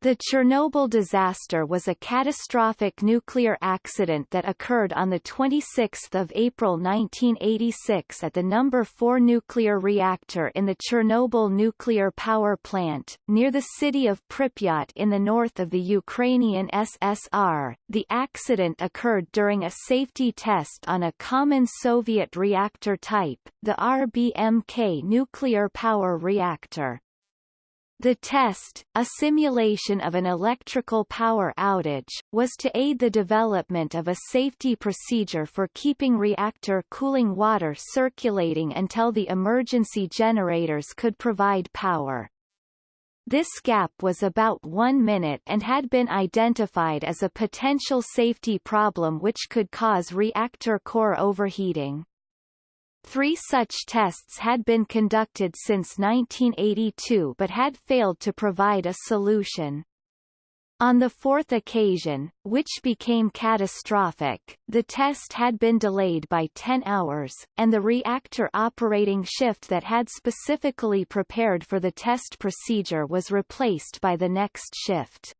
The Chernobyl disaster was a catastrophic nuclear accident that occurred on 26 April 1986 at the No. 4 nuclear reactor in the Chernobyl nuclear power plant, near the city of Pripyat in the north of the Ukrainian SSR. The accident occurred during a safety test on a common Soviet reactor type, the RBMK nuclear power reactor. The test, a simulation of an electrical power outage, was to aid the development of a safety procedure for keeping reactor cooling water circulating until the emergency generators could provide power. This gap was about one minute and had been identified as a potential safety problem which could cause reactor core overheating. Three such tests had been conducted since 1982 but had failed to provide a solution. On the fourth occasion, which became catastrophic, the test had been delayed by 10 hours, and the reactor operating shift that had specifically prepared for the test procedure was replaced by the next shift.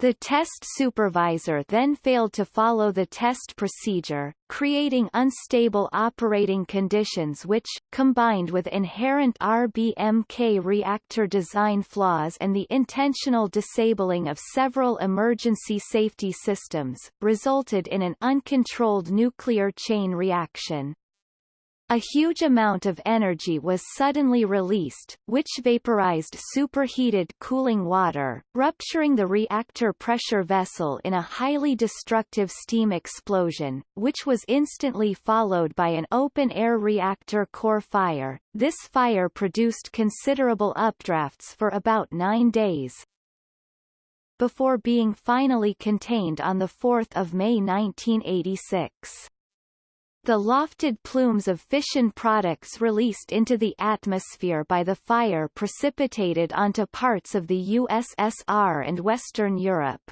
The test supervisor then failed to follow the test procedure, creating unstable operating conditions which, combined with inherent RBMK reactor design flaws and the intentional disabling of several emergency safety systems, resulted in an uncontrolled nuclear chain reaction. A huge amount of energy was suddenly released, which vaporized superheated cooling water, rupturing the reactor pressure vessel in a highly destructive steam explosion, which was instantly followed by an open-air reactor core fire. This fire produced considerable updrafts for about nine days, before being finally contained on 4 May 1986. The lofted plumes of fission products released into the atmosphere by the fire precipitated onto parts of the USSR and Western Europe.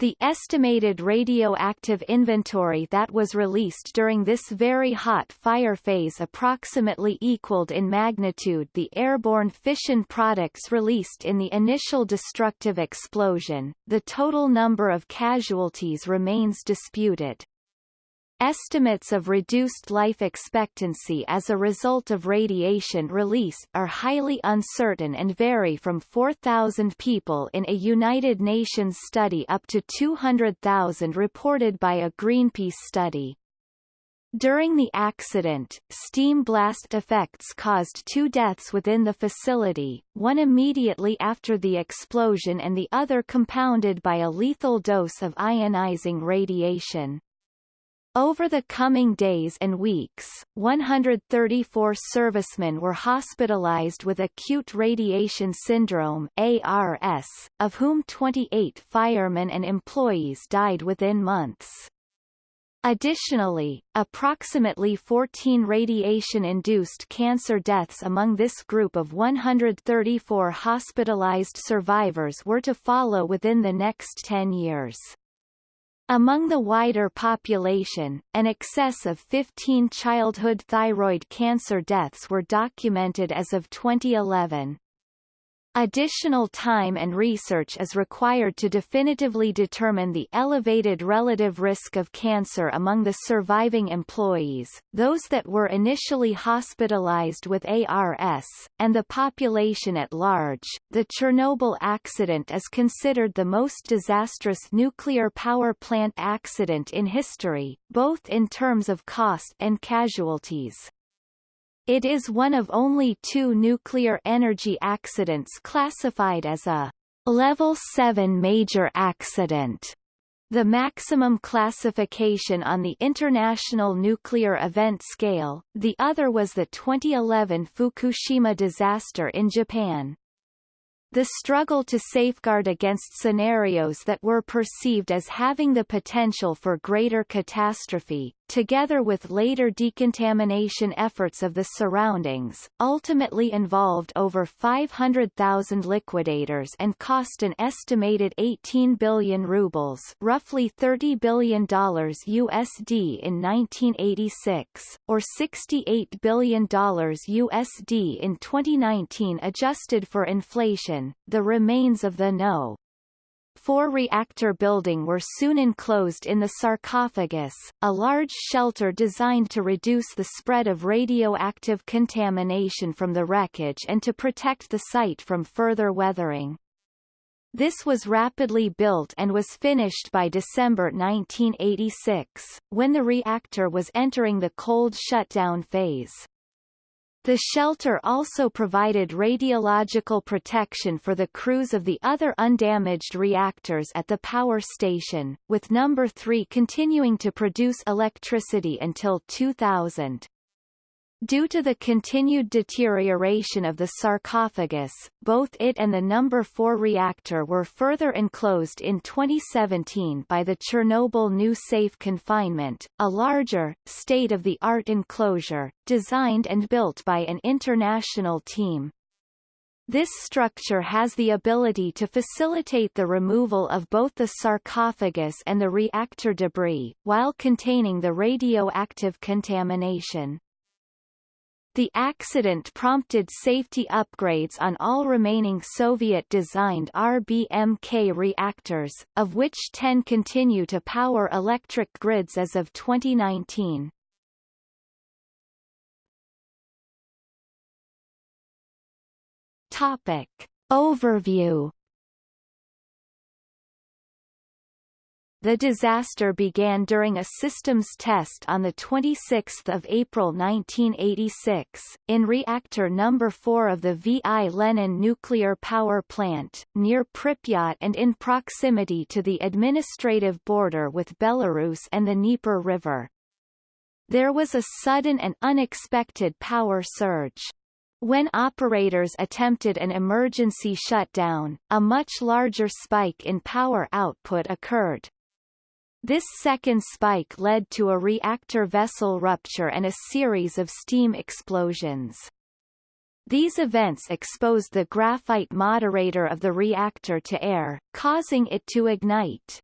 The estimated radioactive inventory that was released during this very hot fire phase approximately equaled in magnitude the airborne fission products released in the initial destructive explosion. The total number of casualties remains disputed. Estimates of reduced life expectancy as a result of radiation release are highly uncertain and vary from 4,000 people in a United Nations study up to 200,000 reported by a Greenpeace study. During the accident, steam blast effects caused two deaths within the facility, one immediately after the explosion and the other compounded by a lethal dose of ionizing radiation. Over the coming days and weeks, 134 servicemen were hospitalized with acute radiation syndrome ARS, of whom 28 firemen and employees died within months. Additionally, approximately 14 radiation-induced cancer deaths among this group of 134 hospitalized survivors were to follow within the next 10 years. Among the wider population, an excess of 15 childhood thyroid cancer deaths were documented as of 2011. Additional time and research is required to definitively determine the elevated relative risk of cancer among the surviving employees, those that were initially hospitalized with ARS, and the population at large. The Chernobyl accident is considered the most disastrous nuclear power plant accident in history, both in terms of cost and casualties. It is one of only two nuclear energy accidents classified as a Level 7 major accident. The maximum classification on the International Nuclear Event Scale, the other was the 2011 Fukushima disaster in Japan. The struggle to safeguard against scenarios that were perceived as having the potential for greater catastrophe, together with later decontamination efforts of the surroundings, ultimately involved over 500,000 liquidators and cost an estimated 18 billion rubles roughly $30 billion USD in 1986, or $68 billion USD in 2019 adjusted for inflation. The remains of the No four-reactor building were soon enclosed in the sarcophagus, a large shelter designed to reduce the spread of radioactive contamination from the wreckage and to protect the site from further weathering. This was rapidly built and was finished by December 1986, when the reactor was entering the cold shutdown phase. The shelter also provided radiological protection for the crews of the other undamaged reactors at the power station, with number 3 continuing to produce electricity until 2000. Due to the continued deterioration of the sarcophagus, both it and the number 4 reactor were further enclosed in 2017 by the Chernobyl New Safe Confinement, a larger, state-of-the-art enclosure, designed and built by an international team. This structure has the ability to facilitate the removal of both the sarcophagus and the reactor debris, while containing the radioactive contamination. The accident prompted safety upgrades on all remaining Soviet-designed RBMK reactors, of which 10 continue to power electric grids as of 2019. Topic. Overview The disaster began during a systems test on 26 April 1986, in reactor number 4 of the V.I. Lenin nuclear power plant, near Pripyat and in proximity to the administrative border with Belarus and the Dnieper River. There was a sudden and unexpected power surge. When operators attempted an emergency shutdown, a much larger spike in power output occurred. This second spike led to a reactor vessel rupture and a series of steam explosions. These events exposed the graphite moderator of the reactor to air, causing it to ignite.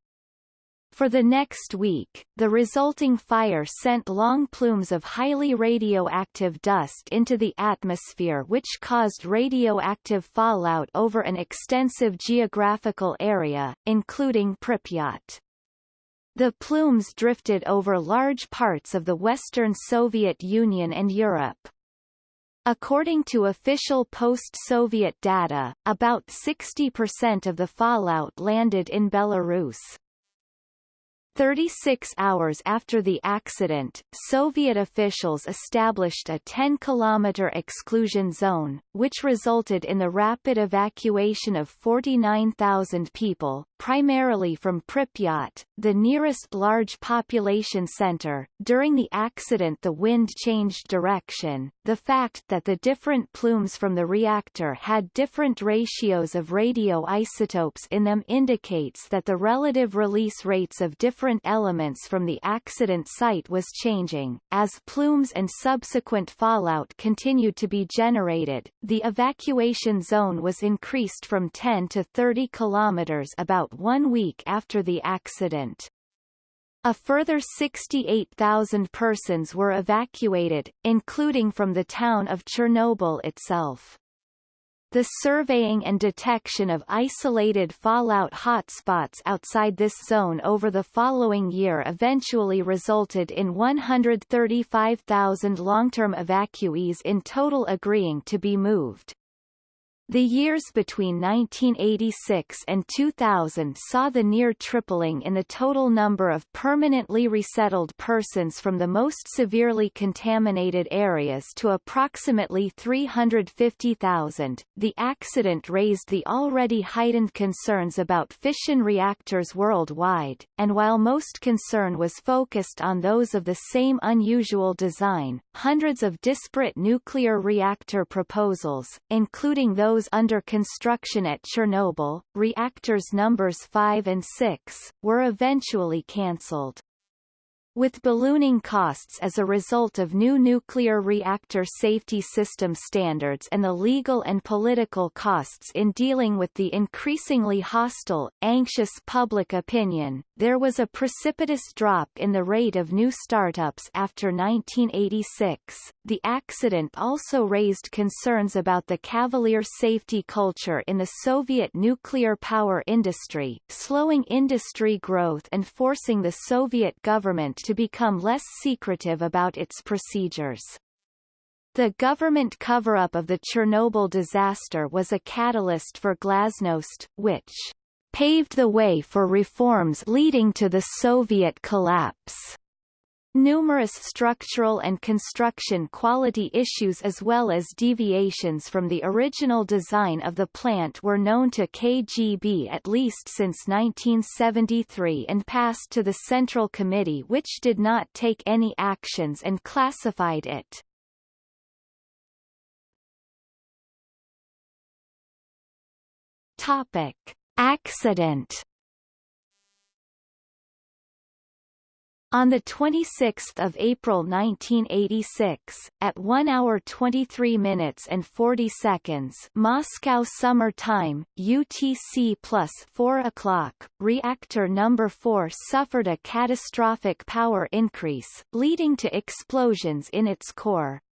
For the next week, the resulting fire sent long plumes of highly radioactive dust into the atmosphere which caused radioactive fallout over an extensive geographical area, including Pripyat. The plumes drifted over large parts of the Western Soviet Union and Europe. According to official post-Soviet data, about 60% of the fallout landed in Belarus. 36 hours after the accident, Soviet officials established a 10-kilometer exclusion zone, which resulted in the rapid evacuation of 49,000 people, primarily from Pripyat, the nearest large population center. During the accident the wind changed direction. The fact that the different plumes from the reactor had different ratios of radioisotopes in them indicates that the relative release rates of different different elements from the accident site was changing. As plumes and subsequent fallout continued to be generated, the evacuation zone was increased from 10 to 30 kilometers about one week after the accident. A further 68,000 persons were evacuated, including from the town of Chernobyl itself. The surveying and detection of isolated fallout hotspots outside this zone over the following year eventually resulted in 135,000 long-term evacuees in total agreeing to be moved. The years between 1986 and 2000 saw the near tripling in the total number of permanently resettled persons from the most severely contaminated areas to approximately 350,000. The accident raised the already heightened concerns about fission reactors worldwide, and while most concern was focused on those of the same unusual design, hundreds of disparate nuclear reactor proposals, including those those under construction at Chernobyl, reactors numbers 5 and 6, were eventually cancelled. With ballooning costs as a result of new nuclear reactor safety system standards and the legal and political costs in dealing with the increasingly hostile, anxious public opinion, there was a precipitous drop in the rate of new startups after 1986. The accident also raised concerns about the cavalier safety culture in the Soviet nuclear power industry, slowing industry growth and forcing the Soviet government to become less secretive about its procedures. The government cover-up of the Chernobyl disaster was a catalyst for glasnost, which paved the way for reforms leading to the Soviet collapse. Numerous structural and construction quality issues as well as deviations from the original design of the plant were known to KGB at least since 1973 and passed to the Central Committee which did not take any actions and classified it. Topic. Accident On 26 April 1986, at 1 hour 23 minutes and 40 seconds Moscow Summer Time, UTC plus 4 o'clock, reactor number 4 suffered a catastrophic power increase, leading to explosions in its core.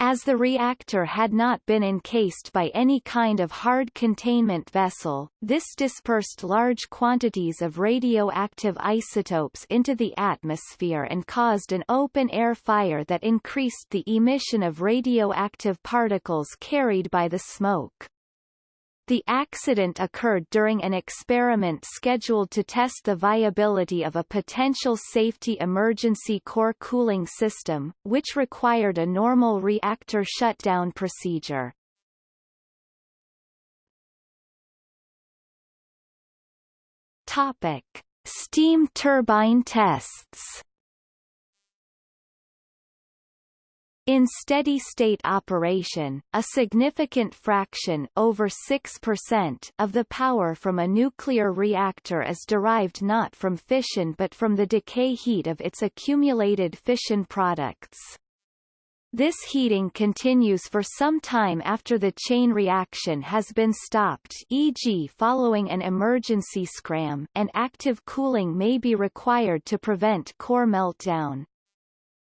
As the reactor had not been encased by any kind of hard containment vessel, this dispersed large quantities of radioactive isotopes into the atmosphere and caused an open-air fire that increased the emission of radioactive particles carried by the smoke. The accident occurred during an experiment scheduled to test the viability of a potential safety emergency core cooling system, which required a normal reactor shutdown procedure. Topic: Steam turbine tests In steady-state operation, a significant fraction over 6% of the power from a nuclear reactor is derived not from fission but from the decay heat of its accumulated fission products. This heating continues for some time after the chain reaction has been stopped e.g. following an emergency scram and active cooling may be required to prevent core meltdown.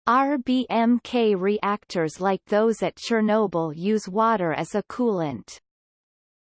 RBMK reactors like those at Chernobyl use water as a coolant.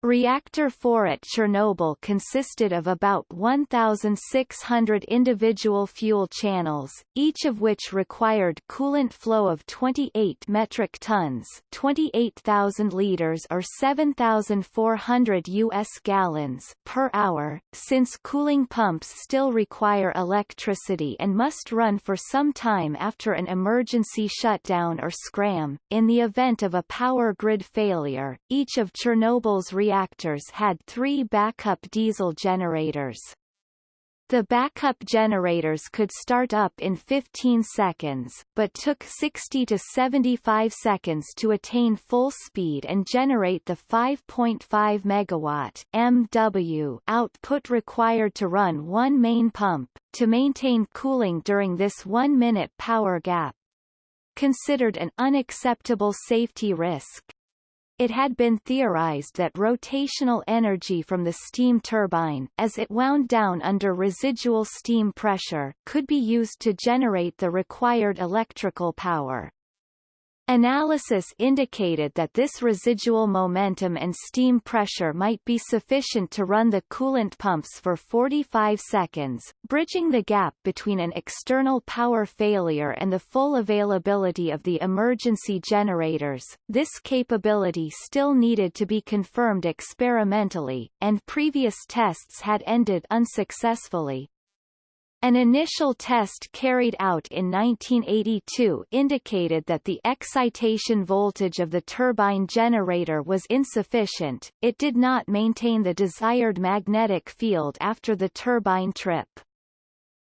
Reactor 4 at Chernobyl consisted of about 1,600 individual fuel channels, each of which required coolant flow of 28 metric tons 28,000 liters or 7,400 U.S. gallons per hour, since cooling pumps still require electricity and must run for some time after an emergency shutdown or scram. In the event of a power grid failure, each of Chernobyl's reactors reactors had three backup diesel generators. The backup generators could start up in 15 seconds, but took 60 to 75 seconds to attain full speed and generate the 5.5 megawatt MW output required to run one main pump, to maintain cooling during this one-minute power gap. Considered an unacceptable safety risk, it had been theorized that rotational energy from the steam turbine, as it wound down under residual steam pressure, could be used to generate the required electrical power. Analysis indicated that this residual momentum and steam pressure might be sufficient to run the coolant pumps for 45 seconds, bridging the gap between an external power failure and the full availability of the emergency generators. This capability still needed to be confirmed experimentally, and previous tests had ended unsuccessfully. An initial test carried out in 1982 indicated that the excitation voltage of the turbine generator was insufficient, it did not maintain the desired magnetic field after the turbine trip.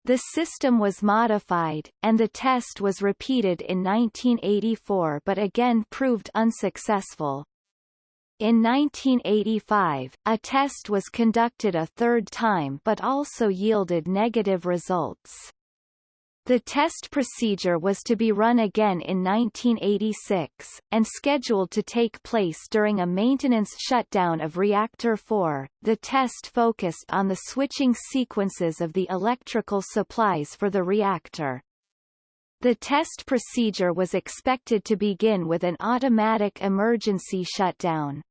The system was modified, and the test was repeated in 1984 but again proved unsuccessful. In 1985, a test was conducted a third time but also yielded negative results. The test procedure was to be run again in 1986, and scheduled to take place during a maintenance shutdown of Reactor 4. The test focused on the switching sequences of the electrical supplies for the reactor. The test procedure was expected to begin with an automatic emergency shutdown.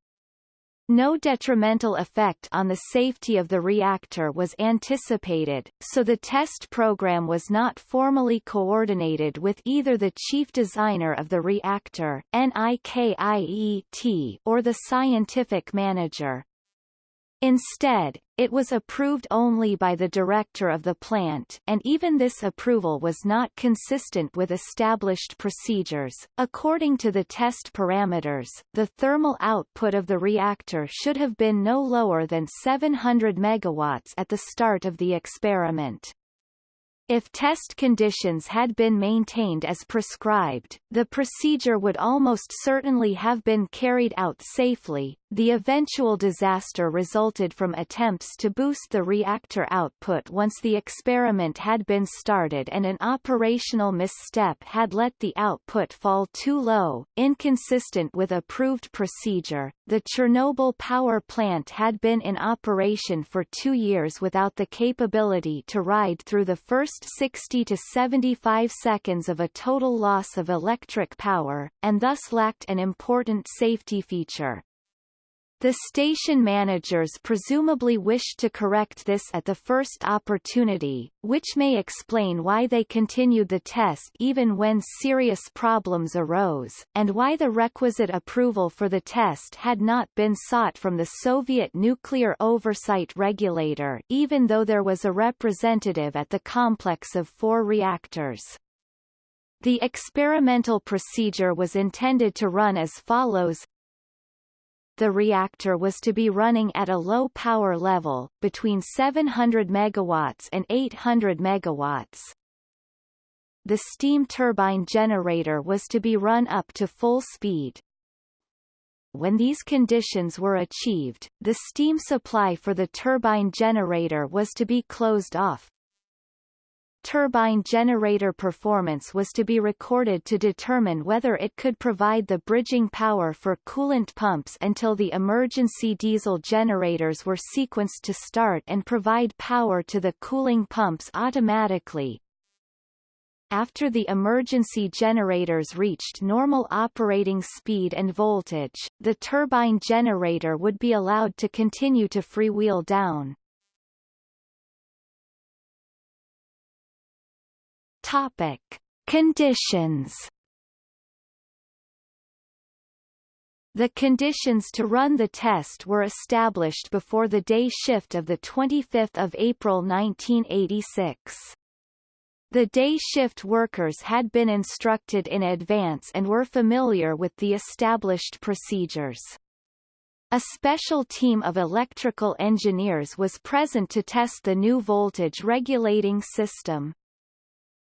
No detrimental effect on the safety of the reactor was anticipated, so the test program was not formally coordinated with either the chief designer of the reactor NIKIET or the scientific manager. Instead, it was approved only by the director of the plant and even this approval was not consistent with established procedures. According to the test parameters, the thermal output of the reactor should have been no lower than 700 megawatts at the start of the experiment. If test conditions had been maintained as prescribed, the procedure would almost certainly have been carried out safely. The eventual disaster resulted from attempts to boost the reactor output once the experiment had been started and an operational misstep had let the output fall too low, inconsistent with approved procedure. The Chernobyl power plant had been in operation for two years without the capability to ride through the first first 60 to 75 seconds of a total loss of electric power, and thus lacked an important safety feature. The station managers presumably wished to correct this at the first opportunity, which may explain why they continued the test even when serious problems arose, and why the requisite approval for the test had not been sought from the Soviet Nuclear Oversight Regulator even though there was a representative at the complex of four reactors. The experimental procedure was intended to run as follows the reactor was to be running at a low power level, between 700 megawatts and 800 megawatts. The steam turbine generator was to be run up to full speed. When these conditions were achieved, the steam supply for the turbine generator was to be closed off, turbine generator performance was to be recorded to determine whether it could provide the bridging power for coolant pumps until the emergency diesel generators were sequenced to start and provide power to the cooling pumps automatically. After the emergency generators reached normal operating speed and voltage, the turbine generator would be allowed to continue to freewheel down. Topic: Conditions. The conditions to run the test were established before the day shift of 25 April 1986. The day shift workers had been instructed in advance and were familiar with the established procedures. A special team of electrical engineers was present to test the new voltage regulating system.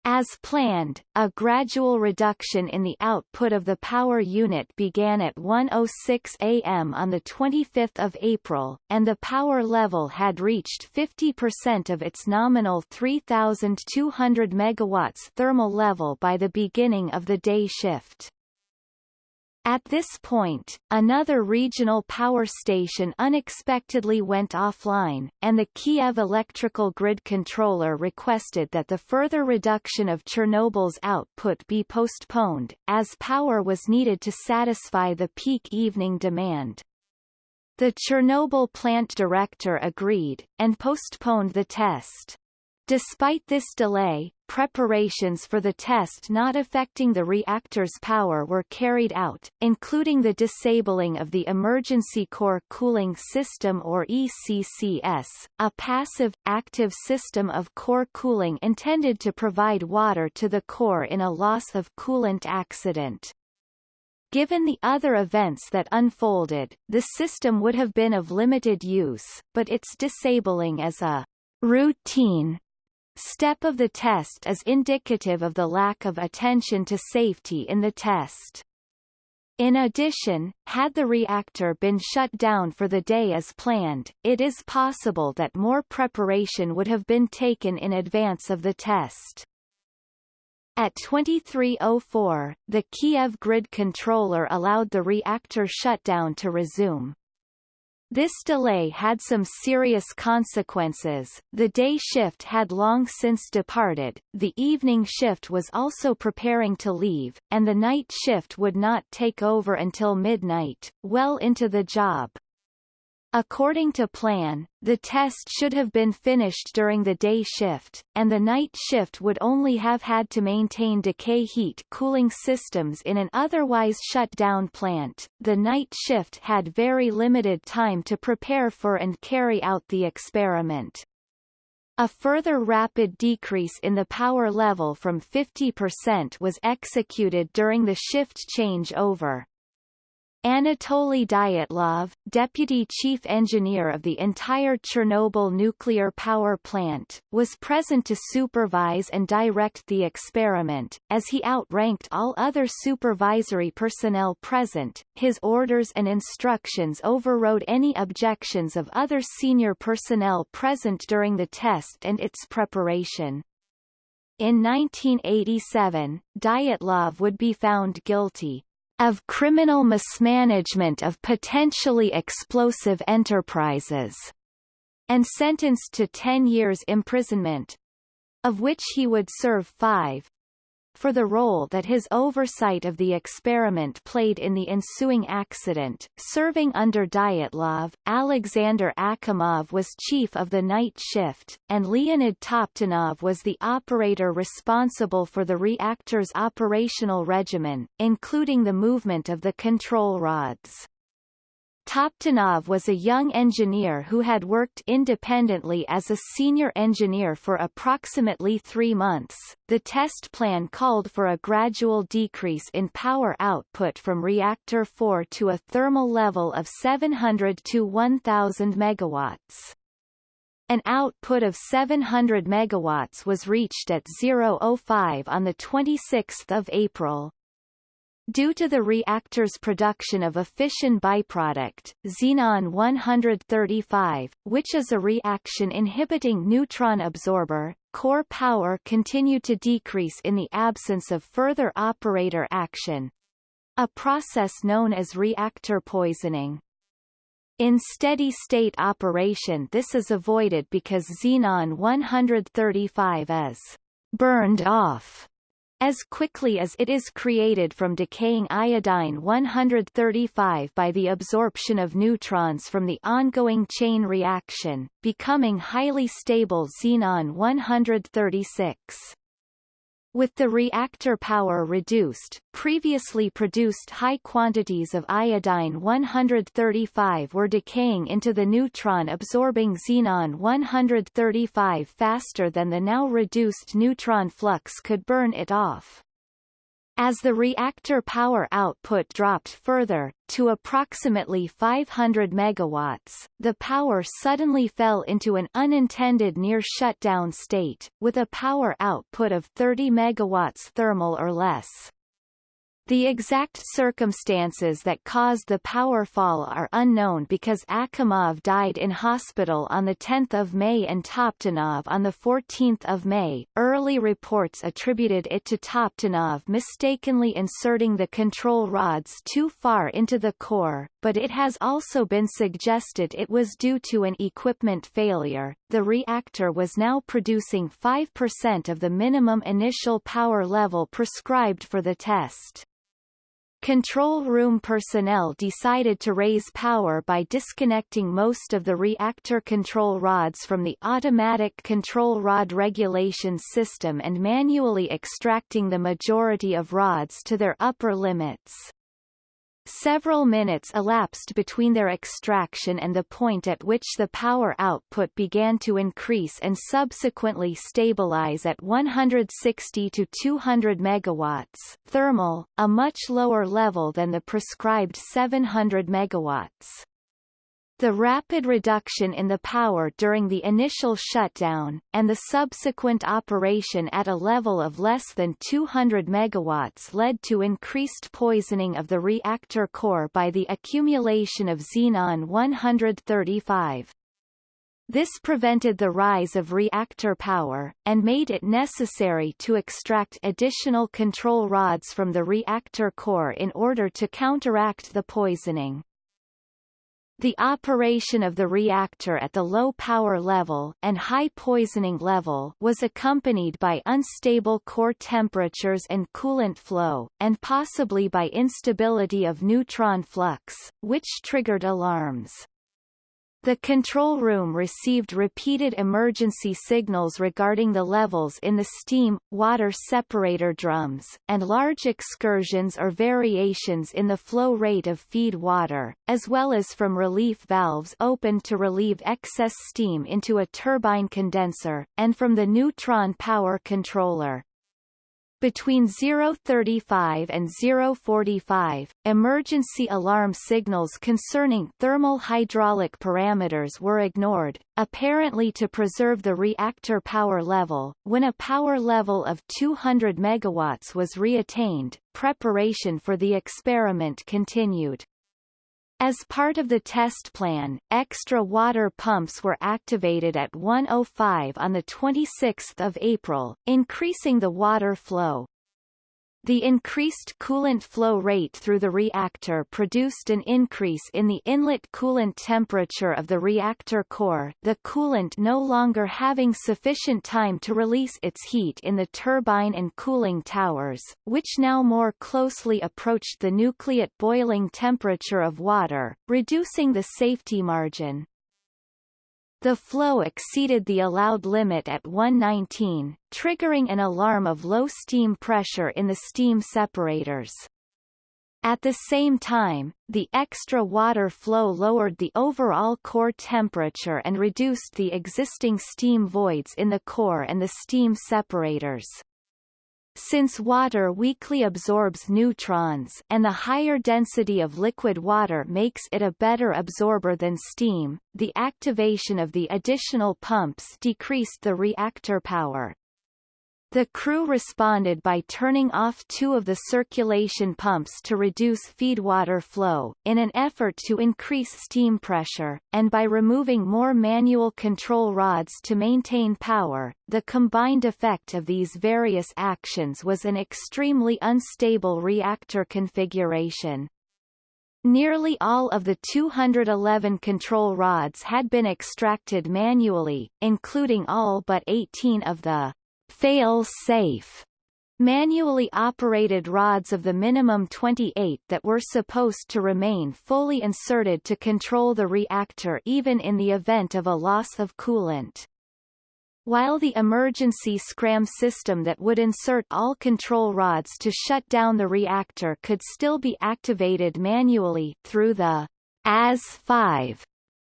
As planned, a gradual reduction in the output of the power unit began at 1.06 am on 25 April, and the power level had reached 50% of its nominal 3,200 MW thermal level by the beginning of the day shift. At this point, another regional power station unexpectedly went offline, and the Kiev electrical grid controller requested that the further reduction of Chernobyl's output be postponed, as power was needed to satisfy the peak evening demand. The Chernobyl plant director agreed, and postponed the test. Despite this delay, preparations for the test not affecting the reactor's power were carried out, including the disabling of the Emergency Core Cooling System or ECCS, a passive, active system of core cooling intended to provide water to the core in a loss of coolant accident. Given the other events that unfolded, the system would have been of limited use, but its disabling as a routine step of the test is indicative of the lack of attention to safety in the test. In addition, had the reactor been shut down for the day as planned, it is possible that more preparation would have been taken in advance of the test. At 2304, the Kiev grid controller allowed the reactor shutdown to resume. This delay had some serious consequences, the day shift had long since departed, the evening shift was also preparing to leave, and the night shift would not take over until midnight, well into the job. According to plan, the test should have been finished during the day shift, and the night shift would only have had to maintain decay heat cooling systems in an otherwise shut down plant. The night shift had very limited time to prepare for and carry out the experiment. A further rapid decrease in the power level from 50% was executed during the shift change over. Anatoly Dyatlov, deputy chief engineer of the entire Chernobyl nuclear power plant, was present to supervise and direct the experiment. As he outranked all other supervisory personnel present, his orders and instructions overrode any objections of other senior personnel present during the test and its preparation. In 1987, Dyatlov would be found guilty, of criminal mismanagement of potentially explosive enterprises, and sentenced to 10 years imprisonment, of which he would serve five, for the role that his oversight of the experiment played in the ensuing accident. Serving under Dyatlov, Alexander Akimov was chief of the night shift, and Leonid Toptunov was the operator responsible for the reactor's operational regimen, including the movement of the control rods. Toptunov was a young engineer who had worked independently as a senior engineer for approximately three months. The test plan called for a gradual decrease in power output from reactor 4 to a thermal level of 700 to 1000 megawatts. An output of 700 megawatts was reached at 005 on the 26th of April. Due to the reactor's production of a fission byproduct, xenon-135, which is a reaction-inhibiting neutron absorber, core power continued to decrease in the absence of further operator action, a process known as reactor poisoning. In steady-state operation this is avoided because xenon-135 is burned off as quickly as it is created from decaying iodine-135 by the absorption of neutrons from the ongoing chain reaction, becoming highly stable xenon-136. With the reactor power reduced, previously produced high quantities of iodine-135 were decaying into the neutron-absorbing xenon-135 faster than the now reduced neutron flux could burn it off. As the reactor power output dropped further, to approximately 500 megawatts, the power suddenly fell into an unintended near shutdown state, with a power output of 30 megawatts thermal or less. The exact circumstances that caused the power fall are unknown because Akimov died in hospital on 10 May and Toptunov on 14 May. Early reports attributed it to Toptunov mistakenly inserting the control rods too far into the core, but it has also been suggested it was due to an equipment failure. The reactor was now producing 5% of the minimum initial power level prescribed for the test. Control room personnel decided to raise power by disconnecting most of the reactor control rods from the automatic control rod regulation system and manually extracting the majority of rods to their upper limits. Several minutes elapsed between their extraction and the point at which the power output began to increase and subsequently stabilize at 160 to 200 megawatts thermal, a much lower level than the prescribed 700 megawatts. The rapid reduction in the power during the initial shutdown, and the subsequent operation at a level of less than 200 megawatts led to increased poisoning of the reactor core by the accumulation of xenon-135. This prevented the rise of reactor power, and made it necessary to extract additional control rods from the reactor core in order to counteract the poisoning. The operation of the reactor at the low power level and high poisoning level was accompanied by unstable core temperatures and coolant flow, and possibly by instability of neutron flux, which triggered alarms. The control room received repeated emergency signals regarding the levels in the steam, water separator drums, and large excursions or variations in the flow rate of feed water, as well as from relief valves opened to relieve excess steam into a turbine condenser, and from the neutron power controller. Between 035 and 045, emergency alarm signals concerning thermal hydraulic parameters were ignored, apparently to preserve the reactor power level. When a power level of 200 megawatts was reattained, preparation for the experiment continued. As part of the test plan, extra water pumps were activated at 105 on 26 April, increasing the water flow. The increased coolant flow rate through the reactor produced an increase in the inlet coolant temperature of the reactor core the coolant no longer having sufficient time to release its heat in the turbine and cooling towers, which now more closely approached the nucleate boiling temperature of water, reducing the safety margin. The flow exceeded the allowed limit at 119, triggering an alarm of low steam pressure in the steam separators. At the same time, the extra water flow lowered the overall core temperature and reduced the existing steam voids in the core and the steam separators. Since water weakly absorbs neutrons and the higher density of liquid water makes it a better absorber than steam, the activation of the additional pumps decreased the reactor power. The crew responded by turning off two of the circulation pumps to reduce feedwater flow, in an effort to increase steam pressure, and by removing more manual control rods to maintain power. The combined effect of these various actions was an extremely unstable reactor configuration. Nearly all of the 211 control rods had been extracted manually, including all but 18 of the fail-safe manually operated rods of the minimum 28 that were supposed to remain fully inserted to control the reactor even in the event of a loss of coolant. While the emergency scram system that would insert all control rods to shut down the reactor could still be activated manually through the AZ-5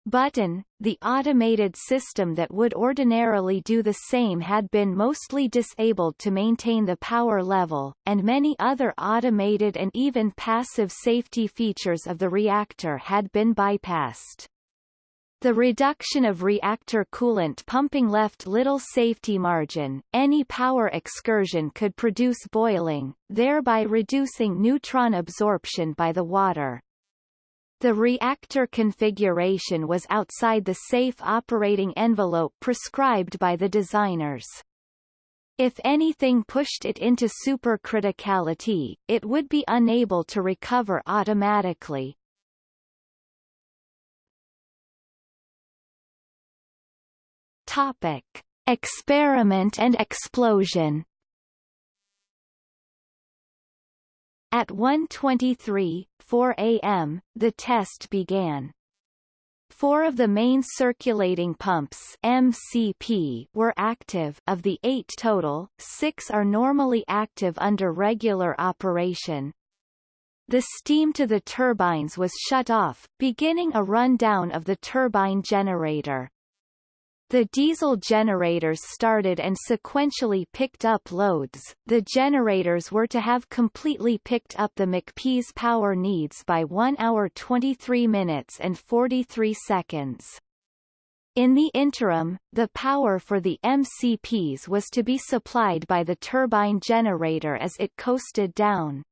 button, the automated system that would ordinarily do the same had been mostly disabled to maintain the power level, and many other automated and even passive safety features of the reactor had been bypassed. The reduction of reactor coolant pumping left little safety margin, any power excursion could produce boiling, thereby reducing neutron absorption by the water. The reactor configuration was outside the safe operating envelope prescribed by the designers. If anything pushed it into supercriticality, it would be unable to recover automatically. Topic: Experiment and explosion. At 1.23, 4 a.m., the test began. Four of the main circulating pumps MCP were active of the eight total, six are normally active under regular operation. The steam to the turbines was shut off, beginning a rundown of the turbine generator. The diesel generators started and sequentially picked up loads. The generators were to have completely picked up the MCPs' power needs by 1 hour 23 minutes and 43 seconds. In the interim, the power for the MCPs was to be supplied by the turbine generator as it coasted down.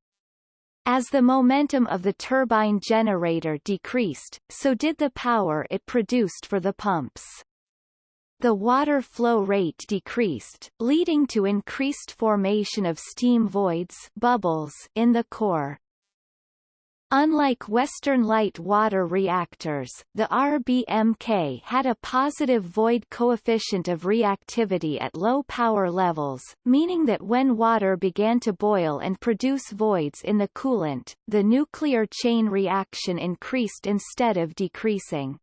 As the momentum of the turbine generator decreased, so did the power it produced for the pumps. The water flow rate decreased, leading to increased formation of steam voids bubbles in the core. Unlike Western light water reactors, the RBMK had a positive void coefficient of reactivity at low power levels, meaning that when water began to boil and produce voids in the coolant, the nuclear chain reaction increased instead of decreasing.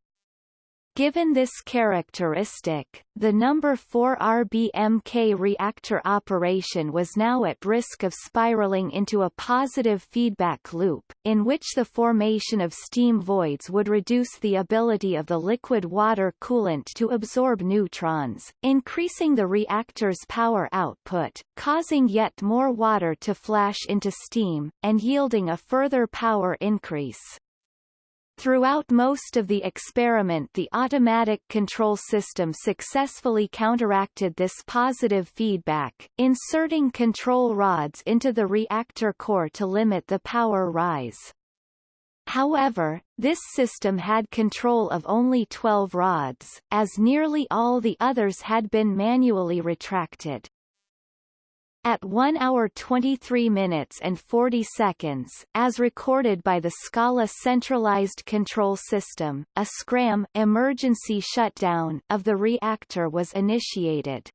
Given this characteristic, the number 4 RBMK reactor operation was now at risk of spiraling into a positive feedback loop, in which the formation of steam voids would reduce the ability of the liquid water coolant to absorb neutrons, increasing the reactor's power output, causing yet more water to flash into steam, and yielding a further power increase. Throughout most of the experiment the automatic control system successfully counteracted this positive feedback, inserting control rods into the reactor core to limit the power rise. However, this system had control of only 12 rods, as nearly all the others had been manually retracted. At 1 hour 23 minutes and 40 seconds, as recorded by the SKALA centralized control system, a SCRAM emergency shutdown of the reactor was initiated.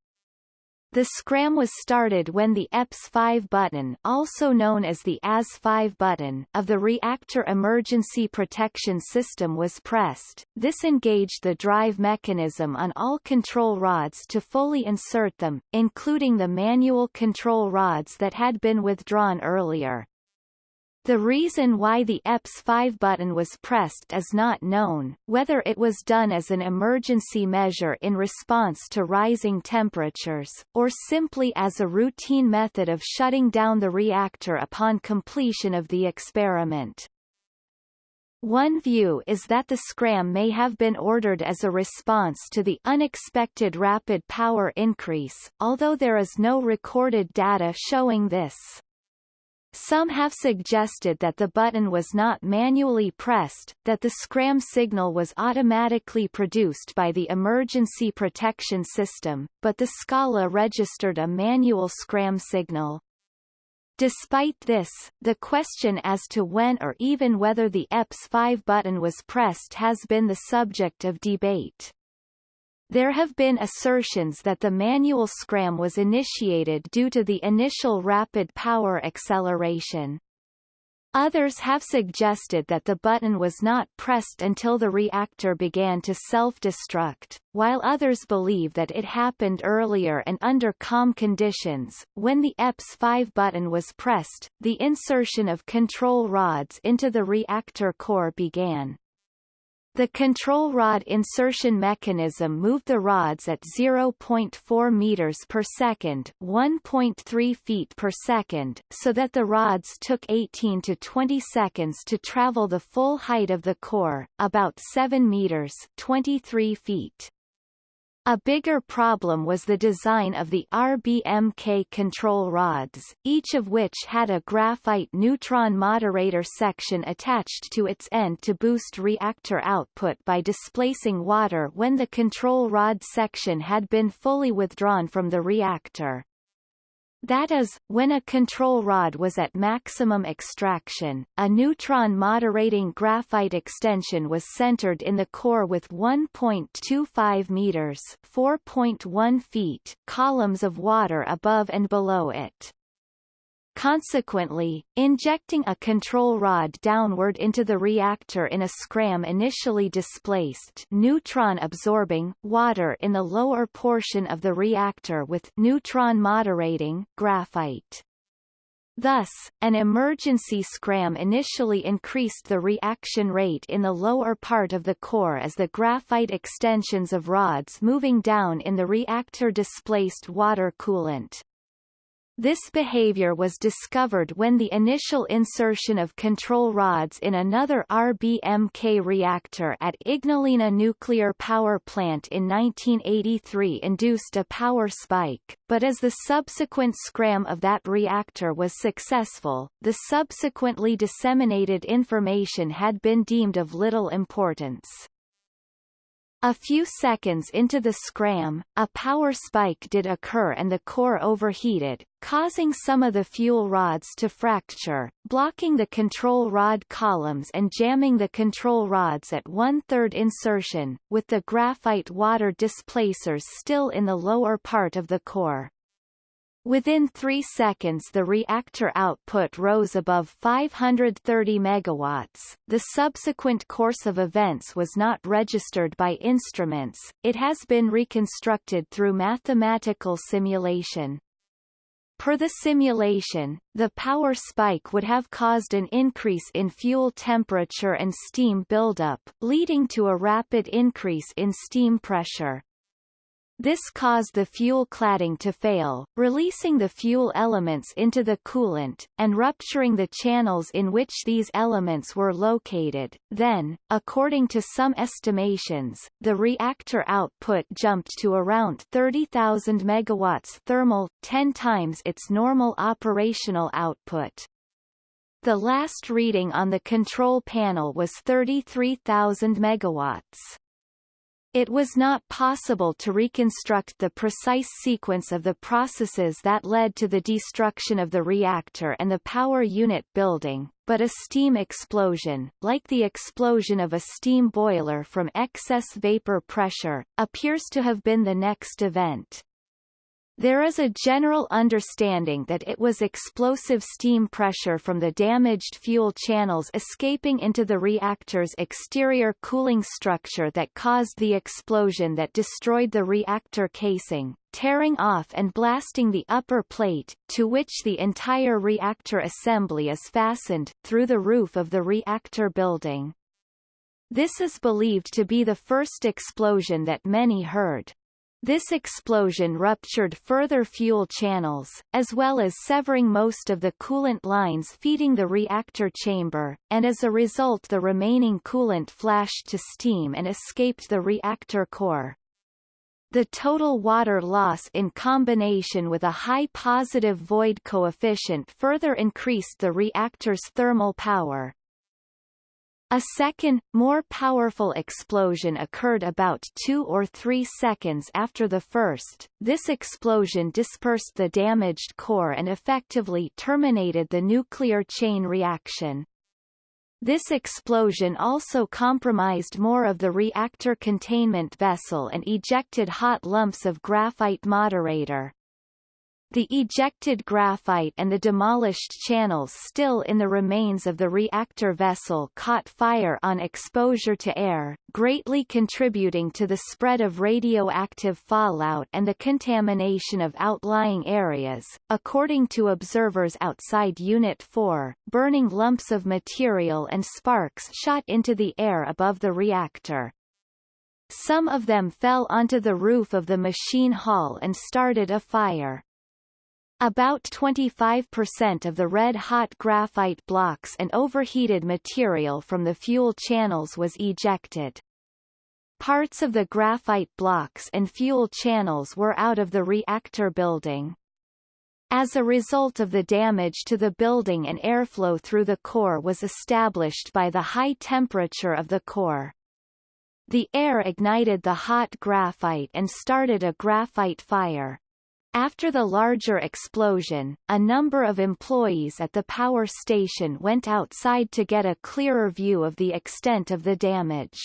The scram was started when the EPS5 button also known as the AZ-5 button of the reactor emergency protection system was pressed. This engaged the drive mechanism on all control rods to fully insert them, including the manual control rods that had been withdrawn earlier. The reason why the EPS5 button was pressed is not known, whether it was done as an emergency measure in response to rising temperatures, or simply as a routine method of shutting down the reactor upon completion of the experiment. One view is that the scram may have been ordered as a response to the unexpected rapid power increase, although there is no recorded data showing this. Some have suggested that the button was not manually pressed, that the scram signal was automatically produced by the emergency protection system, but the SKALA registered a manual scram signal. Despite this, the question as to when or even whether the EPS5 button was pressed has been the subject of debate. There have been assertions that the manual scram was initiated due to the initial rapid power acceleration. Others have suggested that the button was not pressed until the reactor began to self-destruct, while others believe that it happened earlier and under calm conditions. When the EPS5 button was pressed, the insertion of control rods into the reactor core began. The control rod insertion mechanism moved the rods at 0.4 meters per second, 1.3 feet per second, so that the rods took 18 to 20 seconds to travel the full height of the core, about 7 meters, 23 feet. A bigger problem was the design of the RBMK control rods, each of which had a graphite neutron moderator section attached to its end to boost reactor output by displacing water when the control rod section had been fully withdrawn from the reactor. That is, when a control rod was at maximum extraction, a neutron moderating graphite extension was centered in the core with 1.25 meters 4.1 feet columns of water above and below it. Consequently, injecting a control rod downward into the reactor in a scram initially displaced neutron-absorbing water in the lower portion of the reactor with neutron-moderating graphite. Thus, an emergency scram initially increased the reaction rate in the lower part of the core as the graphite extensions of rods moving down in the reactor displaced water coolant. This behavior was discovered when the initial insertion of control rods in another RBMK reactor at Ignalina Nuclear Power Plant in 1983 induced a power spike, but as the subsequent scram of that reactor was successful, the subsequently disseminated information had been deemed of little importance. A few seconds into the scram, a power spike did occur and the core overheated, causing some of the fuel rods to fracture, blocking the control rod columns and jamming the control rods at one-third insertion, with the graphite water displacers still in the lower part of the core. Within three seconds the reactor output rose above 530 megawatts. The subsequent course of events was not registered by instruments, it has been reconstructed through mathematical simulation. Per the simulation, the power spike would have caused an increase in fuel temperature and steam buildup, leading to a rapid increase in steam pressure. This caused the fuel cladding to fail, releasing the fuel elements into the coolant, and rupturing the channels in which these elements were located. Then, according to some estimations, the reactor output jumped to around 30,000 megawatts thermal, 10 times its normal operational output. The last reading on the control panel was 33,000 megawatts. It was not possible to reconstruct the precise sequence of the processes that led to the destruction of the reactor and the power unit building, but a steam explosion, like the explosion of a steam boiler from excess vapor pressure, appears to have been the next event. There is a general understanding that it was explosive steam pressure from the damaged fuel channels escaping into the reactor's exterior cooling structure that caused the explosion that destroyed the reactor casing, tearing off and blasting the upper plate, to which the entire reactor assembly is fastened, through the roof of the reactor building. This is believed to be the first explosion that many heard. This explosion ruptured further fuel channels, as well as severing most of the coolant lines feeding the reactor chamber, and as a result the remaining coolant flashed to steam and escaped the reactor core. The total water loss in combination with a high positive void coefficient further increased the reactor's thermal power, a second, more powerful explosion occurred about two or three seconds after the first. This explosion dispersed the damaged core and effectively terminated the nuclear chain reaction. This explosion also compromised more of the reactor containment vessel and ejected hot lumps of graphite moderator. The ejected graphite and the demolished channels still in the remains of the reactor vessel caught fire on exposure to air, greatly contributing to the spread of radioactive fallout and the contamination of outlying areas. According to observers outside Unit 4, burning lumps of material and sparks shot into the air above the reactor. Some of them fell onto the roof of the machine hall and started a fire. About 25% of the red-hot graphite blocks and overheated material from the fuel channels was ejected. Parts of the graphite blocks and fuel channels were out of the reactor building. As a result of the damage to the building and airflow through the core was established by the high temperature of the core. The air ignited the hot graphite and started a graphite fire. After the larger explosion, a number of employees at the power station went outside to get a clearer view of the extent of the damage.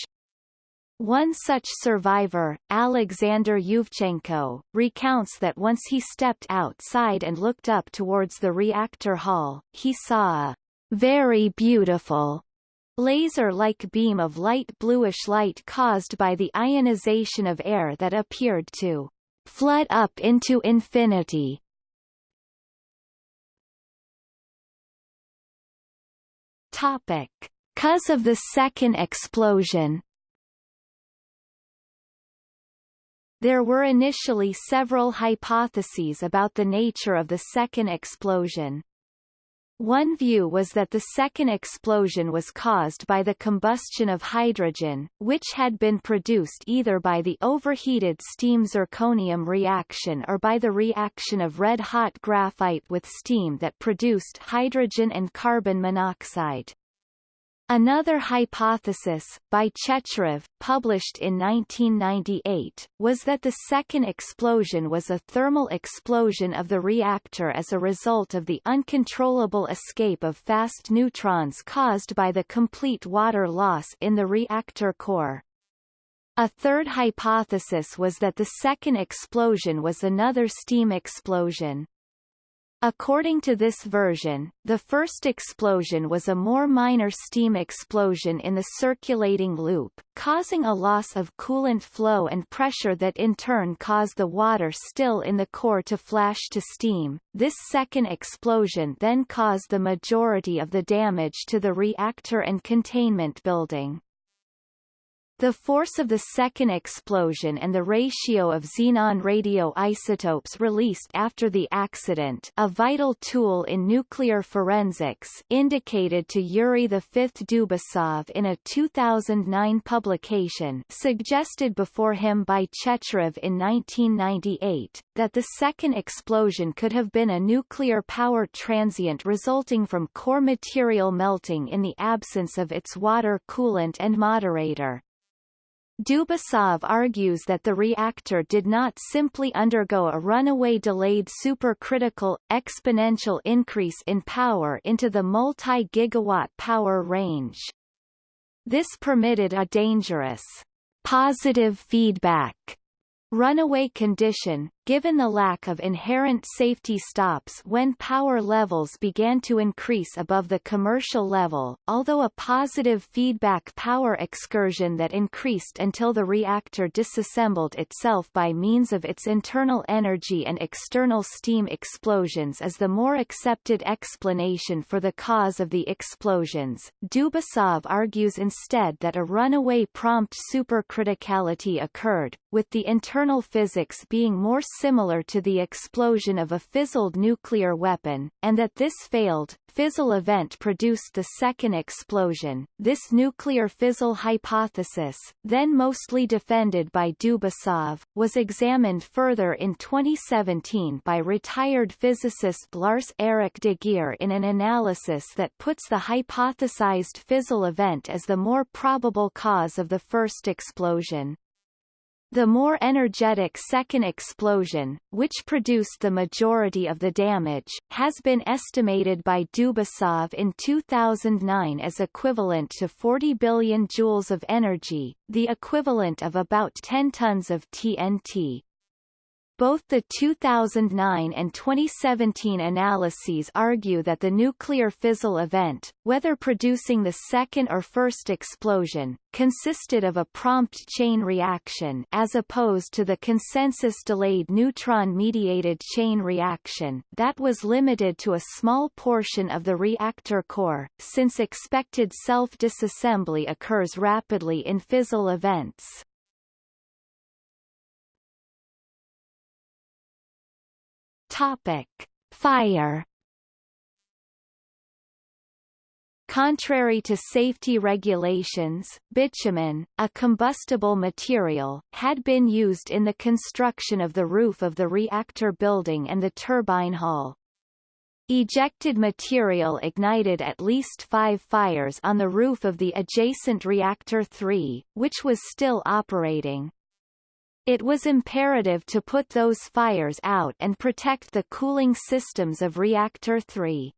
One such survivor, Alexander Yuvchenko, recounts that once he stepped outside and looked up towards the reactor hall, he saw a very beautiful laser-like beam of light bluish light caused by the ionization of air that appeared to flood up into infinity. Topic. Cause of the second explosion There were initially several hypotheses about the nature of the second explosion. One view was that the second explosion was caused by the combustion of hydrogen, which had been produced either by the overheated steam zirconium reaction or by the reaction of red-hot graphite with steam that produced hydrogen and carbon monoxide. Another hypothesis, by Checherov, published in 1998, was that the second explosion was a thermal explosion of the reactor as a result of the uncontrollable escape of fast neutrons caused by the complete water loss in the reactor core. A third hypothesis was that the second explosion was another steam explosion. According to this version, the first explosion was a more minor steam explosion in the circulating loop, causing a loss of coolant flow and pressure that in turn caused the water still in the core to flash to steam. This second explosion then caused the majority of the damage to the reactor and containment building. The force of the second explosion and the ratio of xenon radioisotopes released after the accident a vital tool in nuclear forensics indicated to Yuri V. Dubasov in a 2009 publication suggested before him by Checherov in 1998, that the second explosion could have been a nuclear power transient resulting from core material melting in the absence of its water coolant and moderator. Dubasov argues that the reactor did not simply undergo a runaway delayed supercritical, exponential increase in power into the multi-gigawatt power range. This permitted a dangerous positive feedback runaway condition, given the lack of inherent safety stops when power levels began to increase above the commercial level, although a positive feedback power excursion that increased until the reactor disassembled itself by means of its internal energy and external steam explosions is the more accepted explanation for the cause of the explosions. Dubasov argues instead that a runaway prompt supercriticality occurred, with the internal physics being more similar to the explosion of a fizzled nuclear weapon, and that this failed, fizzle event produced the second explosion. This nuclear fizzle hypothesis, then mostly defended by Dubasov, was examined further in 2017 by retired physicist Lars Erik de Geer in an analysis that puts the hypothesized fizzle event as the more probable cause of the first explosion. The more energetic second explosion, which produced the majority of the damage, has been estimated by Dubasov in 2009 as equivalent to 40 billion joules of energy, the equivalent of about 10 tons of TNT. Both the 2009 and 2017 analyses argue that the nuclear fizzle event, whether producing the second or first explosion, consisted of a prompt chain reaction as opposed to the consensus-delayed neutron-mediated chain reaction that was limited to a small portion of the reactor core, since expected self-disassembly occurs rapidly in fizzle events. Topic: Fire. Contrary to safety regulations, bitumen, a combustible material, had been used in the construction of the roof of the reactor building and the turbine hull. Ejected material ignited at least five fires on the roof of the adjacent Reactor 3, which was still operating. It was imperative to put those fires out and protect the cooling systems of Reactor 3.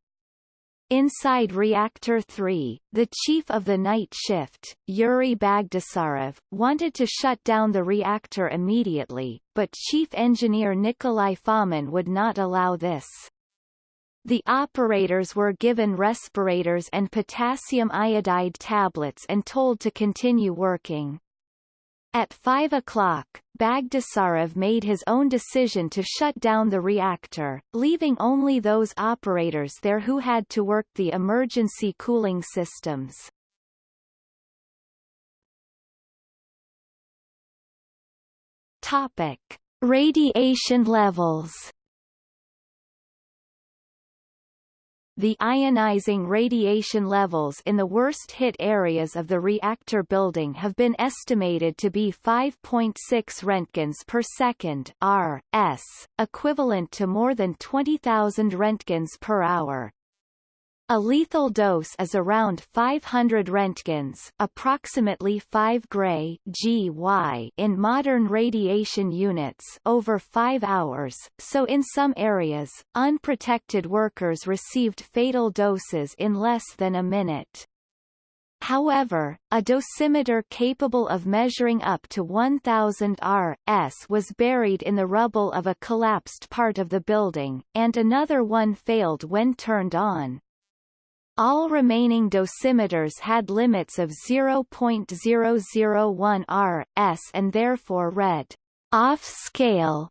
Inside Reactor 3, the chief of the night shift, Yuri Bagdasarov, wanted to shut down the reactor immediately, but chief engineer Nikolai Fomin would not allow this. The operators were given respirators and potassium iodide tablets and told to continue working. At 5 o'clock, Bagdasarov made his own decision to shut down the reactor, leaving only those operators there who had to work the emergency cooling systems. Topic. Radiation levels the ionizing radiation levels in the worst-hit areas of the reactor building have been estimated to be 5.6 roentgens per second (rs), equivalent to more than 20,000 roentgens per hour. A lethal dose is around 500 roentgens approximately 5 gray GY in modern radiation units over 5 hours, so in some areas, unprotected workers received fatal doses in less than a minute. However, a dosimeter capable of measuring up to 1000 R.S. was buried in the rubble of a collapsed part of the building, and another one failed when turned on. All remaining dosimeters had limits of 0.001 R.S. and therefore read off-scale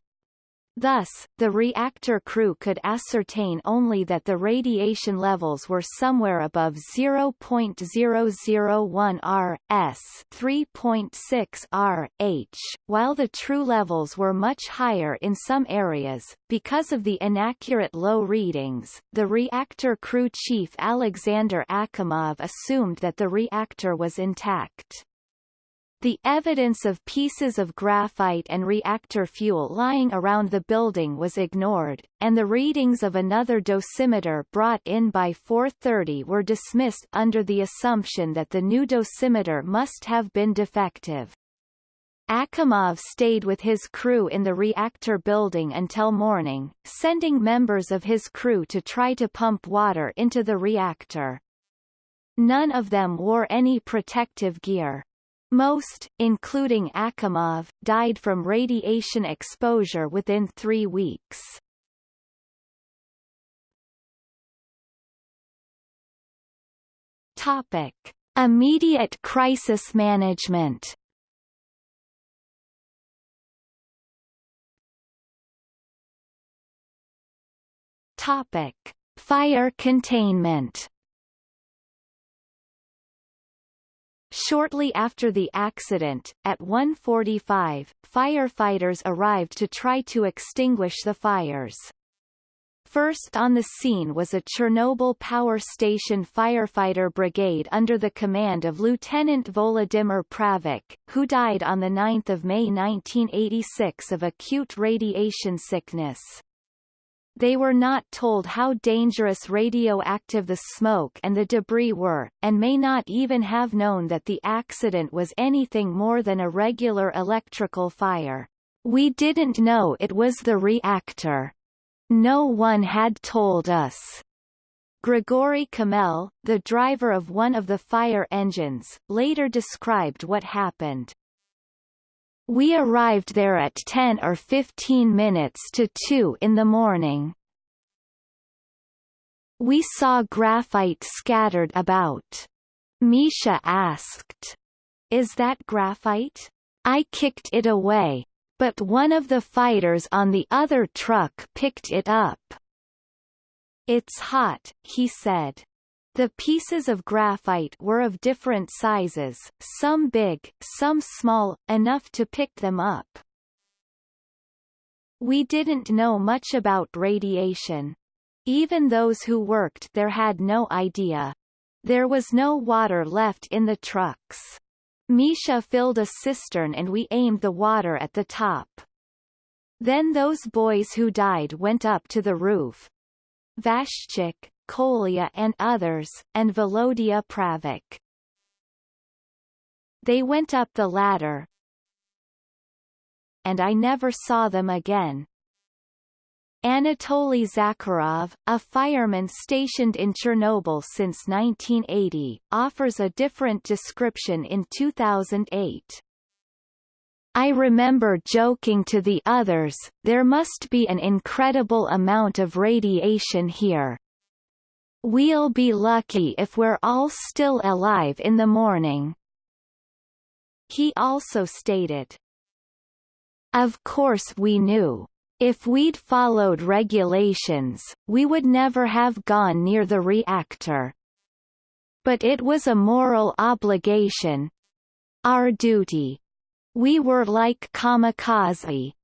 Thus, the reactor crew could ascertain only that the radiation levels were somewhere above 0.001 R S 3.6 R H, while the true levels were much higher in some areas. Because of the inaccurate low readings, the reactor crew chief Alexander Akimov assumed that the reactor was intact. The evidence of pieces of graphite and reactor fuel lying around the building was ignored, and the readings of another dosimeter brought in by 4.30 were dismissed under the assumption that the new dosimeter must have been defective. Akimov stayed with his crew in the reactor building until morning, sending members of his crew to try to pump water into the reactor. None of them wore any protective gear. Most, including Akimov, died from radiation exposure within three weeks. Topic. Immediate crisis management Topic. Fire containment Shortly after the accident, at 1.45, firefighters arrived to try to extinguish the fires. First on the scene was a Chernobyl power station firefighter brigade under the command of Lieutenant Volodymyr Pravik, who died on 9 May 1986 of acute radiation sickness. They were not told how dangerous radioactive the smoke and the debris were, and may not even have known that the accident was anything more than a regular electrical fire. We didn't know it was the reactor. No one had told us. Grigory Khmel, the driver of one of the fire engines, later described what happened. We arrived there at 10 or 15 minutes to 2 in the morning. We saw graphite scattered about. Misha asked, Is that graphite? I kicked it away. But one of the fighters on the other truck picked it up. It's hot, he said. The pieces of graphite were of different sizes, some big, some small, enough to pick them up. We didn't know much about radiation. Even those who worked there had no idea. There was no water left in the trucks. Misha filled a cistern and we aimed the water at the top. Then those boys who died went up to the roof. Vashchuk, Kolya and others, and Volodya Pravik. They went up the ladder, and I never saw them again. Anatoly Zakharov, a fireman stationed in Chernobyl since 1980, offers a different description in 2008. I remember joking to the others, there must be an incredible amount of radiation here. We'll be lucky if we're all still alive in the morning. He also stated, Of course we knew. If we'd followed regulations, we would never have gone near the reactor. But it was a moral obligation. Our duty. We were like kamikaze.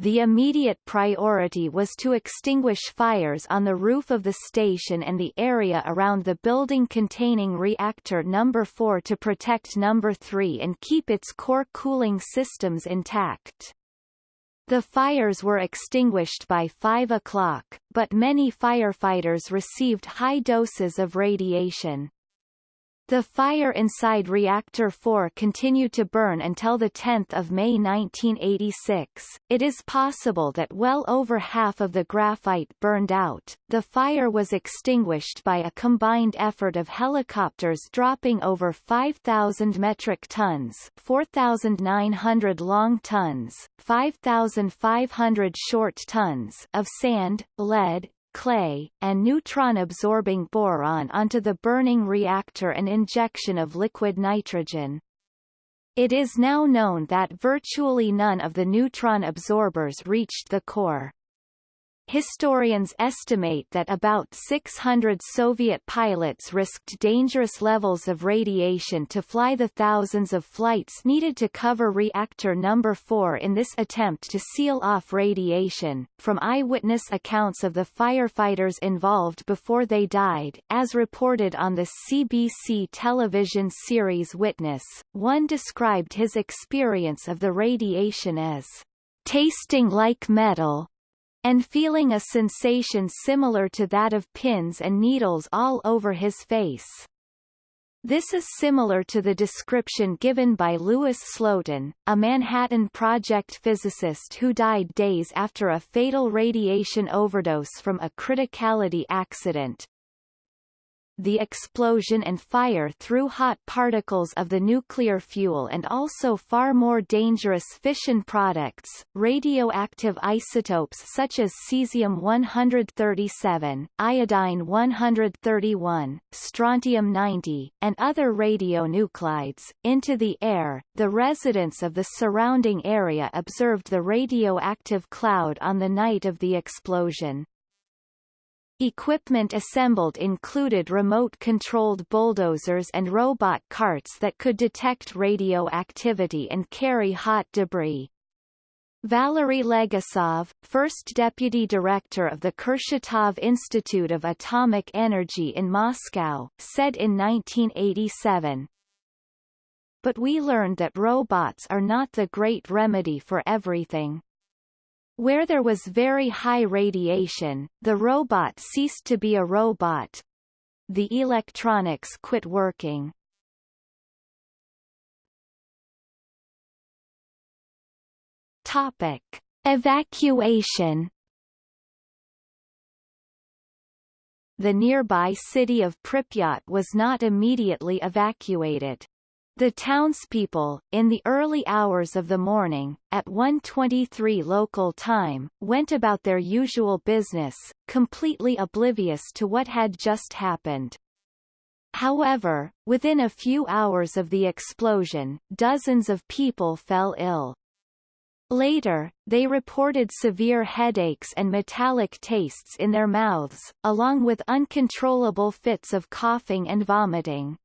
The immediate priority was to extinguish fires on the roof of the station and the area around the building containing reactor number 4 to protect number 3 and keep its core cooling systems intact. The fires were extinguished by 5 o'clock, but many firefighters received high doses of radiation. The fire inside Reactor 4 continued to burn until the 10 May 1986. It is possible that well over half of the graphite burned out. The fire was extinguished by a combined effort of helicopters dropping over 5,000 metric tons 4,900 long tons, 5,500 short tons of sand, lead, clay, and neutron-absorbing boron onto the burning reactor and injection of liquid nitrogen. It is now known that virtually none of the neutron absorbers reached the core. Historians estimate that about 600 Soviet pilots risked dangerous levels of radiation to fly the thousands of flights needed to cover reactor number 4 in this attempt to seal off radiation. From eyewitness accounts of the firefighters involved before they died, as reported on the CBC television series Witness, one described his experience of the radiation as tasting like metal and feeling a sensation similar to that of pins and needles all over his face. This is similar to the description given by Louis Slotin, a Manhattan Project physicist who died days after a fatal radiation overdose from a criticality accident, the explosion and fire threw hot particles of the nuclear fuel and also far more dangerous fission products, radioactive isotopes such as cesium-137, iodine-131, strontium-90, and other radionuclides, into the air. The residents of the surrounding area observed the radioactive cloud on the night of the explosion. Equipment assembled included remote-controlled bulldozers and robot carts that could detect radioactivity and carry hot debris. Valery Legasov, first deputy director of the Kurchatov Institute of Atomic Energy in Moscow, said in 1987, But we learned that robots are not the great remedy for everything. Where there was very high radiation, the robot ceased to be a robot. The electronics quit working. Topic. Evacuation The nearby city of Pripyat was not immediately evacuated. The townspeople, in the early hours of the morning, at 1.23 local time, went about their usual business, completely oblivious to what had just happened. However, within a few hours of the explosion, dozens of people fell ill. Later, they reported severe headaches and metallic tastes in their mouths, along with uncontrollable fits of coughing and vomiting.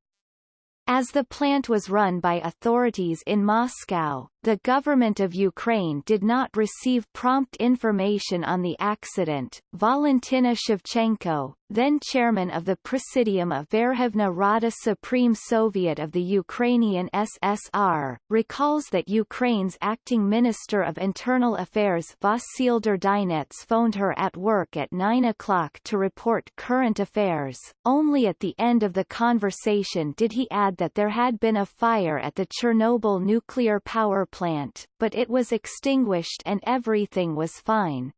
As the plant was run by authorities in Moscow, the government of Ukraine did not receive prompt information on the accident. Valentina Shevchenko, then chairman of the Presidium of Verkhovna Rada Supreme Soviet of the Ukrainian SSR, recalls that Ukraine's acting Minister of Internal Affairs Vasyl Durdynets phoned her at work at 9 o'clock to report current affairs. Only at the end of the conversation did he add that there had been a fire at the Chernobyl nuclear power plant, but it was extinguished and everything was fine.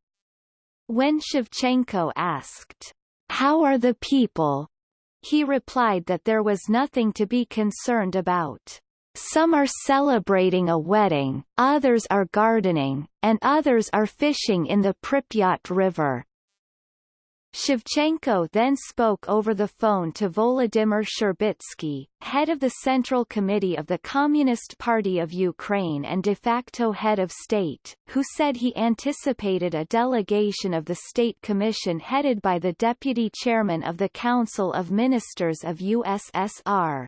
When Shevchenko asked, How are the people? he replied that there was nothing to be concerned about. Some are celebrating a wedding, others are gardening, and others are fishing in the Pripyat River. Shevchenko then spoke over the phone to Volodymyr Shcherbitsky, head of the Central Committee of the Communist Party of Ukraine and de facto head of state, who said he anticipated a delegation of the State Commission headed by the deputy chairman of the Council of Ministers of USSR.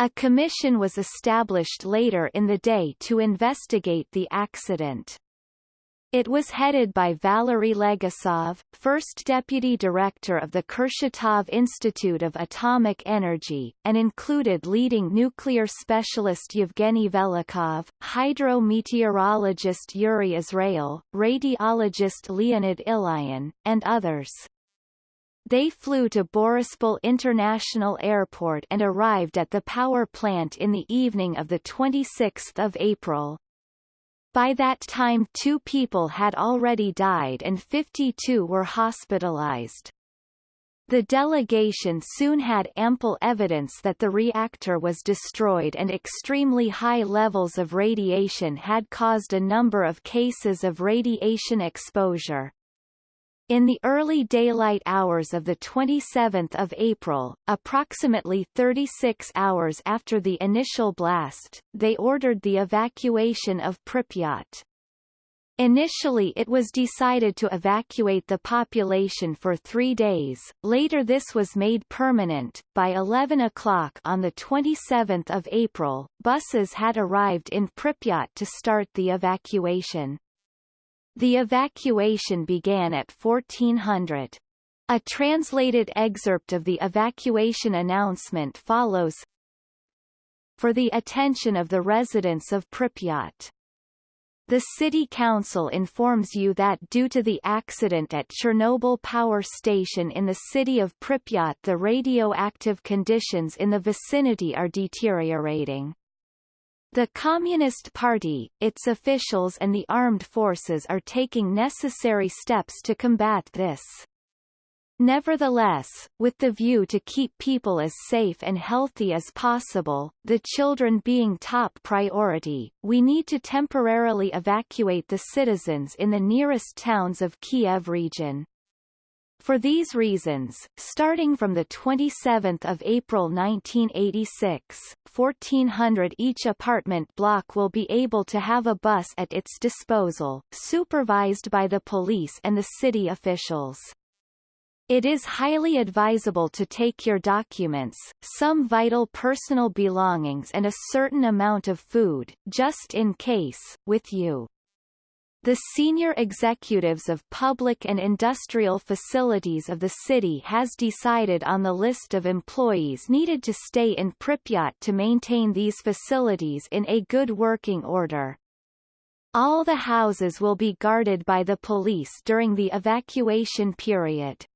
A commission was established later in the day to investigate the accident. It was headed by Valery Legasov, first deputy director of the Kurchatov Institute of Atomic Energy, and included leading nuclear specialist Yevgeny Velikhov, hydrometeorologist Yuri Israel, radiologist Leonid Ilyin, and others. They flew to Borispol International Airport and arrived at the power plant in the evening of 26 April. By that time two people had already died and 52 were hospitalized. The delegation soon had ample evidence that the reactor was destroyed and extremely high levels of radiation had caused a number of cases of radiation exposure. In the early daylight hours of 27 April, approximately 36 hours after the initial blast, they ordered the evacuation of Pripyat. Initially it was decided to evacuate the population for three days, later this was made permanent. By 11 o'clock on 27 April, buses had arrived in Pripyat to start the evacuation. The evacuation began at 1400. A translated excerpt of the evacuation announcement follows. For the attention of the residents of Pripyat. The City Council informs you that due to the accident at Chernobyl Power Station in the city of Pripyat the radioactive conditions in the vicinity are deteriorating. The Communist Party, its officials and the armed forces are taking necessary steps to combat this. Nevertheless, with the view to keep people as safe and healthy as possible, the children being top priority, we need to temporarily evacuate the citizens in the nearest towns of Kiev region. For these reasons, starting from 27 April 1986, 1400 each apartment block will be able to have a bus at its disposal, supervised by the police and the city officials. It is highly advisable to take your documents, some vital personal belongings and a certain amount of food, just in case, with you. The senior executives of public and industrial facilities of the city has decided on the list of employees needed to stay in Pripyat to maintain these facilities in a good working order. All the houses will be guarded by the police during the evacuation period.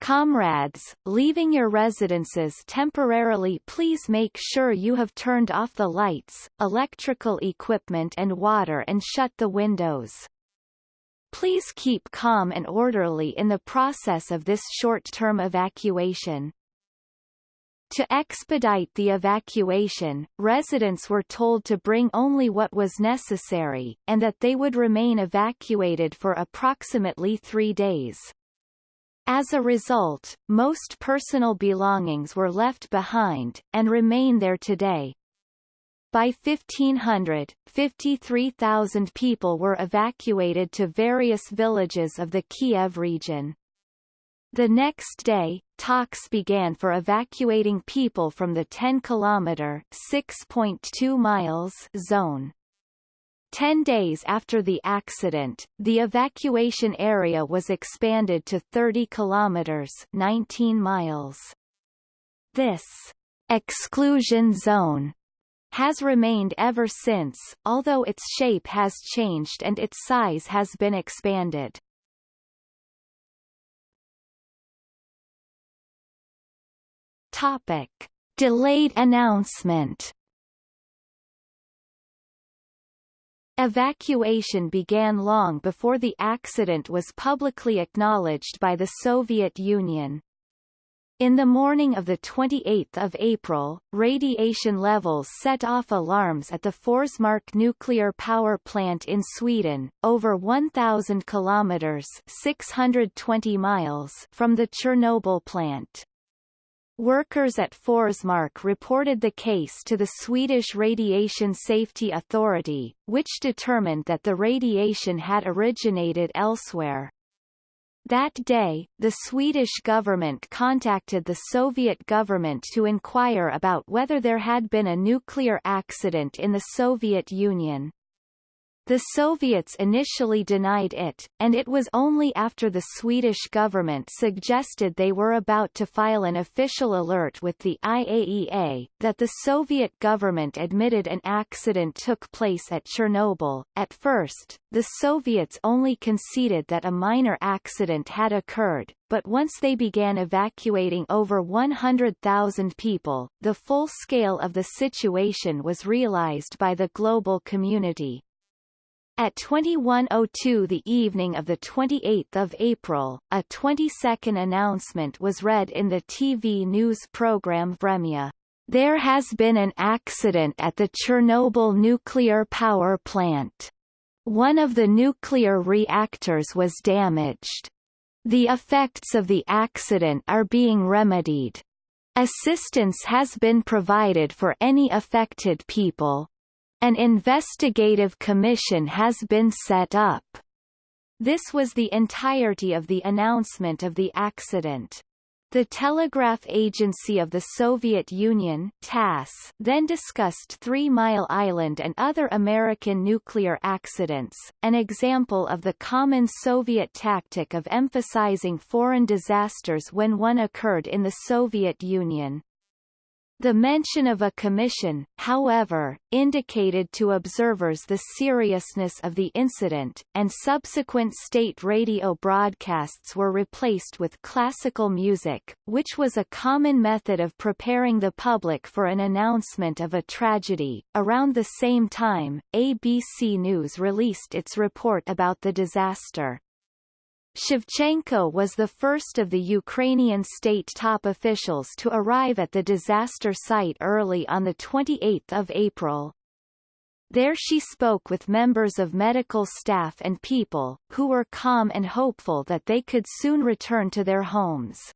Comrades, leaving your residences temporarily please make sure you have turned off the lights, electrical equipment and water and shut the windows. Please keep calm and orderly in the process of this short-term evacuation. To expedite the evacuation, residents were told to bring only what was necessary, and that they would remain evacuated for approximately three days. As a result, most personal belongings were left behind, and remain there today. By 1500, 53,000 people were evacuated to various villages of the Kiev region. The next day, talks began for evacuating people from the 10-kilometer (6.2 miles) zone. Ten days after the accident, the evacuation area was expanded to 30 kilometers 19 miles. This exclusion zone has remained ever since, although its shape has changed and its size has been expanded. Topic. Delayed announcement Evacuation began long before the accident was publicly acknowledged by the Soviet Union. In the morning of 28 April, radiation levels set off alarms at the Forsmark nuclear power plant in Sweden, over 1,000 kilometers 620 miles from the Chernobyl plant. Workers at Forsmark reported the case to the Swedish Radiation Safety Authority, which determined that the radiation had originated elsewhere. That day, the Swedish government contacted the Soviet government to inquire about whether there had been a nuclear accident in the Soviet Union. The Soviets initially denied it, and it was only after the Swedish government suggested they were about to file an official alert with the IAEA, that the Soviet government admitted an accident took place at Chernobyl. At first, the Soviets only conceded that a minor accident had occurred, but once they began evacuating over 100,000 people, the full scale of the situation was realized by the global community. At 21.02 the evening of 28 April, a 20-second announcement was read in the TV news program Vremya. There has been an accident at the Chernobyl nuclear power plant. One of the nuclear reactors was damaged. The effects of the accident are being remedied. Assistance has been provided for any affected people. An investigative commission has been set up. This was the entirety of the announcement of the accident. The Telegraph Agency of the Soviet Union TASS then discussed Three Mile Island and other American nuclear accidents, an example of the common Soviet tactic of emphasizing foreign disasters when one occurred in the Soviet Union. The mention of a commission, however, indicated to observers the seriousness of the incident, and subsequent state radio broadcasts were replaced with classical music, which was a common method of preparing the public for an announcement of a tragedy. Around the same time, ABC News released its report about the disaster. Shevchenko was the first of the Ukrainian state top officials to arrive at the disaster site early on 28 April. There she spoke with members of medical staff and people, who were calm and hopeful that they could soon return to their homes.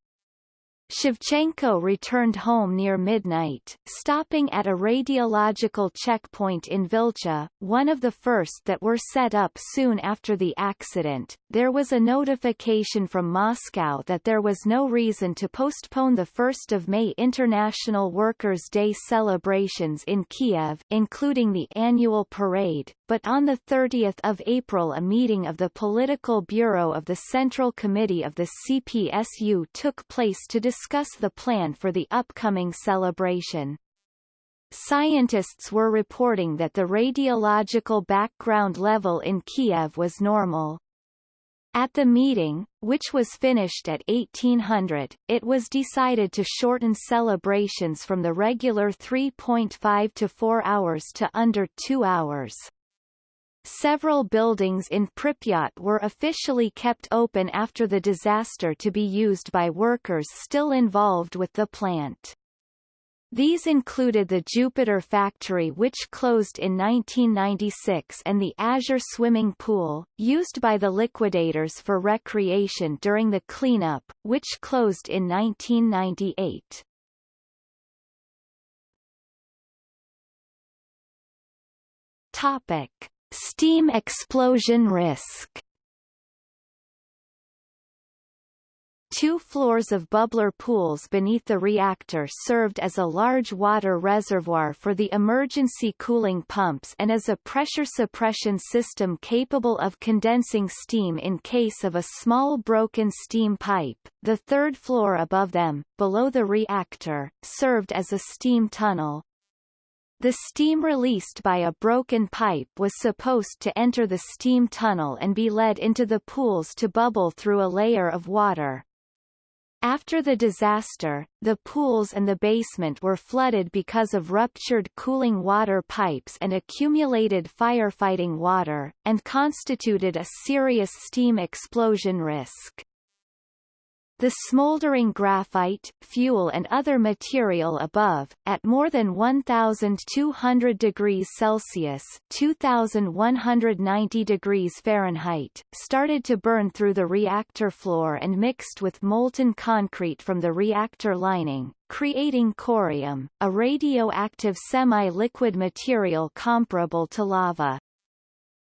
Shevchenko returned home near midnight, stopping at a radiological checkpoint in Vilcha, one of the first that were set up soon after the accident. There was a notification from Moscow that there was no reason to postpone the 1st of May International Workers' Day celebrations in Kiev, including the annual parade, but on 30 April a meeting of the Political Bureau of the Central Committee of the CPSU took place to discuss the plan for the upcoming celebration. Scientists were reporting that the radiological background level in Kiev was normal. At the meeting, which was finished at 1800, it was decided to shorten celebrations from the regular 3.5 to 4 hours to under 2 hours. Several buildings in Pripyat were officially kept open after the disaster to be used by workers still involved with the plant. These included the Jupiter factory which closed in 1996 and the Azure swimming pool, used by the liquidators for recreation during the cleanup, which closed in 1998. Topic. Steam explosion risk Two floors of bubbler pools beneath the reactor served as a large water reservoir for the emergency cooling pumps and as a pressure suppression system capable of condensing steam in case of a small broken steam pipe. The third floor above them, below the reactor, served as a steam tunnel, the steam released by a broken pipe was supposed to enter the steam tunnel and be led into the pools to bubble through a layer of water. After the disaster, the pools and the basement were flooded because of ruptured cooling water pipes and accumulated firefighting water, and constituted a serious steam explosion risk. The smoldering graphite, fuel and other material above, at more than 1,200 degrees Celsius 2,190 degrees Fahrenheit, started to burn through the reactor floor and mixed with molten concrete from the reactor lining, creating corium, a radioactive semi-liquid material comparable to lava.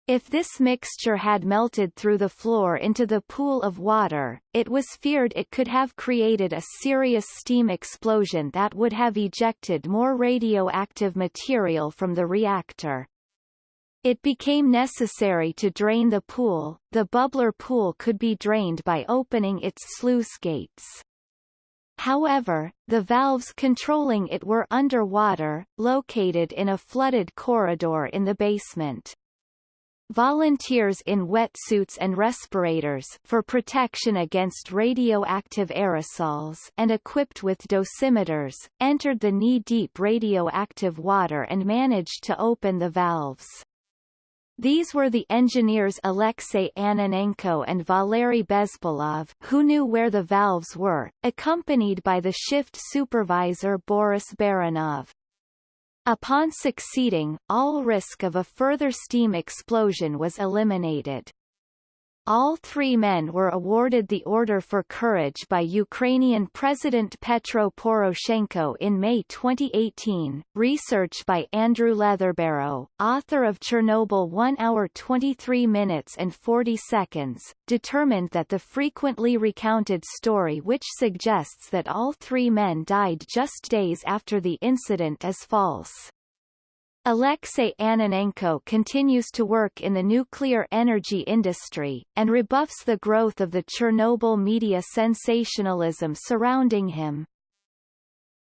If this mixture had melted through the floor into the pool of water, it was feared it could have created a serious steam explosion that would have ejected more radioactive material from the reactor. It became necessary to drain the pool. The bubbler pool could be drained by opening its sluice gates. However, the valves controlling it were underwater, located in a flooded corridor in the basement. Volunteers in wetsuits and respirators for protection against radioactive aerosols and equipped with dosimeters, entered the knee-deep radioactive water and managed to open the valves. These were the engineers Alexei Ananenko and Valery Bespalov, who knew where the valves were, accompanied by the shift supervisor Boris Baranov. Upon succeeding, all risk of a further steam explosion was eliminated. All three men were awarded the Order for Courage by Ukrainian President Petro Poroshenko in May 2018. Research by Andrew Leatherbarrow, author of Chernobyl 1 hour 23 minutes and 40 seconds, determined that the frequently recounted story which suggests that all three men died just days after the incident is false. Alexei Ananenko continues to work in the nuclear energy industry, and rebuffs the growth of the Chernobyl media sensationalism surrounding him.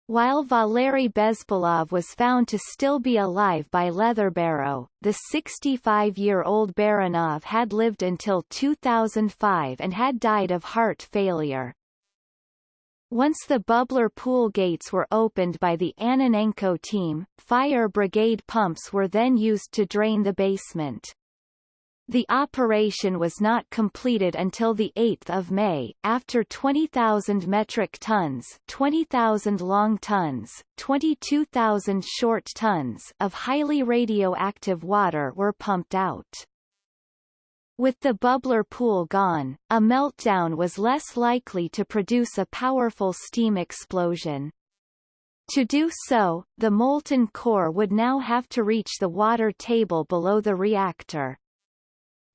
While Valery Bespalov was found to still be alive by Leatherbarrow, the 65-year-old Baranov had lived until 2005 and had died of heart failure. Once the bubbler pool gates were opened by the Ananenko team, fire brigade pumps were then used to drain the basement. The operation was not completed until 8 May, after 20,000 metric tons 20,000 long tons, 22,000 short tons of highly radioactive water were pumped out. With the bubbler pool gone, a meltdown was less likely to produce a powerful steam explosion. To do so, the molten core would now have to reach the water table below the reactor.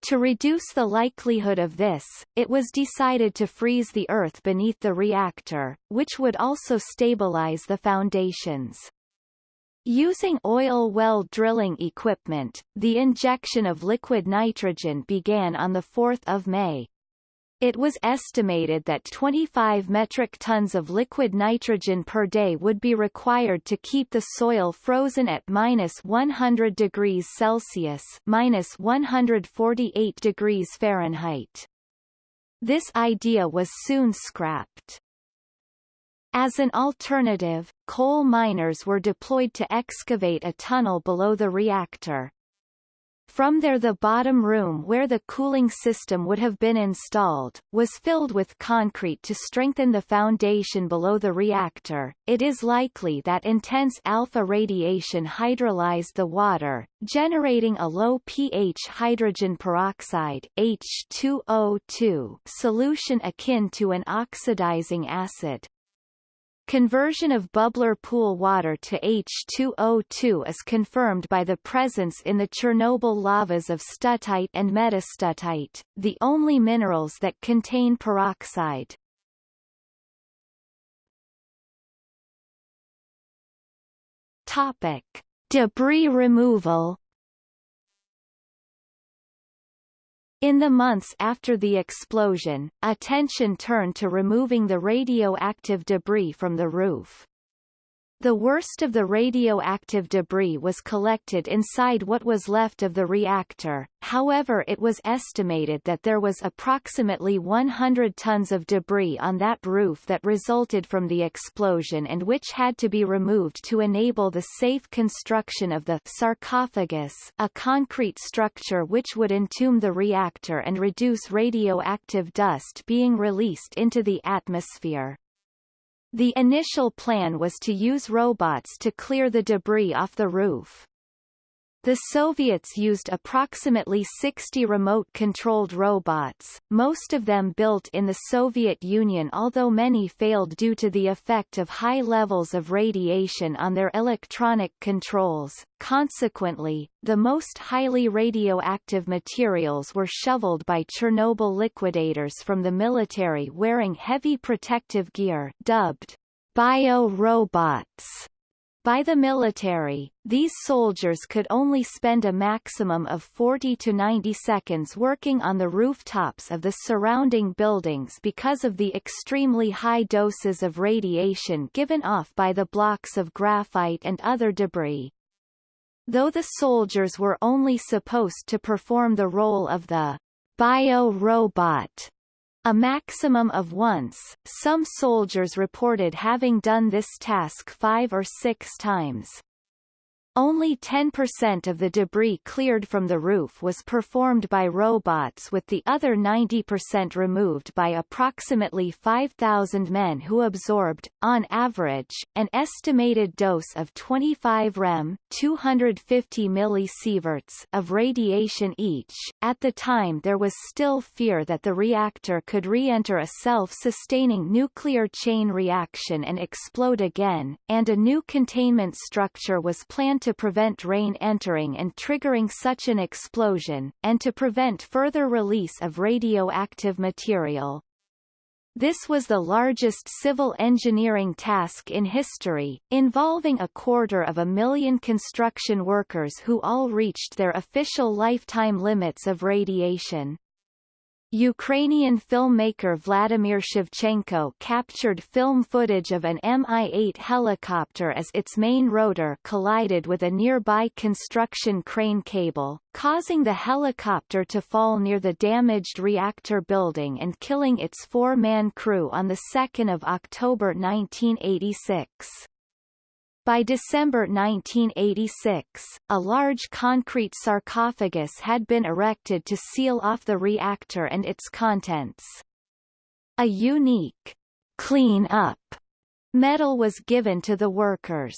To reduce the likelihood of this, it was decided to freeze the earth beneath the reactor, which would also stabilize the foundations. Using oil well drilling equipment, the injection of liquid nitrogen began on 4 May. It was estimated that 25 metric tons of liquid nitrogen per day would be required to keep the soil frozen at minus 100 degrees Celsius minus 148 degrees Fahrenheit. This idea was soon scrapped. As an alternative, coal miners were deployed to excavate a tunnel below the reactor. From there the bottom room where the cooling system would have been installed, was filled with concrete to strengthen the foundation below the reactor. It is likely that intense alpha radiation hydrolyzed the water, generating a low pH hydrogen peroxide H2O2 solution akin to an oxidizing acid. Conversion of bubbler pool water to H2O2 is confirmed by the presence in the Chernobyl lavas of studtite and metastudtite, the only minerals that contain peroxide. Topic: Debris removal In the months after the explosion, attention turned to removing the radioactive debris from the roof. The worst of the radioactive debris was collected inside what was left of the reactor, however it was estimated that there was approximately 100 tons of debris on that roof that resulted from the explosion and which had to be removed to enable the safe construction of the sarcophagus a concrete structure which would entomb the reactor and reduce radioactive dust being released into the atmosphere. The initial plan was to use robots to clear the debris off the roof. The Soviets used approximately 60 remote-controlled robots, most of them built in the Soviet Union although many failed due to the effect of high levels of radiation on their electronic controls. Consequently, the most highly radioactive materials were shoveled by Chernobyl liquidators from the military wearing heavy protective gear dubbed bio-robots By the military, these soldiers could only spend a maximum of 40 to 90 seconds working on the rooftops of the surrounding buildings because of the extremely high doses of radiation given off by the blocks of graphite and other debris. Though the soldiers were only supposed to perform the role of the bio-robot a maximum of once, some soldiers reported having done this task five or six times. Only 10% of the debris cleared from the roof was performed by robots with the other 90% removed by approximately 5,000 men who absorbed, on average, an estimated dose of 25 rem 250 millisieverts of radiation each. At the time there was still fear that the reactor could re-enter a self-sustaining nuclear chain reaction and explode again, and a new containment structure was planned to prevent rain entering and triggering such an explosion, and to prevent further release of radioactive material. This was the largest civil engineering task in history, involving a quarter of a million construction workers who all reached their official lifetime limits of radiation. Ukrainian filmmaker Vladimir Shevchenko captured film footage of an Mi-8 helicopter as its main rotor collided with a nearby construction crane cable, causing the helicopter to fall near the damaged reactor building and killing its four-man crew on 2 October 1986. By December 1986, a large concrete sarcophagus had been erected to seal off the reactor and its contents. A unique clean up medal was given to the workers.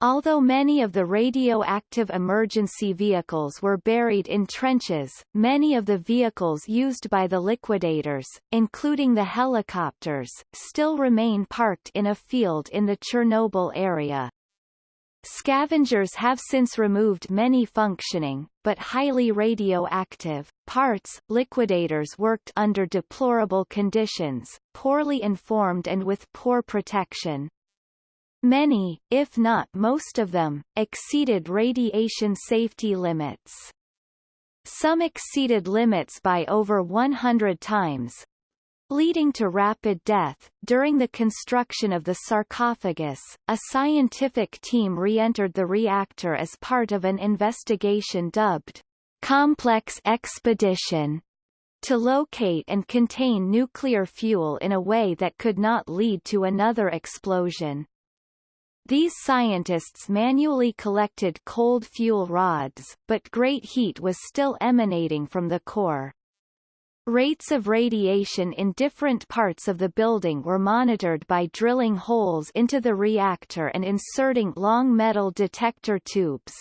Although many of the radioactive emergency vehicles were buried in trenches, many of the vehicles used by the liquidators, including the helicopters, still remain parked in a field in the Chernobyl area. Scavengers have since removed many functioning, but highly radioactive, parts. Liquidators worked under deplorable conditions, poorly informed and with poor protection. Many, if not most of them, exceeded radiation safety limits. Some exceeded limits by over 100 times, leading to rapid death. During the construction of the sarcophagus, a scientific team re-entered the reactor as part of an investigation dubbed Complex Expedition to locate and contain nuclear fuel in a way that could not lead to another explosion. These scientists manually collected cold fuel rods, but great heat was still emanating from the core. Rates of radiation in different parts of the building were monitored by drilling holes into the reactor and inserting long metal detector tubes.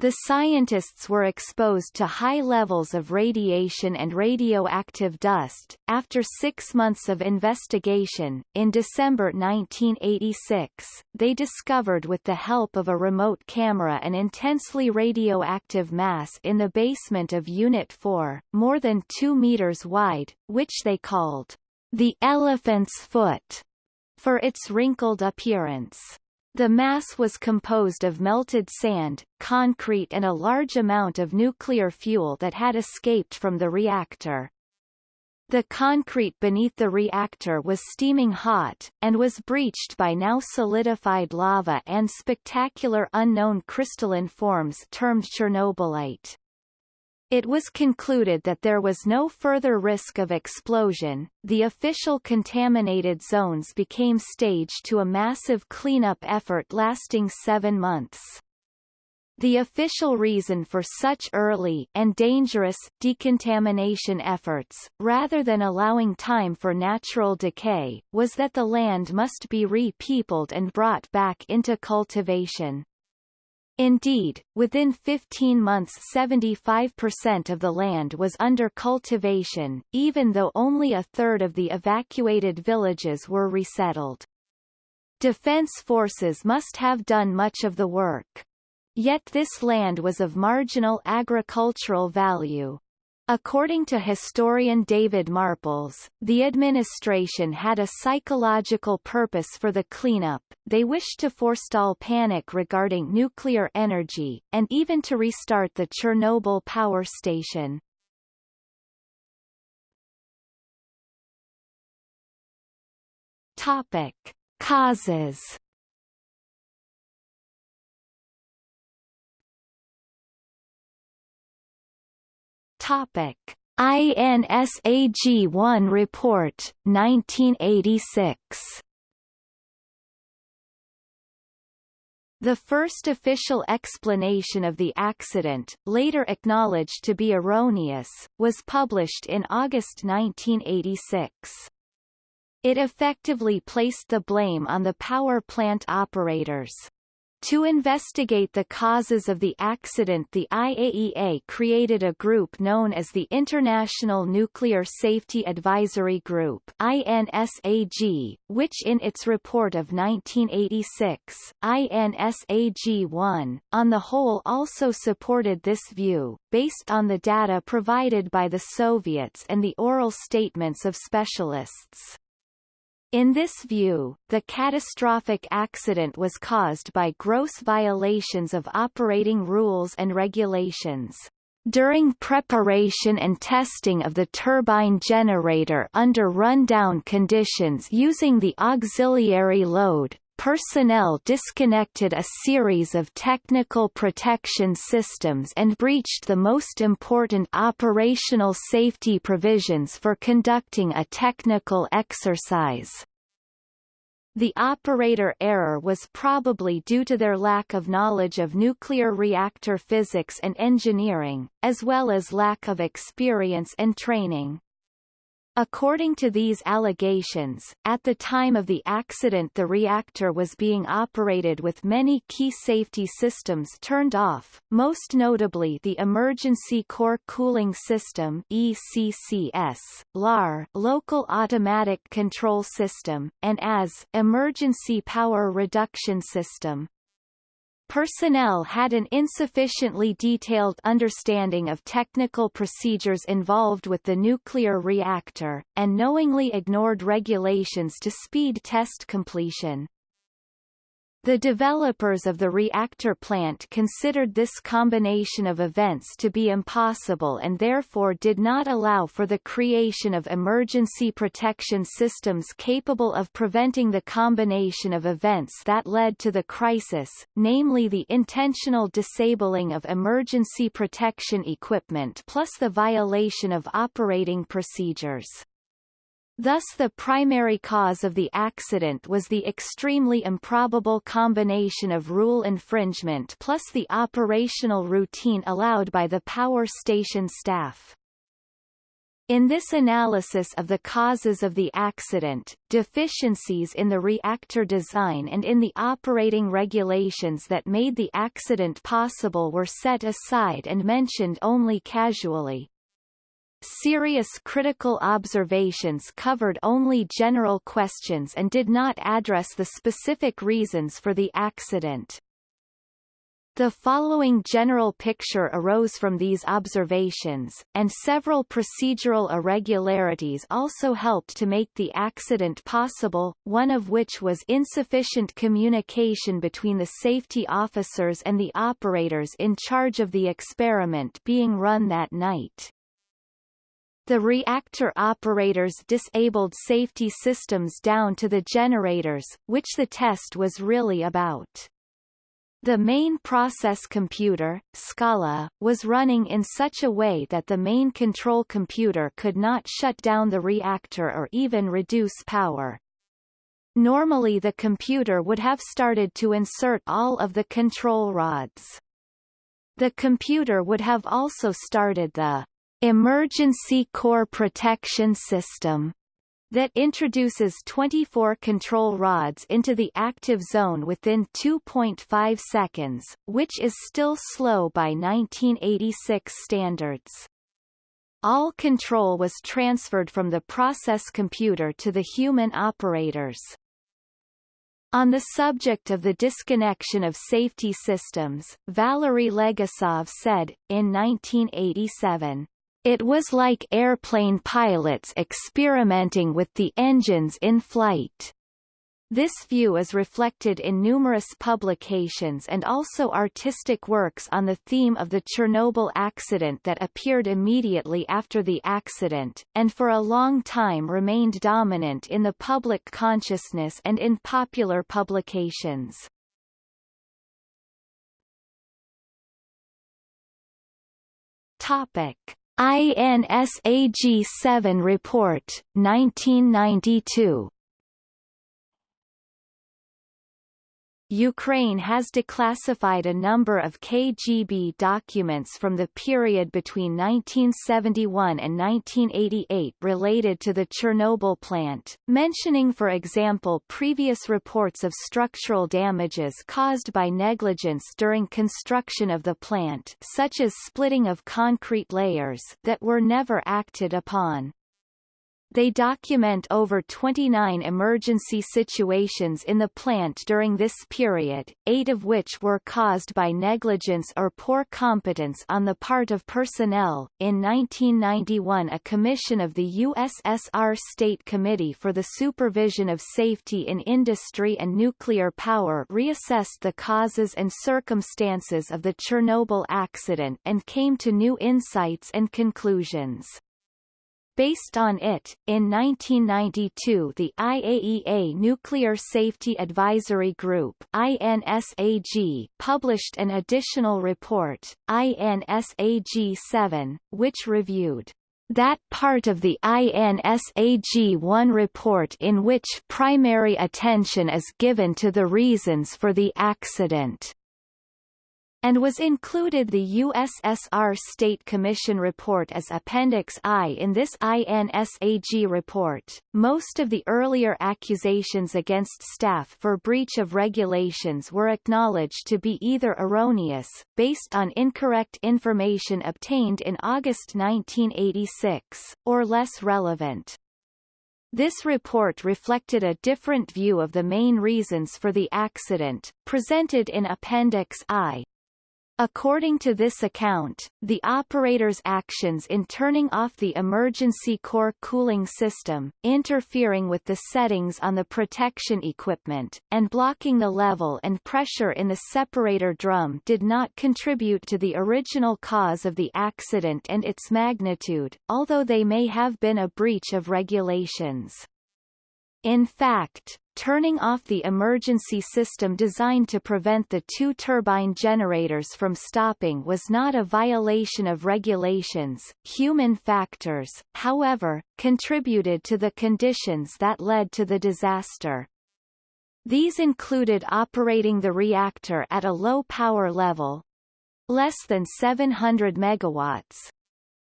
The scientists were exposed to high levels of radiation and radioactive dust. After six months of investigation, in December 1986, they discovered with the help of a remote camera an intensely radioactive mass in the basement of Unit 4, more than 2 meters wide, which they called the elephant's foot for its wrinkled appearance. The mass was composed of melted sand, concrete and a large amount of nuclear fuel that had escaped from the reactor. The concrete beneath the reactor was steaming hot, and was breached by now solidified lava and spectacular unknown crystalline forms termed Chernobylite. It was concluded that there was no further risk of explosion. The official contaminated zones became staged to a massive cleanup effort lasting seven months. The official reason for such early and dangerous decontamination efforts, rather than allowing time for natural decay, was that the land must be re-peopled and brought back into cultivation. Indeed, within 15 months 75% of the land was under cultivation, even though only a third of the evacuated villages were resettled. Defense forces must have done much of the work. Yet this land was of marginal agricultural value. According to historian David Marples, the administration had a psychological purpose for the cleanup, they wished to forestall panic regarding nuclear energy, and even to restart the Chernobyl power station. Topic. Causes Topic: INSAG-1 report 1986. The first official explanation of the accident, later acknowledged to be erroneous, was published in August 1986. It effectively placed the blame on the power plant operators. To investigate the causes of the accident the IAEA created a group known as the International Nuclear Safety Advisory Group INSAG, which in its report of 1986, INSAG-1, on the whole also supported this view, based on the data provided by the Soviets and the oral statements of specialists. In this view, the catastrophic accident was caused by gross violations of operating rules and regulations. During preparation and testing of the turbine generator under rundown conditions using the auxiliary load, personnel disconnected a series of technical protection systems and breached the most important operational safety provisions for conducting a technical exercise. The operator error was probably due to their lack of knowledge of nuclear reactor physics and engineering, as well as lack of experience and training. According to these allegations, at the time of the accident the reactor was being operated with many key safety systems turned off, most notably the Emergency Core Cooling System ECCS, LAR Local Automatic Control System, and AZ Emergency Power Reduction System. Personnel had an insufficiently detailed understanding of technical procedures involved with the nuclear reactor, and knowingly ignored regulations to speed test completion. The developers of the reactor plant considered this combination of events to be impossible and therefore did not allow for the creation of emergency protection systems capable of preventing the combination of events that led to the crisis, namely the intentional disabling of emergency protection equipment plus the violation of operating procedures. Thus the primary cause of the accident was the extremely improbable combination of rule infringement plus the operational routine allowed by the power station staff. In this analysis of the causes of the accident, deficiencies in the reactor design and in the operating regulations that made the accident possible were set aside and mentioned only casually. Serious critical observations covered only general questions and did not address the specific reasons for the accident. The following general picture arose from these observations, and several procedural irregularities also helped to make the accident possible, one of which was insufficient communication between the safety officers and the operators in charge of the experiment being run that night. The reactor operators disabled safety systems down to the generators, which the test was really about. The main process computer, SKALA, was running in such a way that the main control computer could not shut down the reactor or even reduce power. Normally the computer would have started to insert all of the control rods. The computer would have also started the Emergency Core Protection System that introduces 24 control rods into the active zone within 2.5 seconds, which is still slow by 1986 standards. All control was transferred from the process computer to the human operators. On the subject of the disconnection of safety systems, Valery Legasov said, in 1987, It was like airplane pilots experimenting with the engines in flight. This view is reflected in numerous publications and also artistic works on the theme of the Chernobyl accident that appeared immediately after the accident, and for a long time remained dominant in the public consciousness and in popular publications. Topic. INSAG 7 Report, 1992 Ukraine has declassified a number of KGB documents from the period between 1971 and 1988 related to the Chernobyl plant, mentioning for example previous reports of structural damages caused by negligence during construction of the plant such as splitting of concrete layers that were never acted upon. They document over 29 emergency situations in the plant during this period, eight of which were caused by negligence or poor competence on the part of personnel. In 1991 a commission of the USSR State Committee for the Supervision of Safety in Industry and Nuclear Power reassessed the causes and circumstances of the Chernobyl accident and came to new insights and conclusions. Based on it, in 1992 the IAEA Nuclear Safety Advisory Group INSAG published an additional report, INSAG-7, which reviewed that part of the INSAG-1 report in which primary attention is given to the reasons for the accident and was included the USSR State Commission report as Appendix I in this INSAG report. Most of the earlier accusations against staff for breach of regulations were acknowledged to be either erroneous, based on incorrect information obtained in August 1986, or less relevant. This report reflected a different view of the main reasons for the accident, presented in Appendix I, According to this account, the operator's actions in turning off the emergency core cooling system, interfering with the settings on the protection equipment, and blocking the level and pressure in the separator drum did not contribute to the original cause of the accident and its magnitude, although they may have been a breach of regulations. In fact, turning off the emergency system designed to prevent the two turbine generators from stopping was not a violation of regulations. Human factors, however, contributed to the conditions that led to the disaster. These included operating the reactor at a low power level, less than 700 megawatts,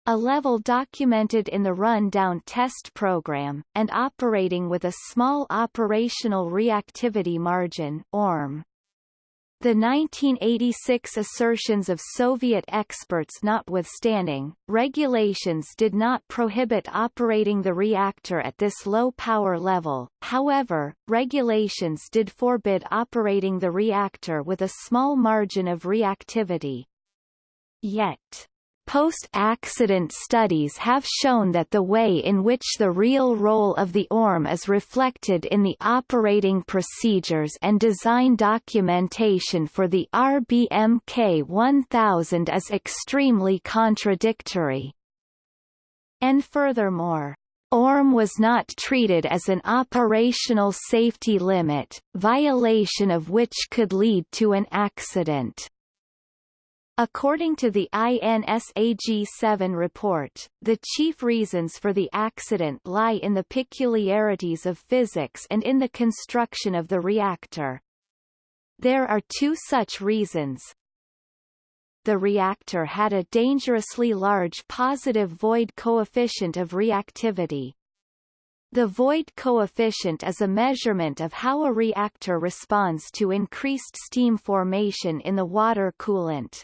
a level documented in the Run-Down test program, and operating with a small operational reactivity margin ORM. The 1986 assertions of Soviet experts notwithstanding, regulations did not prohibit operating the reactor at this low power level, however, regulations did forbid operating the reactor with a small margin of reactivity. Yet, Post-accident studies have shown that the way in which the real role of the ORM is reflected in the operating procedures and design documentation for the RBMK 1000 is extremely contradictory. And furthermore, ORM was not treated as an operational safety limit, violation of which could lead to an accident. According to the INSAG-7 report, the chief reasons for the accident lie in the peculiarities of physics and in the construction of the reactor. There are two such reasons. The reactor had a dangerously large positive void coefficient of reactivity. The void coefficient is a measurement of how a reactor responds to increased steam formation in the water coolant.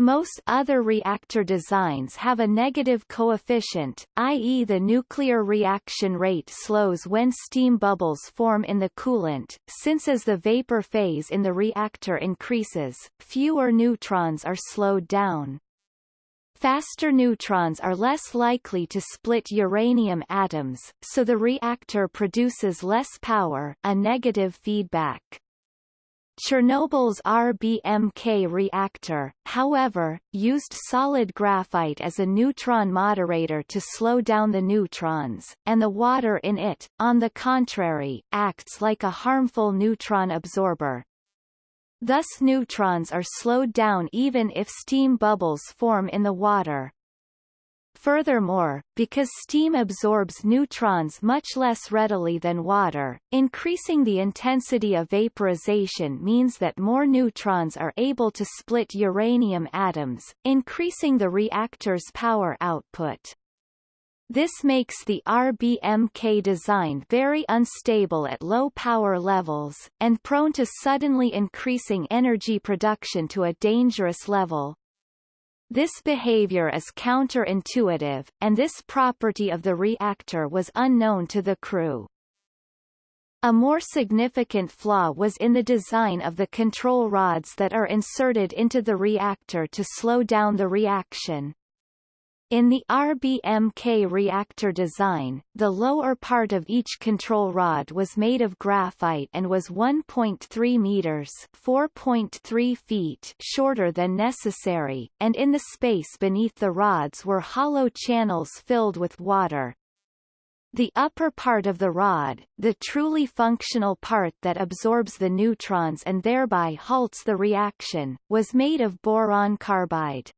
Most other reactor designs have a negative coefficient, i.e. the nuclear reaction rate slows when steam bubbles form in the coolant, since as the vapor phase in the reactor increases, fewer neutrons are slowed down. Faster neutrons are less likely to split uranium atoms, so the reactor produces less power a negative feedback. Chernobyl's RBMK reactor, however, used solid graphite as a neutron moderator to slow down the neutrons, and the water in it, on the contrary, acts like a harmful neutron absorber. Thus neutrons are slowed down even if steam bubbles form in the water. Furthermore, because steam absorbs neutrons much less readily than water, increasing the intensity of vaporization means that more neutrons are able to split uranium atoms, increasing the reactor's power output. This makes the RBMK design very unstable at low power levels, and prone to suddenly increasing energy production to a dangerous level, this behavior is counterintuitive, and this property of the reactor was unknown to the crew. A more significant flaw was in the design of the control rods that are inserted into the reactor to slow down the reaction. In the RBMK reactor design, the lower part of each control rod was made of graphite and was 1.3 meters (4.3 feet) shorter than necessary, and in the space beneath the rods were hollow channels filled with water. The upper part of the rod, the truly functional part that absorbs the neutrons and thereby halts the reaction, was made of boron carbide.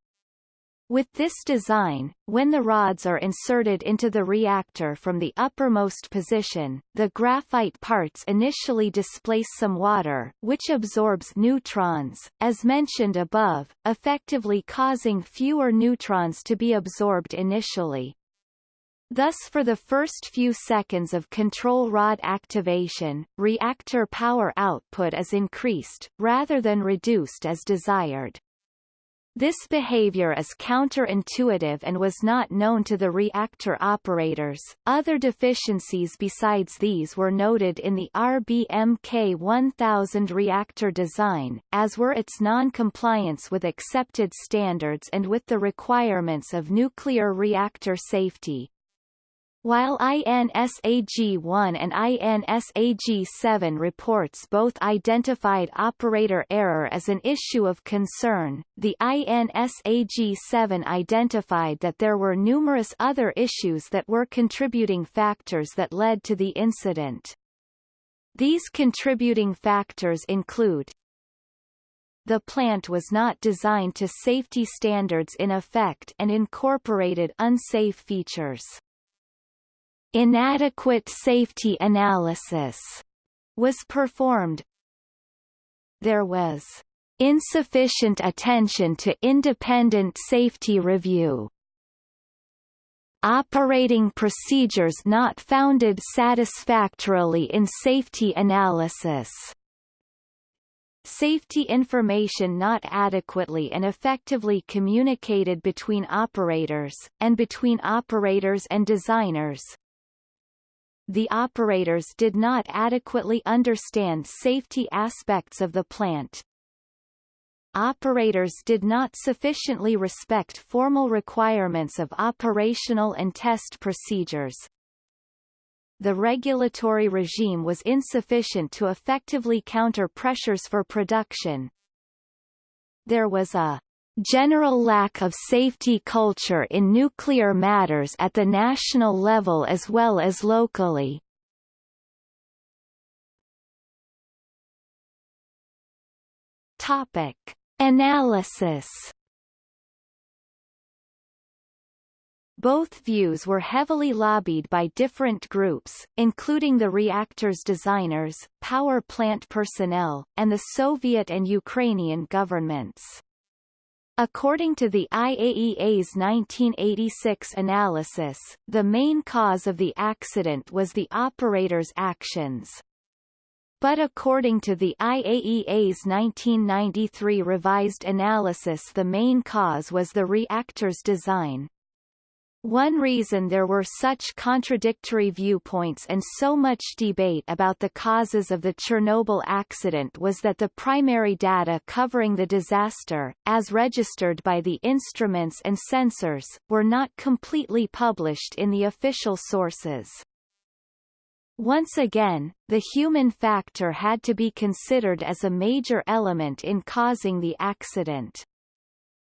With this design, when the rods are inserted into the reactor from the uppermost position, the graphite parts initially displace some water, which absorbs neutrons, as mentioned above, effectively causing fewer neutrons to be absorbed initially. Thus for the first few seconds of control rod activation, reactor power output is increased, rather than reduced as desired. This behavior is counterintuitive and was not known to the reactor operators. Other deficiencies besides these were noted in the RBMK 1000 reactor design, as were its non-compliance with accepted standards and with the requirements of nuclear reactor safety. While INSAG-1 and INSAG-7 reports both identified operator error as an issue of concern, the INSAG-7 identified that there were numerous other issues that were contributing factors that led to the incident. These contributing factors include the plant was not designed to safety standards in effect and incorporated unsafe features. Inadequate safety analysis was performed. There was insufficient attention to independent safety review. Operating procedures not founded satisfactorily in safety analysis. Safety information not adequately and effectively communicated between operators, and between operators and designers, the operators did not adequately understand safety aspects of the plant. Operators did not sufficiently respect formal requirements of operational and test procedures. The regulatory regime was insufficient to effectively counter pressures for production. There was a general lack of safety culture in nuclear matters at the national level as well as locally. Topic. Analysis Both views were heavily lobbied by different groups, including the reactor's designers, power plant personnel, and the Soviet and Ukrainian governments. According to the IAEA's 1986 analysis, the main cause of the accident was the operator's actions. But according to the IAEA's 1993 revised analysis the main cause was the reactor's design. One reason there were such contradictory viewpoints and so much debate about the causes of the Chernobyl accident was that the primary data covering the disaster, as registered by the instruments and sensors, were not completely published in the official sources. Once again, the human factor had to be considered as a major element in causing the accident.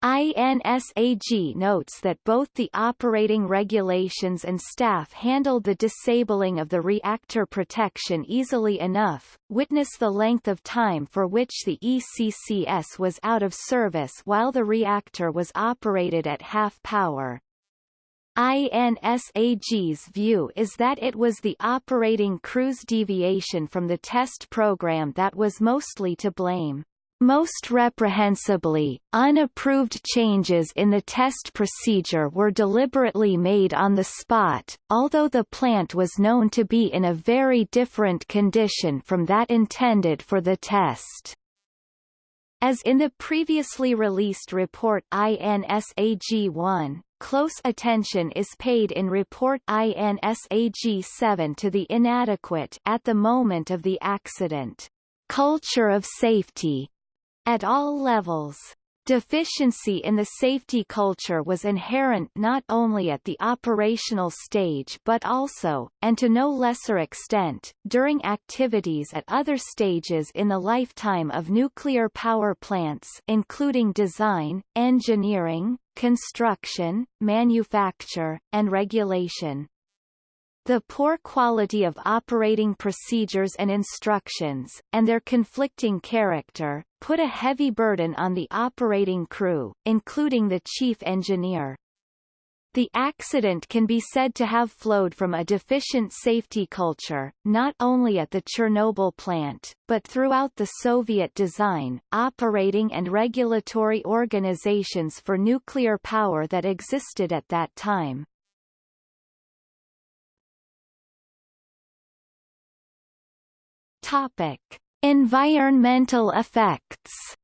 INSAG notes that both the operating regulations and staff handled the disabling of the reactor protection easily enough, witness the length of time for which the ECCS was out of service while the reactor was operated at half power. INSAG's view is that it was the operating crew's deviation from the test program that was mostly to blame. Most reprehensibly, unapproved changes in the test procedure were deliberately made on the spot, although the plant was known to be in a very different condition from that intended for the test. As in the previously released report INSAG-1, close attention is paid in report INSAG-7 to the inadequate at the moment of the accident culture of safety at all levels. Deficiency in the safety culture was inherent not only at the operational stage but also, and to no lesser extent, during activities at other stages in the lifetime of nuclear power plants including design, engineering, construction, manufacture, and regulation. The poor quality of operating procedures and instructions, and their conflicting character, put a heavy burden on the operating crew, including the chief engineer. The accident can be said to have flowed from a deficient safety culture, not only at the Chernobyl plant, but throughout the Soviet design, operating and regulatory organizations for nuclear power that existed at that time. Topic: Environmental effects.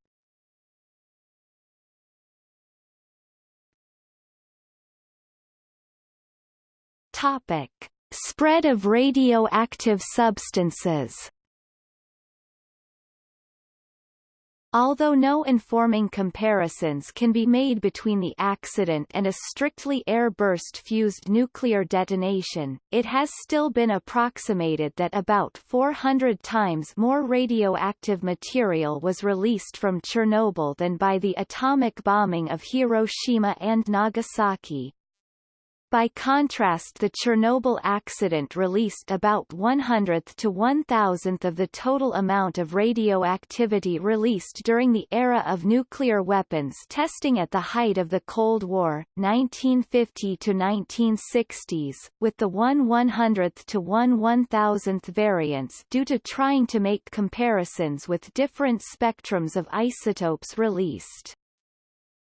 Topic: Spread of radioactive substances. Although no informing comparisons can be made between the accident and a strictly air-burst-fused nuclear detonation, it has still been approximated that about 400 times more radioactive material was released from Chernobyl than by the atomic bombing of Hiroshima and Nagasaki. By contrast the Chernobyl accident released about 100th to 1000th of the total amount of radioactivity released during the era of nuclear weapons testing at the height of the Cold War, 1950 to 1960s, with the 1 100th to 1 1000th variants due to trying to make comparisons with different spectrums of isotopes released.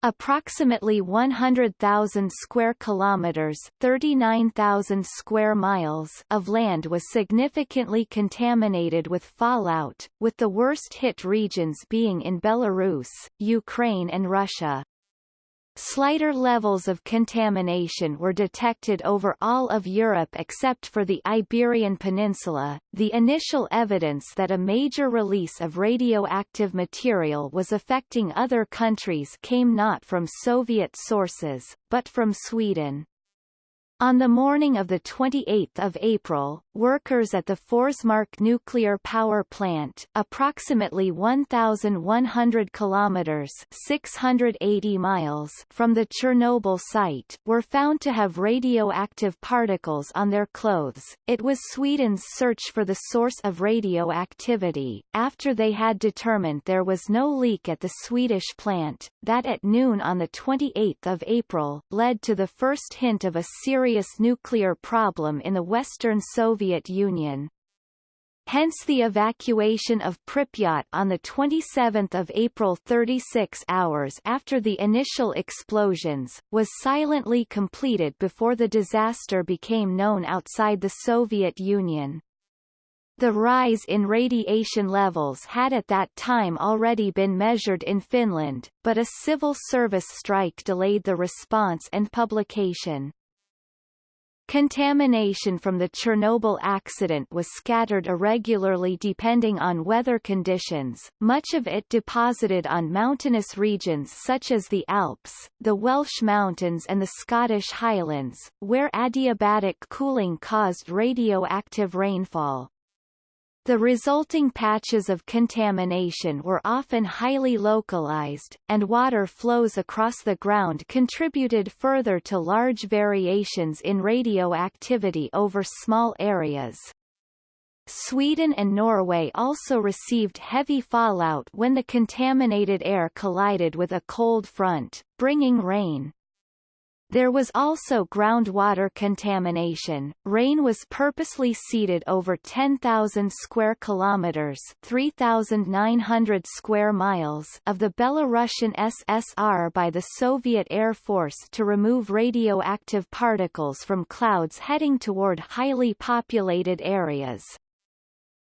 Approximately 100,000 square kilometers, 39,000 square miles of land was significantly contaminated with fallout, with the worst hit regions being in Belarus, Ukraine and Russia. Slighter levels of contamination were detected over all of Europe except for the Iberian Peninsula. The initial evidence that a major release of radioactive material was affecting other countries came not from Soviet sources, but from Sweden. On the morning of 28 April, workers at the Forsmark nuclear power plant, approximately 1,100 kilometers (680 miles) from the Chernobyl site, were found to have radioactive particles on their clothes. It was Sweden's search for the source of radioactivity, after they had determined there was no leak at the Swedish plant, that at noon on the 28th of April, led to the first hint of a serious nuclear problem in the Western Soviet Union. Hence the evacuation of Pripyat on 27 April 36 hours after the initial explosions, was silently completed before the disaster became known outside the Soviet Union. The rise in radiation levels had at that time already been measured in Finland, but a civil service strike delayed the response and publication. Contamination from the Chernobyl accident was scattered irregularly depending on weather conditions, much of it deposited on mountainous regions such as the Alps, the Welsh Mountains and the Scottish Highlands, where adiabatic cooling caused radioactive rainfall. The resulting patches of contamination were often highly localized, and water flows across the ground contributed further to large variations in radioactivity over small areas. Sweden and Norway also received heavy fallout when the contaminated air collided with a cold front, bringing rain. There was also groundwater contamination. Rain was purposely seeded over 10,000 square kilometers, 3,900 square miles of the Belarusian SSR by the Soviet Air Force to remove radioactive particles from clouds heading toward highly populated areas.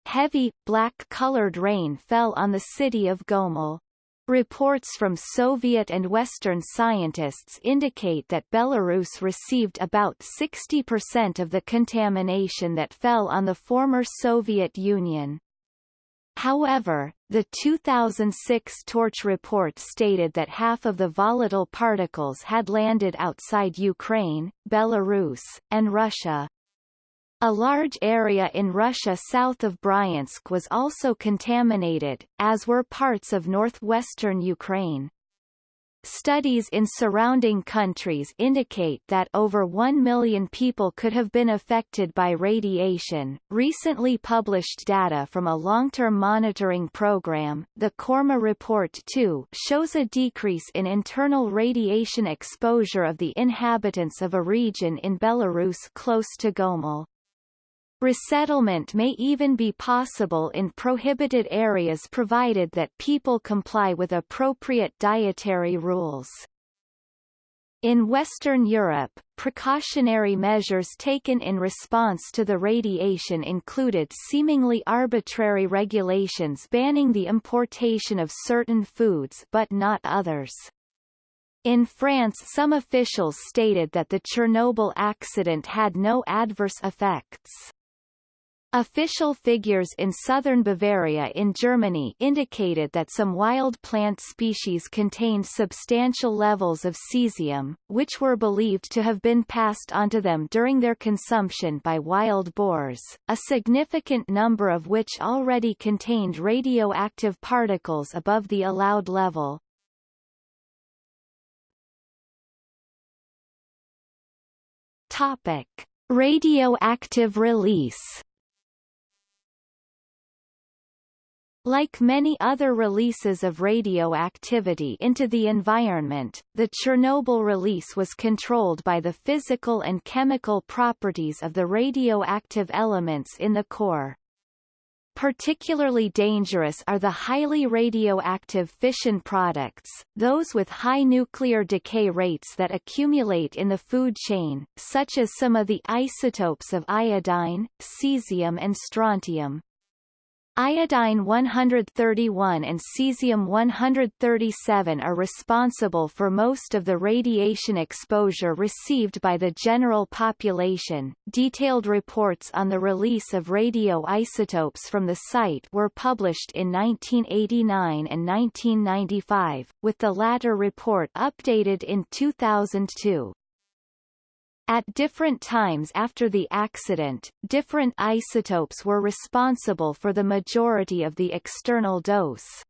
Heavy, black-colored rain fell on the city of Gomel. Reports from Soviet and Western scientists indicate that Belarus received about 60% of the contamination that fell on the former Soviet Union. However, the 2006 Torch report stated that half of the volatile particles had landed outside Ukraine, Belarus, and Russia. A large area in Russia south of Bryansk was also contaminated, as were parts of northwestern Ukraine. Studies in surrounding countries indicate that over 1 million people could have been affected by radiation. Recently published data from a long-term monitoring program, the Korma Report 2, shows a decrease in internal radiation exposure of the inhabitants of a region in Belarus close to Gomel. Resettlement may even be possible in prohibited areas provided that people comply with appropriate dietary rules. In Western Europe, precautionary measures taken in response to the radiation included seemingly arbitrary regulations banning the importation of certain foods but not others. In France some officials stated that the Chernobyl accident had no adverse effects. Official figures in southern Bavaria in Germany indicated that some wild plant species contained substantial levels of cesium, which were believed to have been passed onto them during their consumption by wild boars, a significant number of which already contained radioactive particles above the allowed level. Topic. Radioactive release Like many other releases of radioactivity into the environment, the Chernobyl release was controlled by the physical and chemical properties of the radioactive elements in the core. Particularly dangerous are the highly radioactive fission products, those with high nuclear decay rates that accumulate in the food chain, such as some of the isotopes of iodine, cesium and strontium. Iodine 131 and cesium 137 are responsible for most of the radiation exposure received by the general population. Detailed reports on the release of radioisotopes from the site were published in 1989 and 1995, with the latter report updated in 2002. At different times after the accident, different isotopes were responsible for the majority of the external dose.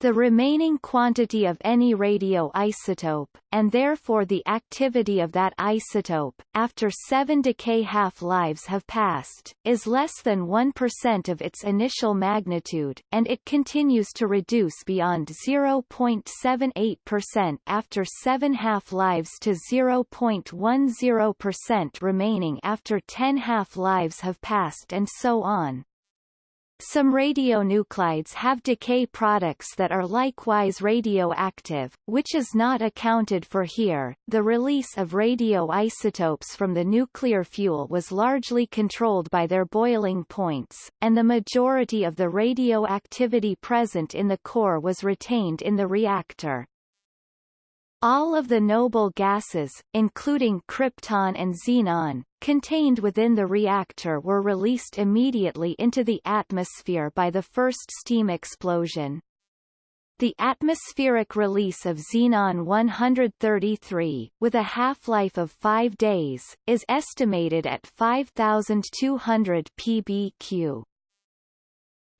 The remaining quantity of any radioisotope, and therefore the activity of that isotope, after seven decay half-lives have passed, is less than 1% of its initial magnitude, and it continues to reduce beyond 0.78% after seven half-lives to 0.10% remaining after 10 half-lives have passed and so on. Some radionuclides have decay products that are likewise radioactive, which is not accounted for here. The release of radioisotopes from the nuclear fuel was largely controlled by their boiling points, and the majority of the radioactivity present in the core was retained in the reactor. All of the noble gases, including krypton and xenon, contained within the reactor were released immediately into the atmosphere by the first steam explosion. The atmospheric release of xenon-133, with a half-life of 5 days, is estimated at 5,200 pbq.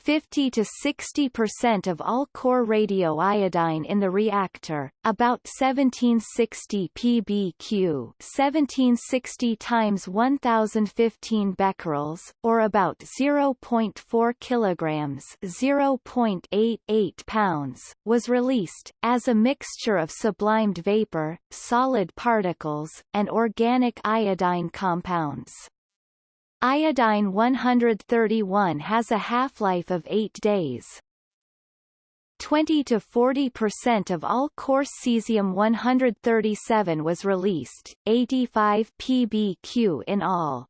50 to 60% of all core radioiodine in the reactor, about 1760 pbq 1760 times 1015 becquerels, or about 0.4 kilograms 0.88 pounds, was released, as a mixture of sublimed vapor, solid particles, and organic iodine compounds. Iodine 131 has a half-life of 8 days. 20 to 40% of all coarse cesium-137 was released, 85 pbq in all.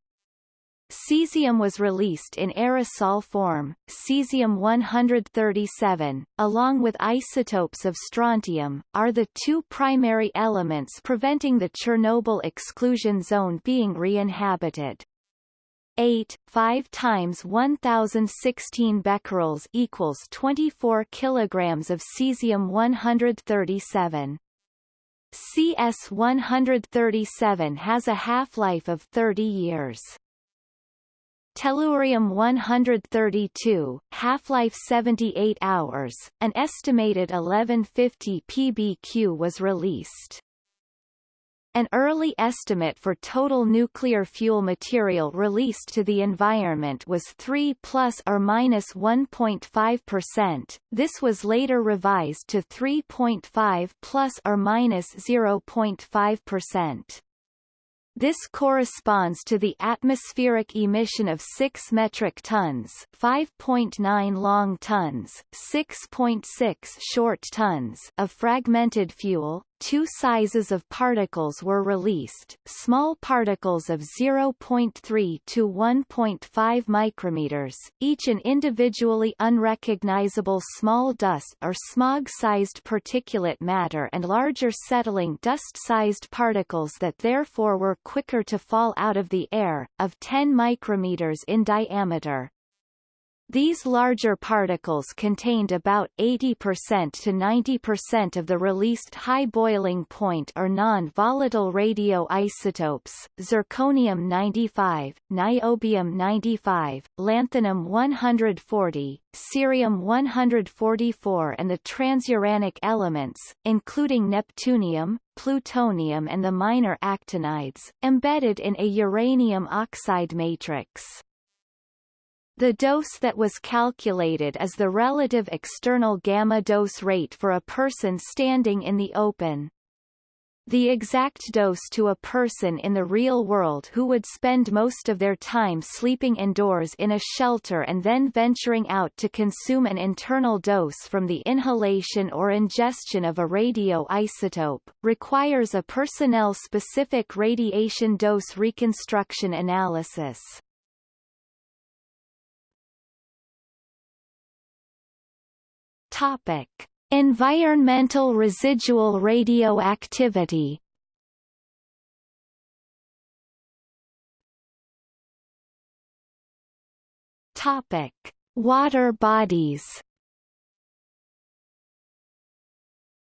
Cesium was released in aerosol form, cesium-137, along with isotopes of strontium, are the two primary elements preventing the Chernobyl exclusion zone being re-inhabited. 8, 5 times 1016 becquerels equals 24 kilograms of cesium-137. CS-137 has a half-life of 30 years. Tellurium-132, half-life 78 hours, an estimated 1150 pbq was released. An early estimate for total nuclear fuel material released to the environment was 3 plus or minus 1.5%. This was later revised to 3.5 plus or minus 0.5%. This corresponds to the atmospheric emission of 6 metric tons 5.9 long tons, 6.6 short tons of fragmented fuel, Two sizes of particles were released, small particles of 0.3 to 1.5 micrometers, each an individually unrecognizable small dust or smog-sized particulate matter and larger settling dust-sized particles that therefore were quicker to fall out of the air, of 10 micrometers in diameter. These larger particles contained about 80% to 90% of the released high boiling point or non-volatile radioisotopes, zirconium-95, niobium-95, lanthanum-140, cerium-144 and the transuranic elements, including neptunium, plutonium and the minor actinides, embedded in a uranium oxide matrix. The dose that was calculated is the relative external gamma dose rate for a person standing in the open. The exact dose to a person in the real world who would spend most of their time sleeping indoors in a shelter and then venturing out to consume an internal dose from the inhalation or ingestion of a radioisotope, requires a personnel-specific radiation dose reconstruction analysis. Topic: Environmental residual radioactivity. Topic: Water bodies.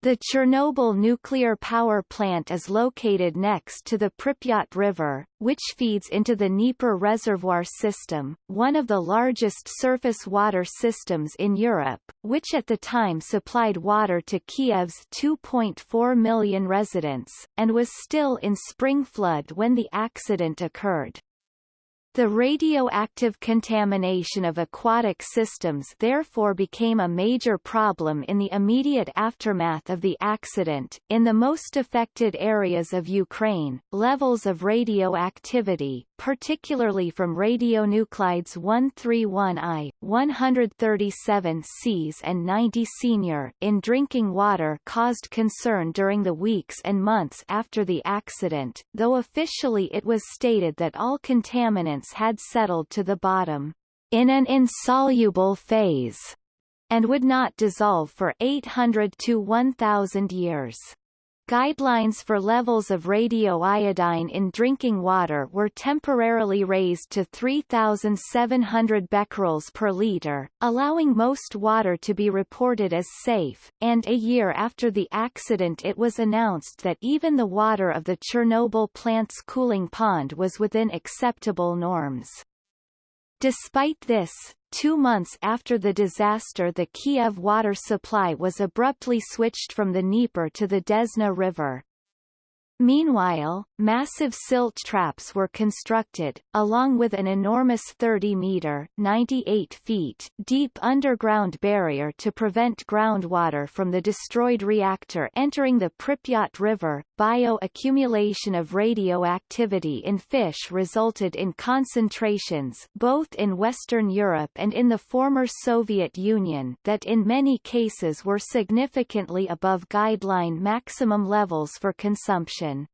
The Chernobyl nuclear power plant is located next to the Pripyat River, which feeds into the Dnieper reservoir system, one of the largest surface water systems in Europe, which at the time supplied water to Kiev's 2.4 million residents, and was still in spring flood when the accident occurred. The radioactive contamination of aquatic systems therefore became a major problem in the immediate aftermath of the accident. In the most affected areas of Ukraine, levels of radioactivity, particularly from radionuclides 131I, 137 Cs and 90 senior in drinking water caused concern during the weeks and months after the accident, though officially it was stated that all contaminants had settled to the bottom in an insoluble phase and would not dissolve for 800 to 1000 years. Guidelines for levels of radioiodine in drinking water were temporarily raised to 3,700 becquerels per liter, allowing most water to be reported as safe, and a year after the accident it was announced that even the water of the Chernobyl plant's cooling pond was within acceptable norms. Despite this, two months after the disaster the Kiev water supply was abruptly switched from the Dnieper to the Desna River. Meanwhile, massive silt traps were constructed, along with an enormous 30-meter (98 feet) deep underground barrier to prevent groundwater from the destroyed reactor entering the Pripyat River. Bioaccumulation of radioactivity in fish resulted in concentrations both in Western Europe and in the former Soviet Union that in many cases were significantly above guideline maximum levels for consumption.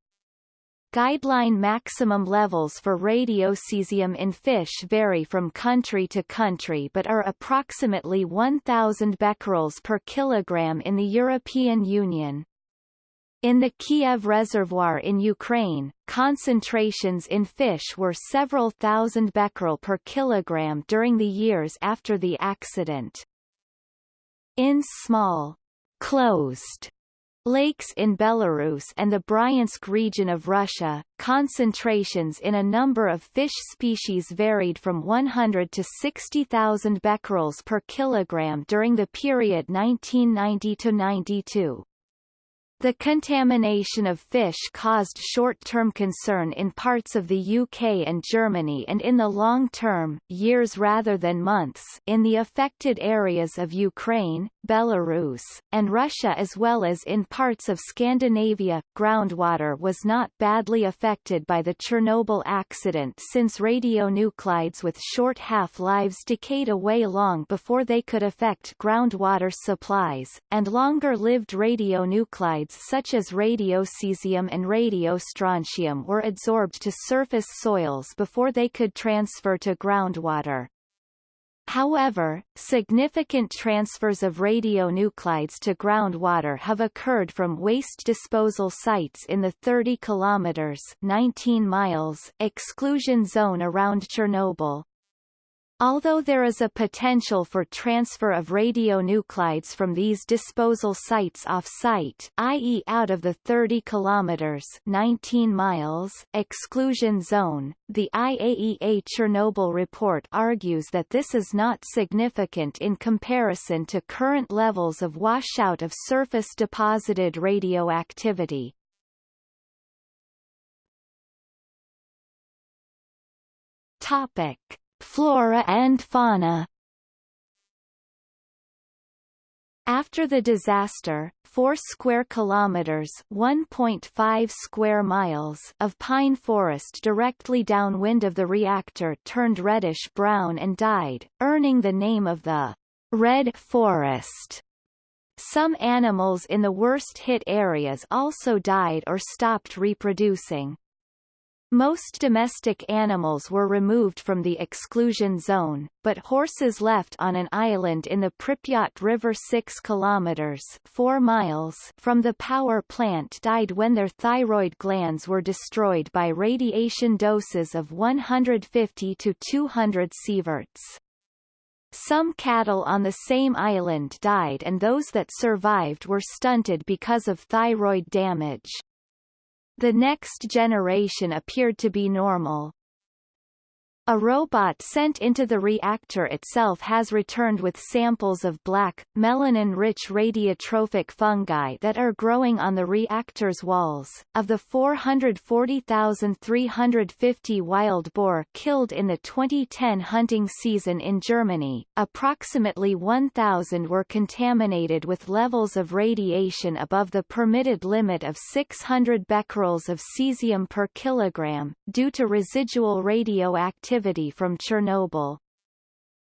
Guideline maximum levels for radiocesium in fish vary from country to country but are approximately 1,000 becquerels per kilogram in the European Union. In the Kiev reservoir in Ukraine, concentrations in fish were several thousand becquerel per kilogram during the years after the accident. In small, closed Lakes in Belarus and the Bryansk region of Russia, concentrations in a number of fish species varied from 100 to 60,000 becquerels per kilogram during the period 1990 to 92. The contamination of fish caused short-term concern in parts of the UK and Germany and in the long term, years rather than months, in the affected areas of Ukraine, Belarus, and Russia as well as in parts of Scandinavia. Groundwater was not badly affected by the Chernobyl accident since radionuclides with short half-lives decayed away long before they could affect groundwater supplies, and longer-lived radionuclides such as radiocesium and radiostrontium were adsorbed to surface soils before they could transfer to groundwater. However, significant transfers of radionuclides to groundwater have occurred from waste disposal sites in the 30 kilometers 19 miles exclusion zone around Chernobyl, Although there is a potential for transfer of radionuclides from these disposal sites off-site i.e. out of the 30 kilometers 19 miles exclusion zone, the IAEA Chernobyl report argues that this is not significant in comparison to current levels of washout of surface deposited radioactivity. Topic Flora and fauna After the disaster, 4 square kilometers, 1.5 square miles of pine forest directly downwind of the reactor turned reddish-brown and died, earning the name of the Red Forest. Some animals in the worst-hit areas also died or stopped reproducing. Most domestic animals were removed from the exclusion zone, but horses left on an island in the Pripyat River 6 kilometers 4 miles from the power plant died when their thyroid glands were destroyed by radiation doses of 150 to 200 sieverts. Some cattle on the same island died and those that survived were stunted because of thyroid damage. The next generation appeared to be normal. A robot sent into the reactor itself has returned with samples of black, melanin-rich radiotrophic fungi that are growing on the reactor's walls. Of the 440,350 wild boar killed in the 2010 hunting season in Germany, approximately 1,000 were contaminated with levels of radiation above the permitted limit of 600 becquerels of cesium per kilogram, due to residual radioactivity activity from Chernobyl.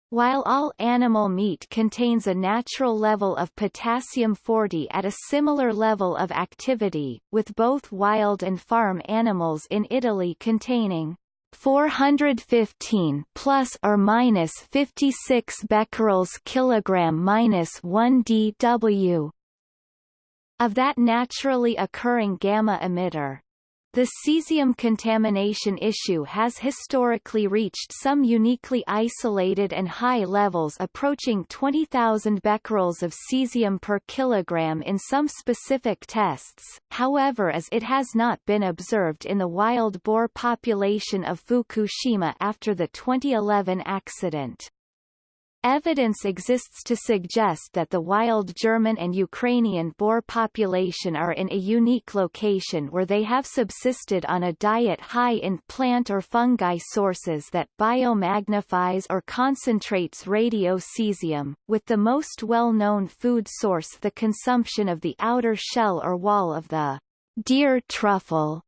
While all animal meat contains a natural level of potassium-40 at a similar level of activity, with both wild and farm animals in Italy containing 415 plus or minus 56 becquerels kilogram minus 1 dW of that naturally occurring gamma emitter. The cesium contamination issue has historically reached some uniquely isolated and high levels approaching 20,000 becquerels of cesium per kilogram in some specific tests, however as it has not been observed in the wild boar population of Fukushima after the 2011 accident. Evidence exists to suggest that the wild German and Ukrainian boar population are in a unique location where they have subsisted on a diet high in plant or fungi sources that biomagnifies or concentrates radiocesium, with the most well-known food source the consumption of the outer shell or wall of the deer truffle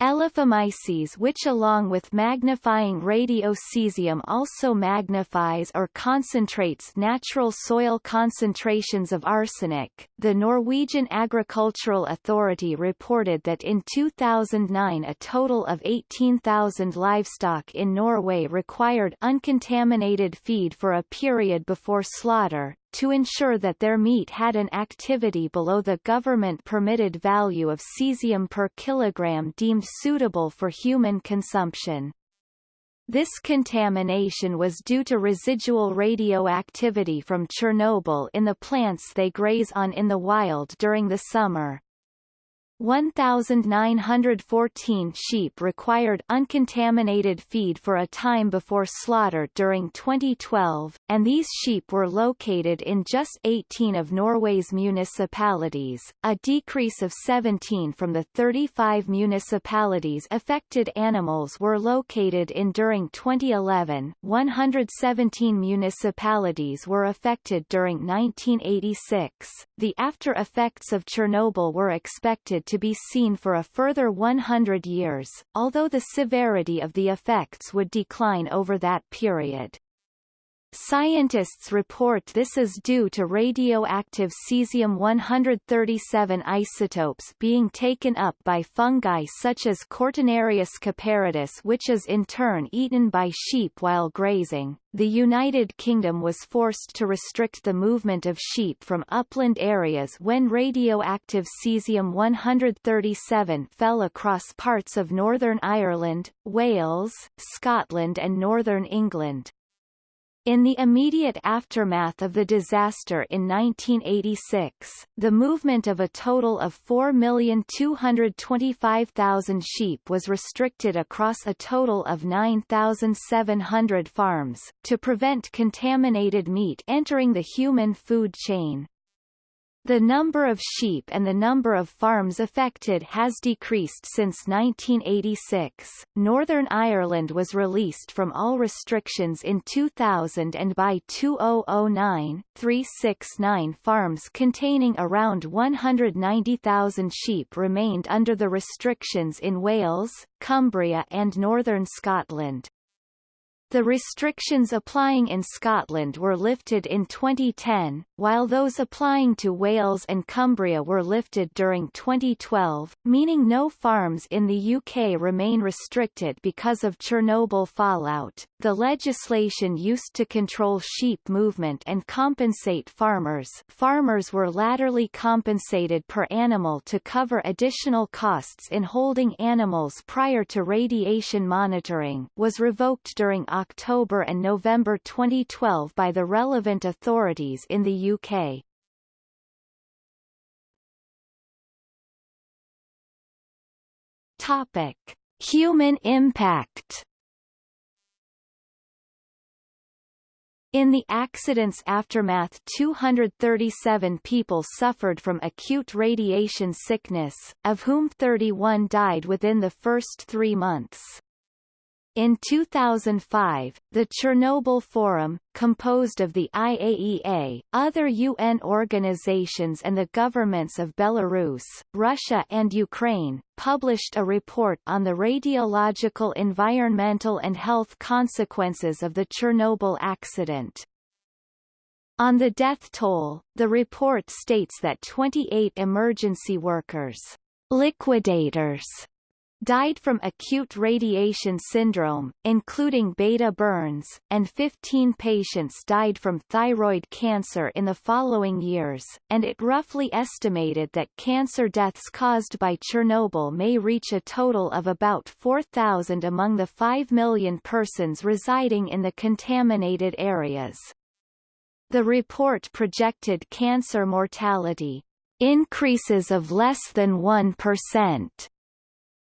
Elaphomyces which along with magnifying radiocesium also magnifies or concentrates natural soil concentrations of arsenic. The Norwegian Agricultural Authority reported that in 2009 a total of 18,000 livestock in Norway required uncontaminated feed for a period before slaughter, to ensure that their meat had an activity below the government-permitted value of cesium per kilogram deemed suitable for human consumption. This contamination was due to residual radioactivity from Chernobyl in the plants they graze on in the wild during the summer. 1,914 sheep required uncontaminated feed for a time before slaughter during 2012, and these sheep were located in just 18 of Norway's municipalities, a decrease of 17 from the 35 municipalities affected animals were located in during 2011. 117 municipalities were affected during 1986. The after effects of Chernobyl were expected to be seen for a further 100 years, although the severity of the effects would decline over that period. Scientists report this is due to radioactive cesium-137 isotopes being taken up by fungi such as Cortinarius caperatus which is in turn eaten by sheep while grazing. The United Kingdom was forced to restrict the movement of sheep from upland areas when radioactive cesium-137 fell across parts of Northern Ireland, Wales, Scotland and Northern England. In the immediate aftermath of the disaster in 1986, the movement of a total of 4,225,000 sheep was restricted across a total of 9,700 farms, to prevent contaminated meat entering the human food chain. The number of sheep and the number of farms affected has decreased since 1986. Northern Ireland was released from all restrictions in 2000 and by 2009, 369 farms containing around 190,000 sheep remained under the restrictions in Wales, Cumbria and northern Scotland. The restrictions applying in Scotland were lifted in 2010, while those applying to Wales and Cumbria were lifted during 2012, meaning no farms in the UK remain restricted because of Chernobyl fallout. The legislation used to control sheep movement and compensate farmers farmers were latterly compensated per animal to cover additional costs in holding animals prior to radiation monitoring was revoked during October and November 2012 by the relevant authorities in the UK. Topic: Human impact. In the accident's aftermath 237 people suffered from acute radiation sickness, of whom 31 died within the first three months. In 2005, the Chernobyl Forum, composed of the IAEA, other UN organizations and the governments of Belarus, Russia and Ukraine, published a report on the radiological environmental and health consequences of the Chernobyl accident. On the death toll, the report states that 28 emergency workers, liquidators, died from acute radiation syndrome, including beta burns, and 15 patients died from thyroid cancer in the following years, and it roughly estimated that cancer deaths caused by Chernobyl may reach a total of about 4,000 among the 5 million persons residing in the contaminated areas. The report projected cancer mortality increases of less than 1%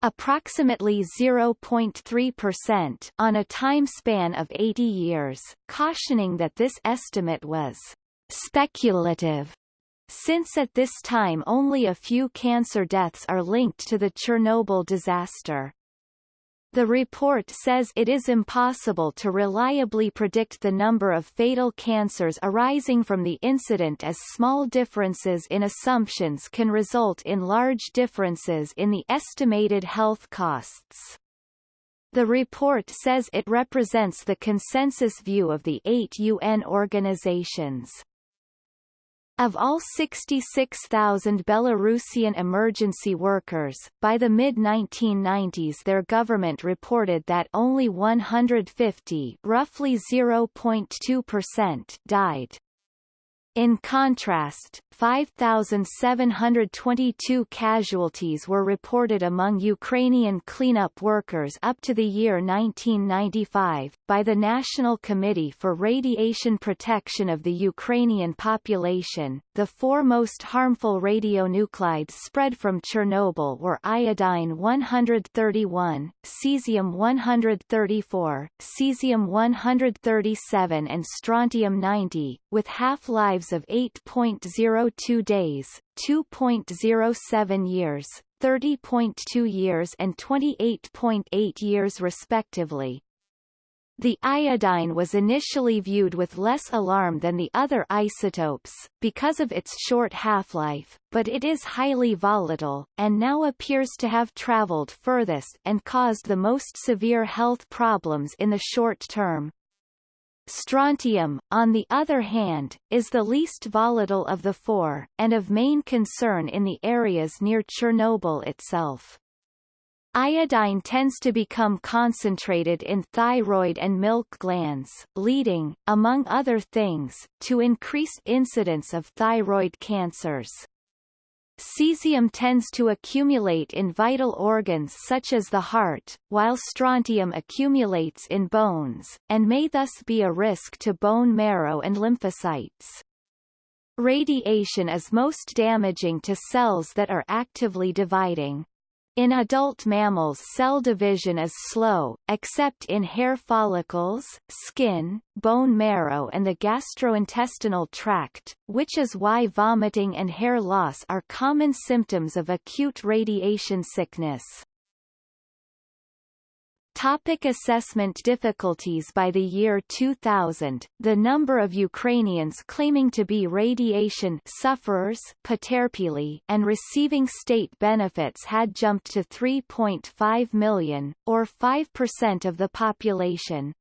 approximately 0.3% on a time span of 80 years, cautioning that this estimate was speculative since at this time only a few cancer deaths are linked to the Chernobyl disaster. The report says it is impossible to reliably predict the number of fatal cancers arising from the incident as small differences in assumptions can result in large differences in the estimated health costs. The report says it represents the consensus view of the eight UN organizations. Of all 66,000 Belarusian emergency workers, by the mid-1990s their government reported that only 150 roughly 0.2% died. In contrast, 5,722 casualties were reported among Ukrainian cleanup workers up to the year 1995, by the National Committee for Radiation Protection of the Ukrainian Population. The four most harmful radionuclides spread from Chernobyl were iodine-131, cesium-134, cesium-137 and strontium-90, with half-lives of 8.02 days, 2.07 years, 30.2 years and 28.8 years respectively. The iodine was initially viewed with less alarm than the other isotopes, because of its short half-life, but it is highly volatile, and now appears to have traveled furthest and caused the most severe health problems in the short term. Strontium, on the other hand, is the least volatile of the four, and of main concern in the areas near Chernobyl itself. Iodine tends to become concentrated in thyroid and milk glands, leading, among other things, to increased incidence of thyroid cancers. Cesium tends to accumulate in vital organs such as the heart, while strontium accumulates in bones, and may thus be a risk to bone marrow and lymphocytes. Radiation is most damaging to cells that are actively dividing. In adult mammals cell division is slow, except in hair follicles, skin, bone marrow and the gastrointestinal tract, which is why vomiting and hair loss are common symptoms of acute radiation sickness. Topic assessment difficulties By the year 2000, the number of Ukrainians claiming to be radiation sufferers and receiving state benefits had jumped to 3.5 million, or 5% of the population.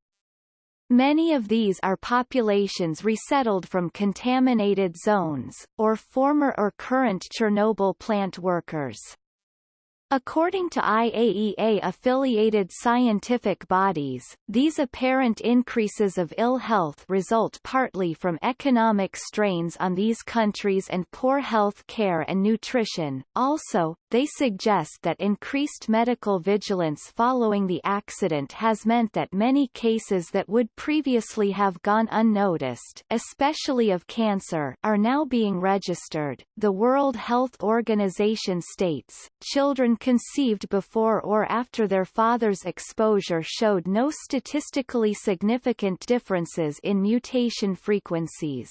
Many of these are populations resettled from contaminated zones, or former or current Chernobyl plant workers. According to IAEA-affiliated scientific bodies, these apparent increases of ill health result partly from economic strains on these countries and poor health care and nutrition. Also, they suggest that increased medical vigilance following the accident has meant that many cases that would previously have gone unnoticed, especially of cancer, are now being registered. The World Health Organization states, children conceived before or after their father's exposure showed no statistically significant differences in mutation frequencies.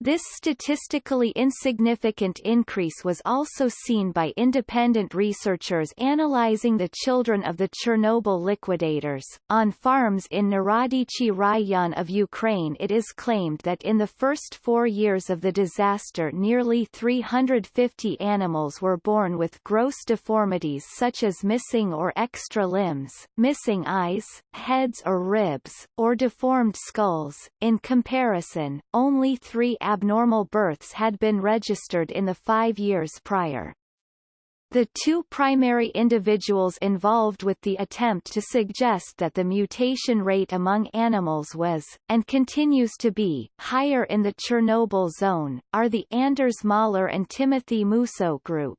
This statistically insignificant increase was also seen by independent researchers analyzing the children of the Chernobyl liquidators. On farms in Narodichi Rayon of Ukraine it is claimed that in the first four years of the disaster nearly 350 animals were born with gross deformities such as missing or extra limbs, missing eyes, heads or ribs, or deformed skulls. In comparison, only three abnormal births had been registered in the five years prior. The two primary individuals involved with the attempt to suggest that the mutation rate among animals was, and continues to be, higher in the Chernobyl zone, are the Anders Møller and Timothy Mousseau group.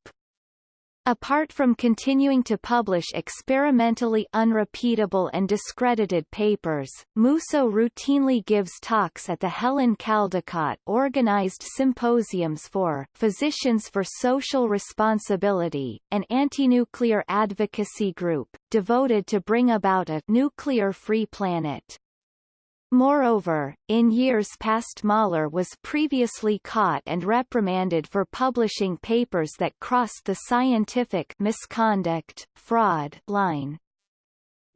Apart from continuing to publish experimentally unrepeatable and discredited papers, Mousseau routinely gives talks at the Helen Caldicott organized symposiums for Physicians for Social Responsibility, an anti-nuclear advocacy group, devoted to bring about a nuclear-free planet. Moreover, in years past Møller was previously caught and reprimanded for publishing papers that crossed the scientific misconduct, fraud line.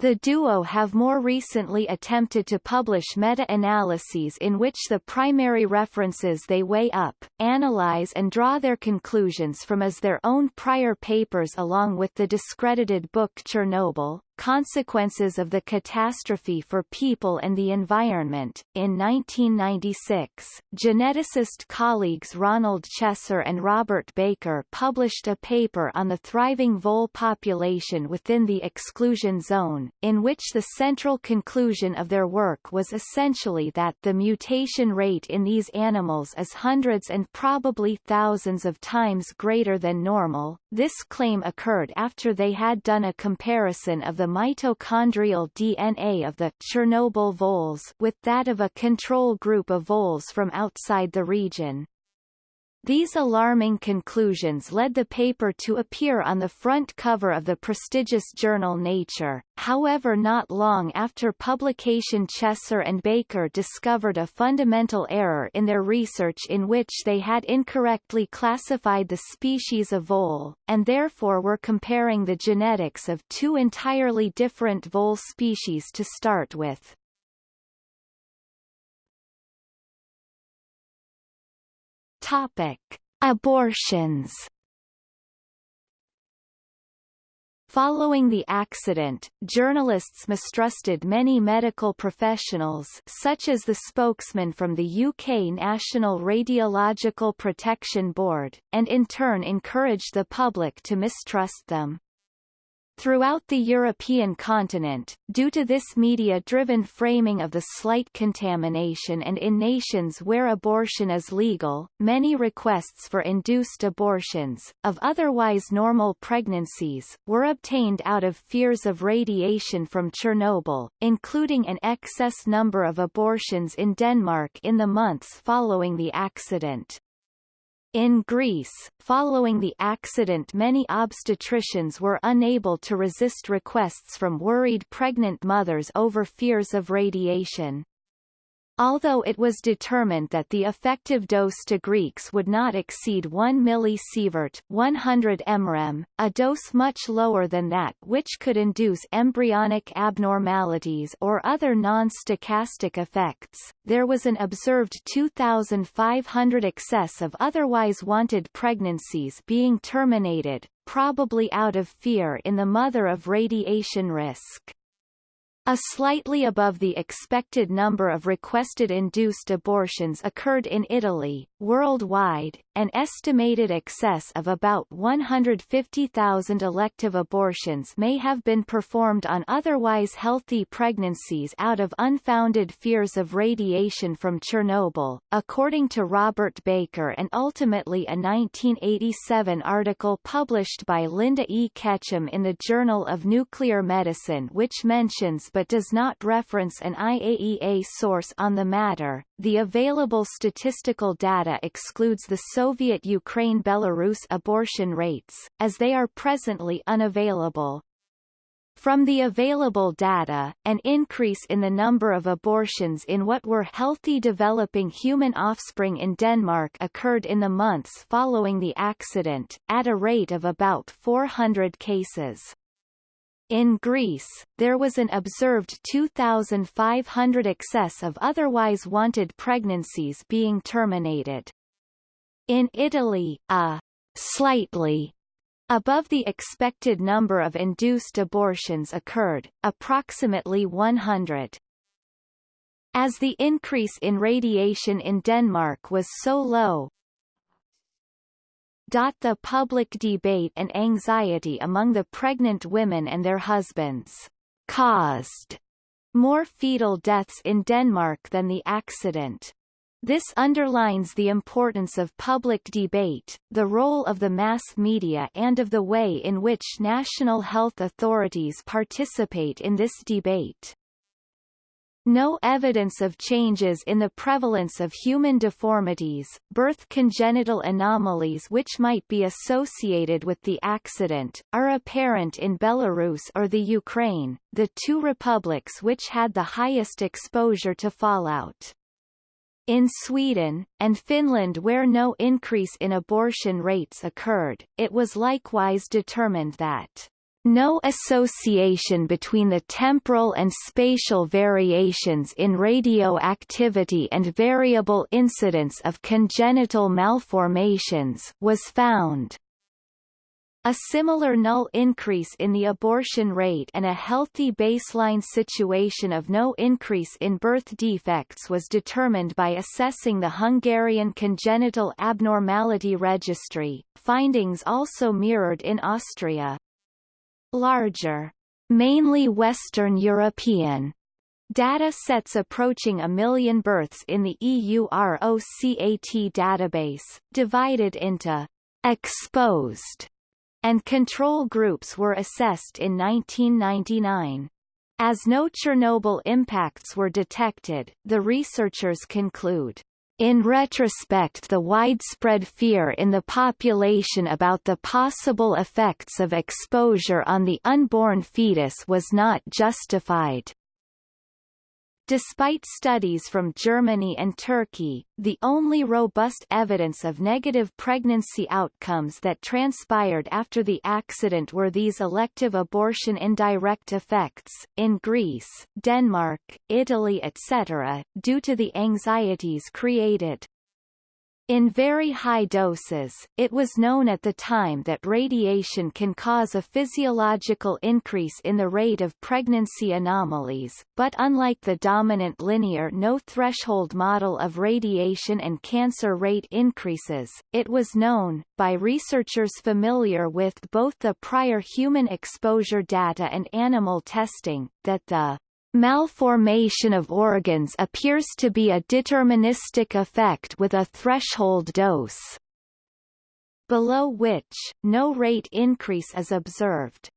The duo have more recently attempted to publish meta-analyses in which the primary references they weigh up, analyze and draw their conclusions from as their own prior papers along with the discredited book Chernobyl, Consequences of the Catastrophe for People and the Environment. In 1996, geneticist colleagues Ronald Chesser and Robert Baker published a paper on the thriving vole population within the exclusion zone, in which the central conclusion of their work was essentially that the mutation rate in these animals is hundreds and probably thousands of times greater than normal. This claim occurred after they had done a comparison of the the mitochondrial DNA of the Chernobyl voles with that of a control group of voles from outside the region. These alarming conclusions led the paper to appear on the front cover of the prestigious journal Nature, however not long after publication Chesser and Baker discovered a fundamental error in their research in which they had incorrectly classified the species of vole, and therefore were comparing the genetics of two entirely different vole species to start with. Topic. Abortions Following the accident, journalists mistrusted many medical professionals such as the spokesman from the UK National Radiological Protection Board, and in turn encouraged the public to mistrust them. Throughout the European continent, due to this media-driven framing of the slight contamination and in nations where abortion is legal, many requests for induced abortions, of otherwise normal pregnancies, were obtained out of fears of radiation from Chernobyl, including an excess number of abortions in Denmark in the months following the accident. In Greece, following the accident many obstetricians were unable to resist requests from worried pregnant mothers over fears of radiation. Although it was determined that the effective dose to Greeks would not exceed 1 millisievert 100 mrem, a dose much lower than that which could induce embryonic abnormalities or other non-stochastic effects, there was an observed 2,500 excess of otherwise wanted pregnancies being terminated, probably out of fear in the mother of radiation risk. A slightly above the expected number of requested induced abortions occurred in Italy. Worldwide, an estimated excess of about 150,000 elective abortions may have been performed on otherwise healthy pregnancies out of unfounded fears of radiation from Chernobyl, according to Robert Baker and ultimately a 1987 article published by Linda E. Ketchum in the Journal of Nuclear Medicine which mentions but does not reference an IAEA source on the matter. The available statistical data excludes the Soviet Ukraine-Belarus abortion rates, as they are presently unavailable. From the available data, an increase in the number of abortions in what were healthy developing human offspring in Denmark occurred in the months following the accident, at a rate of about 400 cases. In Greece, there was an observed 2,500 excess of otherwise wanted pregnancies being terminated. In Italy, a slightly above the expected number of induced abortions occurred, approximately 100. As the increase in radiation in Denmark was so low, The public debate and anxiety among the pregnant women and their husbands caused more fetal deaths in Denmark than the accident. This underlines the importance of public debate, the role of the mass media and of the way in which national health authorities participate in this debate. No evidence of changes in the prevalence of human deformities, birth congenital anomalies which might be associated with the accident, are apparent in Belarus or the Ukraine, the two republics which had the highest exposure to fallout. In Sweden, and Finland where no increase in abortion rates occurred, it was likewise determined that no association between the temporal and spatial variations in radioactivity and variable incidence of congenital malformations was found. A similar null increase in the abortion rate and a healthy baseline situation of no increase in birth defects was determined by assessing the Hungarian Congenital Abnormality Registry. Findings also mirrored in Austria larger, mainly Western European data sets approaching a million births in the EUROCAT database, divided into exposed and control groups were assessed in 1999. As no Chernobyl impacts were detected, the researchers conclude in retrospect the widespread fear in the population about the possible effects of exposure on the unborn fetus was not justified. Despite studies from Germany and Turkey, the only robust evidence of negative pregnancy outcomes that transpired after the accident were these elective abortion indirect effects, in Greece, Denmark, Italy etc., due to the anxieties created. In very high doses, it was known at the time that radiation can cause a physiological increase in the rate of pregnancy anomalies, but unlike the dominant linear no-threshold model of radiation and cancer rate increases, it was known, by researchers familiar with both the prior human exposure data and animal testing, that the Malformation of organs appears to be a deterministic effect with a threshold dose, below which, no rate increase is observed.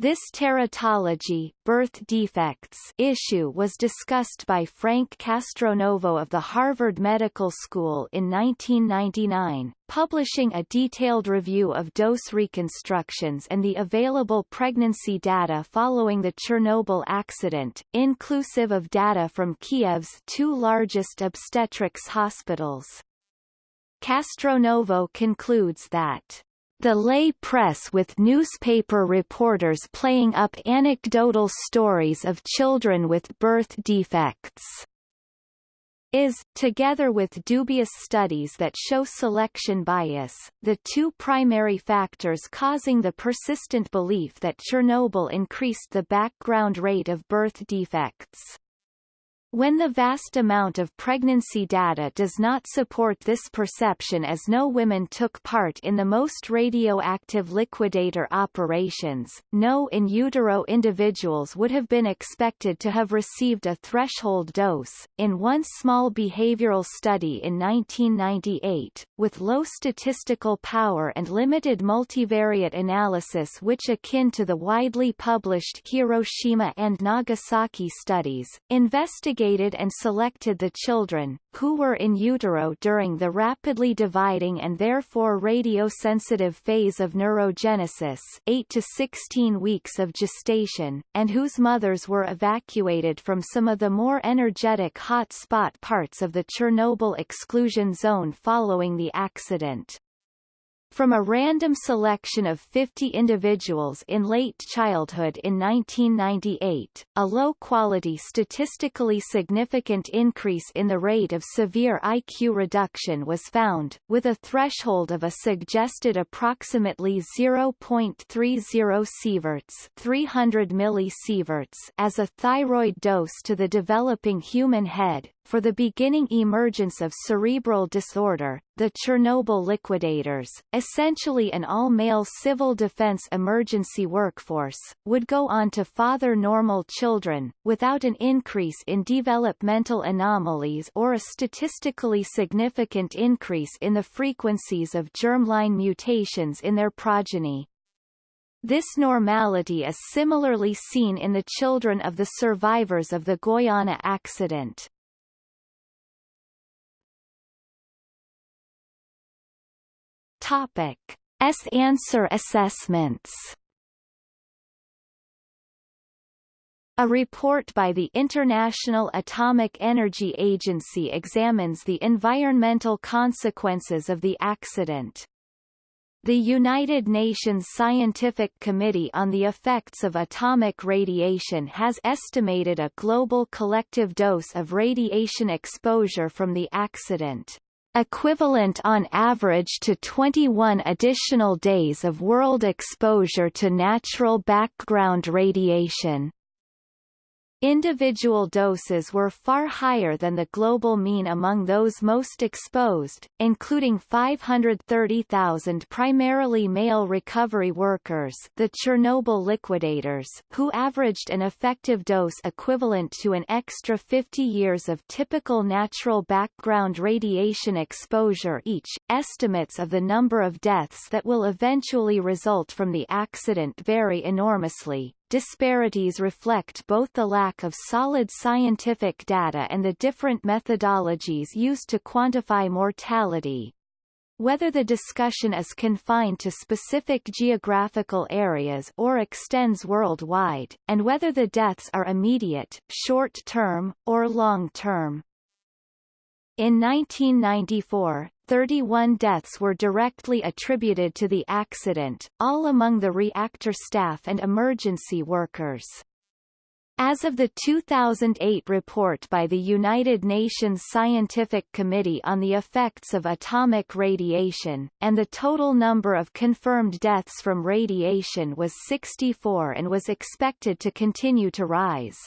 This teratology birth defects issue was discussed by Frank Castronovo of the Harvard Medical School in 1999, publishing a detailed review of dose reconstructions and the available pregnancy data following the Chernobyl accident, inclusive of data from Kiev's two largest obstetrics hospitals. Castronovo concludes that the lay press with newspaper reporters playing up anecdotal stories of children with birth defects is, together with dubious studies that show selection bias, the two primary factors causing the persistent belief that Chernobyl increased the background rate of birth defects. When the vast amount of pregnancy data does not support this perception as no women took part in the most radioactive liquidator operations, no in utero individuals would have been expected to have received a threshold dose. In one small behavioral study in 1998, with low statistical power and limited multivariate analysis which akin to the widely published Hiroshima and Nagasaki studies, investigators and selected the children, who were in utero during the rapidly dividing and therefore radiosensitive phase of neurogenesis 8 to 16 weeks of gestation, and whose mothers were evacuated from some of the more energetic hot-spot parts of the Chernobyl exclusion zone following the accident. From a random selection of 50 individuals in late childhood in 1998, a low-quality statistically significant increase in the rate of severe IQ reduction was found, with a threshold of a suggested approximately 0.30 sieverts 300 millisieverts as a thyroid dose to the developing human head, for the beginning emergence of cerebral disorder, the Chernobyl liquidators, essentially an all-male civil defense emergency workforce, would go on to father normal children, without an increase in developmental anomalies or a statistically significant increase in the frequencies of germline mutations in their progeny. This normality is similarly seen in the children of the survivors of the Goiânia accident. Topic: S-answer assessments. A report by the International Atomic Energy Agency examines the environmental consequences of the accident. The United Nations Scientific Committee on the Effects of Atomic Radiation has estimated a global collective dose of radiation exposure from the accident, equivalent on average to 21 additional days of world exposure to natural background radiation. Individual doses were far higher than the global mean among those most exposed, including 530,000 primarily male recovery workers the Chernobyl liquidators who averaged an effective dose equivalent to an extra 50 years of typical natural background radiation exposure each. Estimates of the number of deaths that will eventually result from the accident vary enormously, disparities reflect both the lack of solid scientific data and the different methodologies used to quantify mortality. Whether the discussion is confined to specific geographical areas or extends worldwide, and whether the deaths are immediate, short-term, or long-term. In 1994, 31 deaths were directly attributed to the accident, all among the reactor staff and emergency workers. As of the 2008 report by the United Nations Scientific Committee on the Effects of Atomic Radiation, and the total number of confirmed deaths from radiation was 64 and was expected to continue to rise.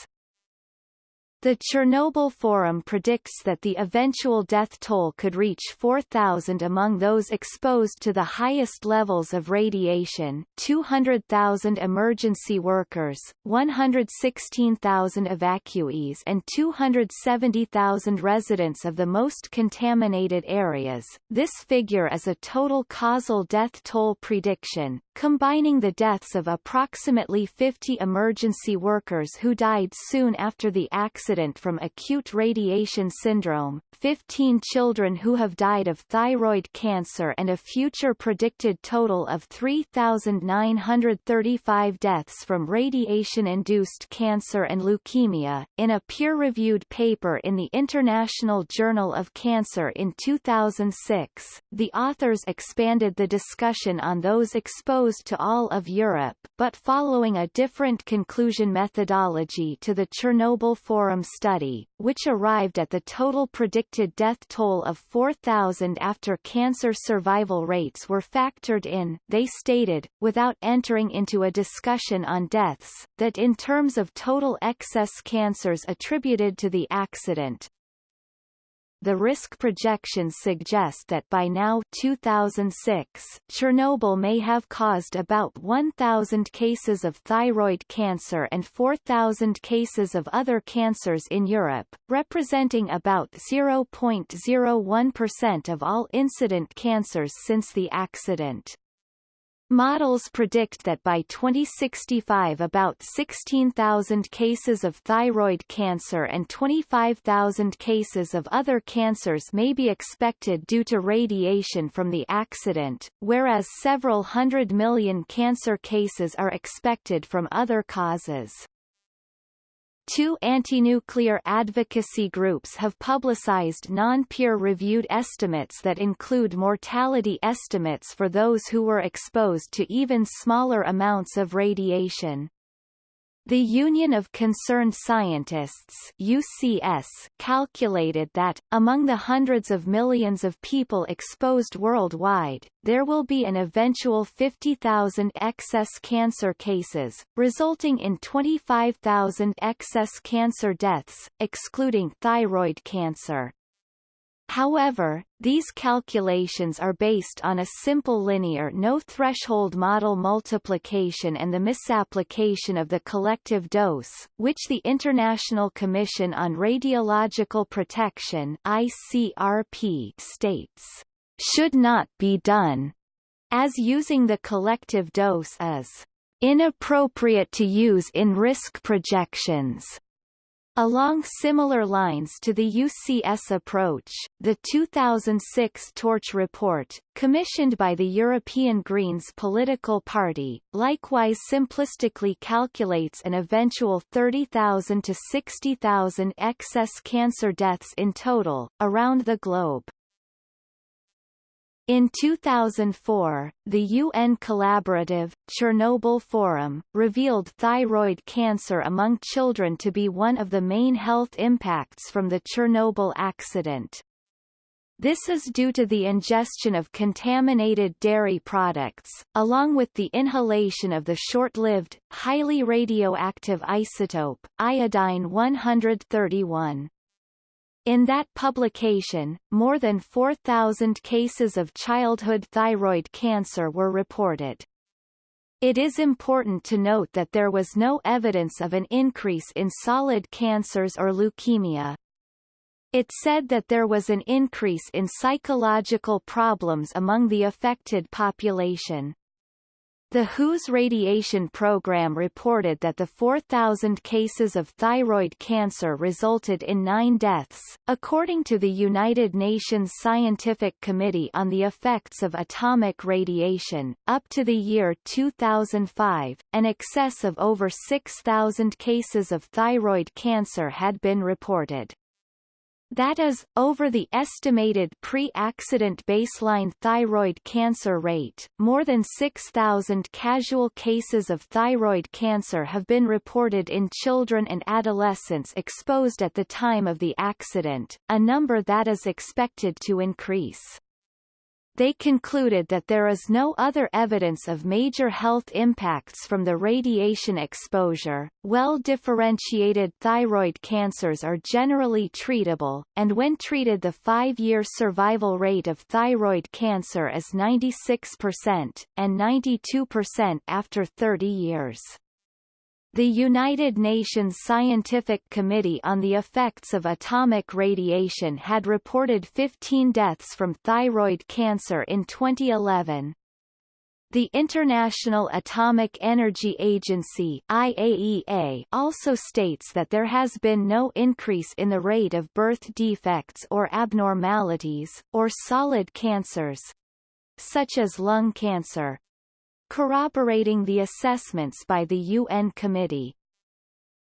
The Chernobyl Forum predicts that the eventual death toll could reach 4,000 among those exposed to the highest levels of radiation, 200,000 emergency workers, 116,000 evacuees and 270,000 residents of the most contaminated areas. This figure is a total causal death toll prediction, combining the deaths of approximately 50 emergency workers who died soon after the accident accident from acute radiation syndrome, 15 children who have died of thyroid cancer and a future predicted total of 3,935 deaths from radiation-induced cancer and leukemia. In a peer-reviewed paper in the International Journal of Cancer in 2006, the authors expanded the discussion on those exposed to all of Europe, but following a different conclusion methodology to the Chernobyl Forum study, which arrived at the total predicted death toll of 4,000 after cancer survival rates were factored in, they stated, without entering into a discussion on deaths, that in terms of total excess cancers attributed to the accident, the risk projections suggest that by now 2006, Chernobyl may have caused about 1,000 cases of thyroid cancer and 4,000 cases of other cancers in Europe, representing about 0.01% of all incident cancers since the accident. Models predict that by 2065 about 16,000 cases of thyroid cancer and 25,000 cases of other cancers may be expected due to radiation from the accident, whereas several hundred million cancer cases are expected from other causes. Two anti-nuclear advocacy groups have publicized non-peer-reviewed estimates that include mortality estimates for those who were exposed to even smaller amounts of radiation. The Union of Concerned Scientists UCS calculated that, among the hundreds of millions of people exposed worldwide, there will be an eventual 50,000 excess cancer cases, resulting in 25,000 excess cancer deaths, excluding thyroid cancer. However, these calculations are based on a simple linear no-threshold model multiplication and the misapplication of the collective dose, which the International Commission on Radiological Protection ICRP states, should not be done, as using the collective dose is inappropriate to use in risk projections. Along similar lines to the UCS approach, the 2006 Torch report, commissioned by the European Greens political party, likewise simplistically calculates an eventual 30,000 to 60,000 excess cancer deaths in total, around the globe. In 2004, the UN collaborative, Chernobyl Forum, revealed thyroid cancer among children to be one of the main health impacts from the Chernobyl accident. This is due to the ingestion of contaminated dairy products, along with the inhalation of the short-lived, highly radioactive isotope, iodine-131. In that publication, more than 4,000 cases of childhood thyroid cancer were reported. It is important to note that there was no evidence of an increase in solid cancers or leukemia. It said that there was an increase in psychological problems among the affected population. The WHO's radiation program reported that the 4,000 cases of thyroid cancer resulted in nine deaths. According to the United Nations Scientific Committee on the Effects of Atomic Radiation, up to the year 2005, an excess of over 6,000 cases of thyroid cancer had been reported. That is, over the estimated pre-accident baseline thyroid cancer rate, more than 6,000 casual cases of thyroid cancer have been reported in children and adolescents exposed at the time of the accident, a number that is expected to increase they concluded that there is no other evidence of major health impacts from the radiation exposure. Well-differentiated thyroid cancers are generally treatable, and when treated the five-year survival rate of thyroid cancer is 96%, and 92% after 30 years. The United Nations Scientific Committee on the Effects of Atomic Radiation had reported 15 deaths from thyroid cancer in 2011. The International Atomic Energy Agency IAEA also states that there has been no increase in the rate of birth defects or abnormalities, or solid cancers, such as lung cancer, corroborating the assessments by the UN Committee.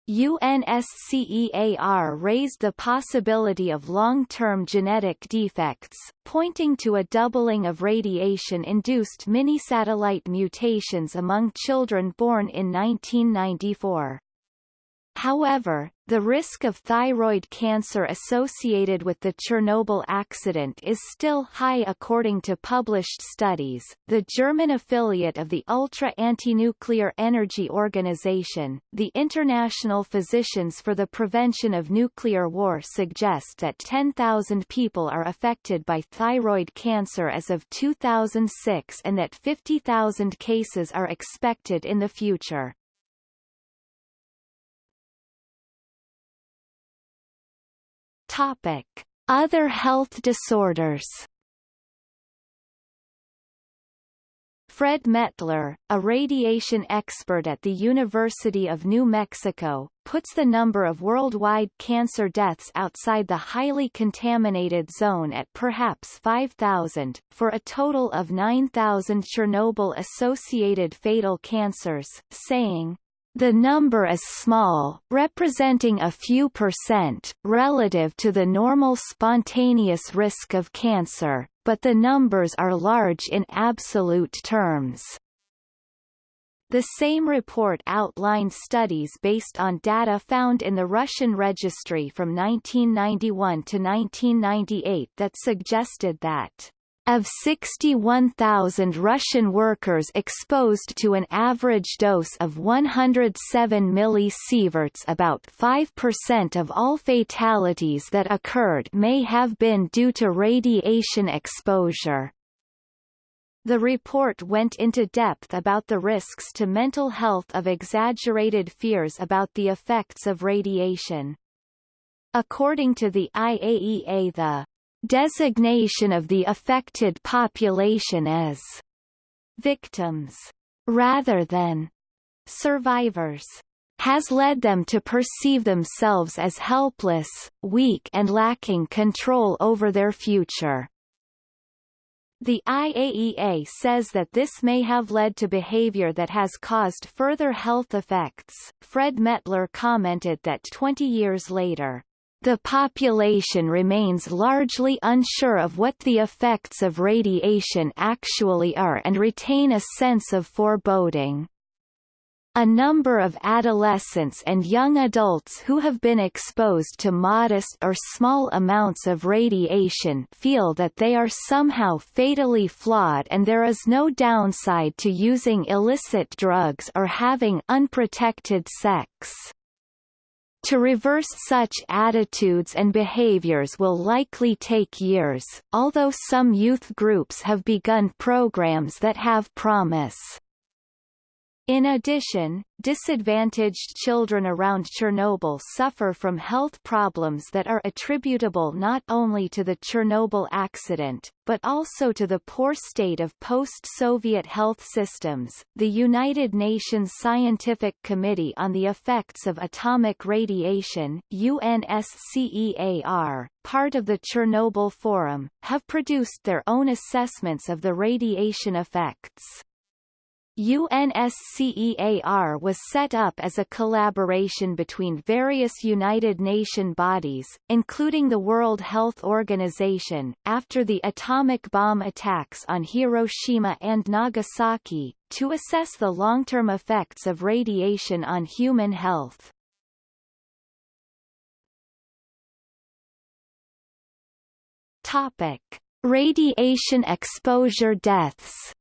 UNSCEAR raised the possibility of long-term genetic defects, pointing to a doubling of radiation-induced mini-satellite mutations among children born in 1994. However, the risk of thyroid cancer associated with the Chernobyl accident is still high according to published studies. The German affiliate of the Ultra Anti-Nuclear Energy Organization, the International Physicians for the Prevention of Nuclear War suggest that 10,000 people are affected by thyroid cancer as of 2006 and that 50,000 cases are expected in the future. Topic: Other health disorders. Fred Mettler, a radiation expert at the University of New Mexico, puts the number of worldwide cancer deaths outside the highly contaminated zone at perhaps 5,000, for a total of 9,000 Chernobyl-associated fatal cancers, saying, the number is small, representing a few percent, relative to the normal spontaneous risk of cancer, but the numbers are large in absolute terms. The same report outlined studies based on data found in the Russian registry from 1991 to 1998 that suggested that of 61,000 Russian workers exposed to an average dose of 107 millisieverts about 5% of all fatalities that occurred may have been due to radiation exposure. The report went into depth about the risks to mental health of exaggerated fears about the effects of radiation. According to the IAEA the designation of the affected population as victims rather than survivors has led them to perceive themselves as helpless, weak and lacking control over their future. The IAEA says that this may have led to behavior that has caused further health effects. Fred Mettler commented that 20 years later, the population remains largely unsure of what the effects of radiation actually are and retain a sense of foreboding. A number of adolescents and young adults who have been exposed to modest or small amounts of radiation feel that they are somehow fatally flawed and there is no downside to using illicit drugs or having unprotected sex. To reverse such attitudes and behaviors will likely take years, although some youth groups have begun programs that have promise. In addition, disadvantaged children around Chernobyl suffer from health problems that are attributable not only to the Chernobyl accident, but also to the poor state of post-Soviet health systems. The United Nations Scientific Committee on the Effects of Atomic Radiation UNSCEAR, part of the Chernobyl Forum, have produced their own assessments of the radiation effects. UNSCEAR was set up as a collaboration between various United Nations bodies, including the World Health Organization, after the atomic bomb attacks on Hiroshima and Nagasaki, to assess the long-term effects of radiation on human health. Topic. Radiation exposure deaths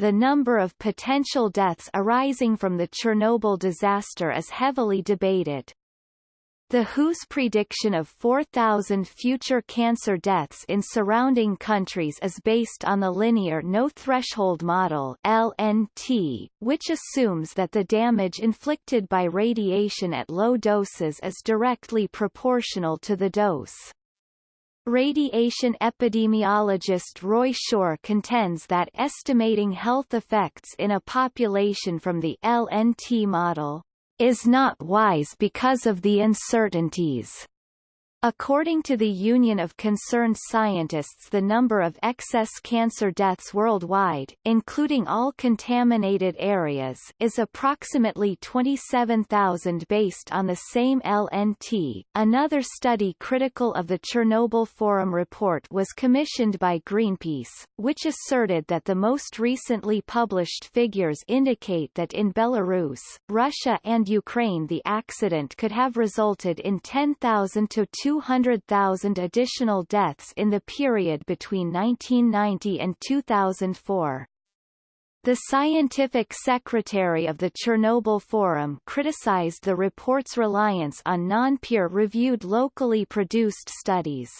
The number of potential deaths arising from the Chernobyl disaster is heavily debated. The WHO's prediction of 4,000 future cancer deaths in surrounding countries is based on the linear no-threshold model LNT, which assumes that the damage inflicted by radiation at low doses is directly proportional to the dose. Radiation epidemiologist Roy Shore contends that estimating health effects in a population from the LNT model is not wise because of the uncertainties According to the Union of Concerned Scientists the number of excess cancer deaths worldwide, including all contaminated areas, is approximately 27,000 based on the same LNT. Another study critical of the Chernobyl Forum report was commissioned by Greenpeace, which asserted that the most recently published figures indicate that in Belarus, Russia and Ukraine the accident could have resulted in 10,000 to 200,000 additional deaths in the period between 1990 and 2004. The scientific secretary of the Chernobyl Forum criticized the report's reliance on non-peer-reviewed locally produced studies.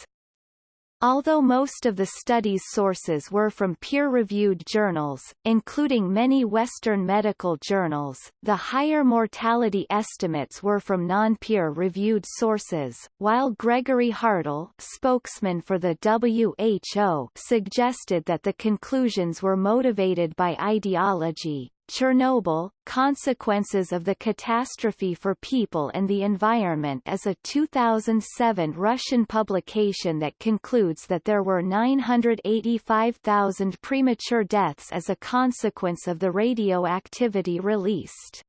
Although most of the study's sources were from peer-reviewed journals, including many Western medical journals, the higher mortality estimates were from non-peer-reviewed sources, while Gregory Hartl spokesman for the WHO suggested that the conclusions were motivated by ideology. Chernobyl, Consequences of the Catastrophe for People and the Environment is a 2007 Russian publication that concludes that there were 985,000 premature deaths as a consequence of the radioactivity released.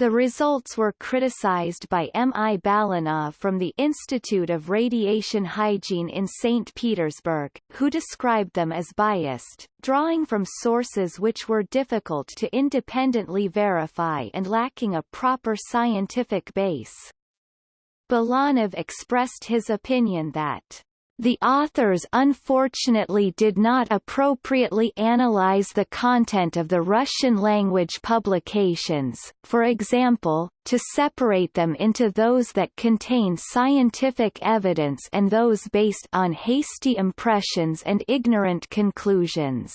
The results were criticized by M. I. Balonov from the Institute of Radiation Hygiene in St. Petersburg, who described them as biased, drawing from sources which were difficult to independently verify and lacking a proper scientific base. Balonov expressed his opinion that the authors unfortunately did not appropriately analyze the content of the Russian-language publications, for example, to separate them into those that contain scientific evidence and those based on hasty impressions and ignorant conclusions.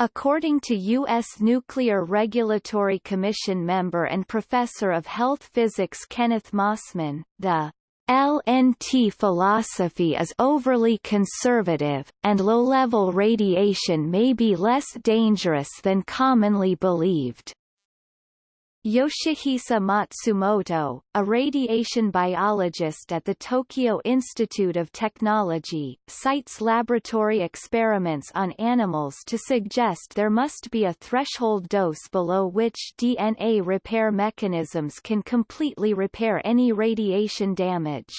According to U.S. Nuclear Regulatory Commission member and professor of health physics Kenneth Mossman, the LNT philosophy is overly conservative, and low-level radiation may be less dangerous than commonly believed. Yoshihisa Matsumoto, a radiation biologist at the Tokyo Institute of Technology, cites laboratory experiments on animals to suggest there must be a threshold dose below which DNA repair mechanisms can completely repair any radiation damage.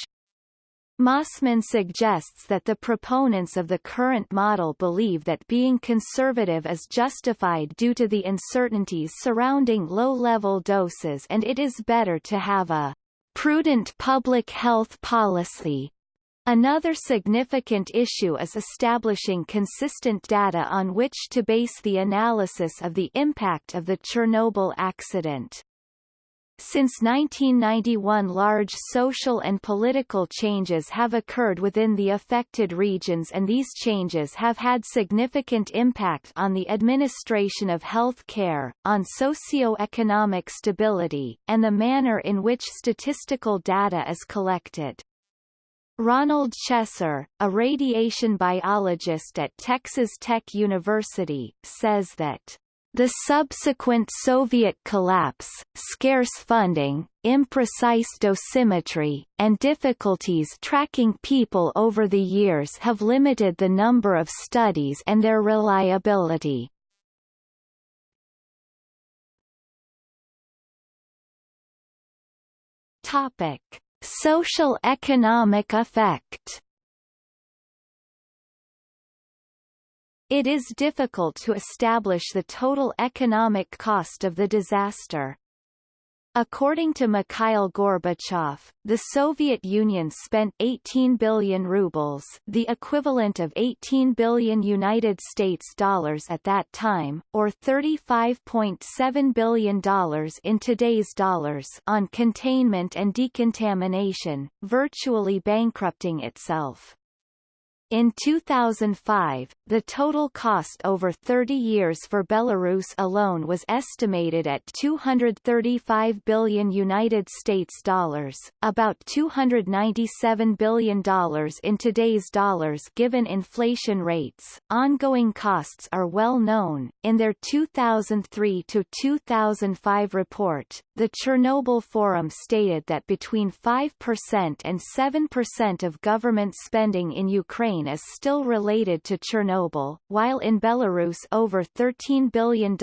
Mossman suggests that the proponents of the current model believe that being conservative is justified due to the uncertainties surrounding low-level doses and it is better to have a prudent public health policy. Another significant issue is establishing consistent data on which to base the analysis of the impact of the Chernobyl accident. Since 1991 large social and political changes have occurred within the affected regions and these changes have had significant impact on the administration of health care, on socio-economic stability, and the manner in which statistical data is collected. Ronald Chesser, a radiation biologist at Texas Tech University, says that the subsequent Soviet collapse, scarce funding, imprecise dosimetry, and difficulties tracking people over the years have limited the number of studies and their reliability. Topic: Social economic effect It is difficult to establish the total economic cost of the disaster. According to Mikhail Gorbachev, the Soviet Union spent 18 billion rubles the equivalent of 18 billion United States dollars at that time, or $35.7 billion in today's dollars on containment and decontamination, virtually bankrupting itself. In 2005, the total cost over 30 years for Belarus alone was estimated at 235 billion United States dollars, about 297 billion dollars in today's dollars given inflation rates. Ongoing costs are well known. In their 2003 to 2005 report, the Chernobyl Forum stated that between 5% and 7% of government spending in Ukraine Is still related to Chernobyl, while in Belarus over $13 billion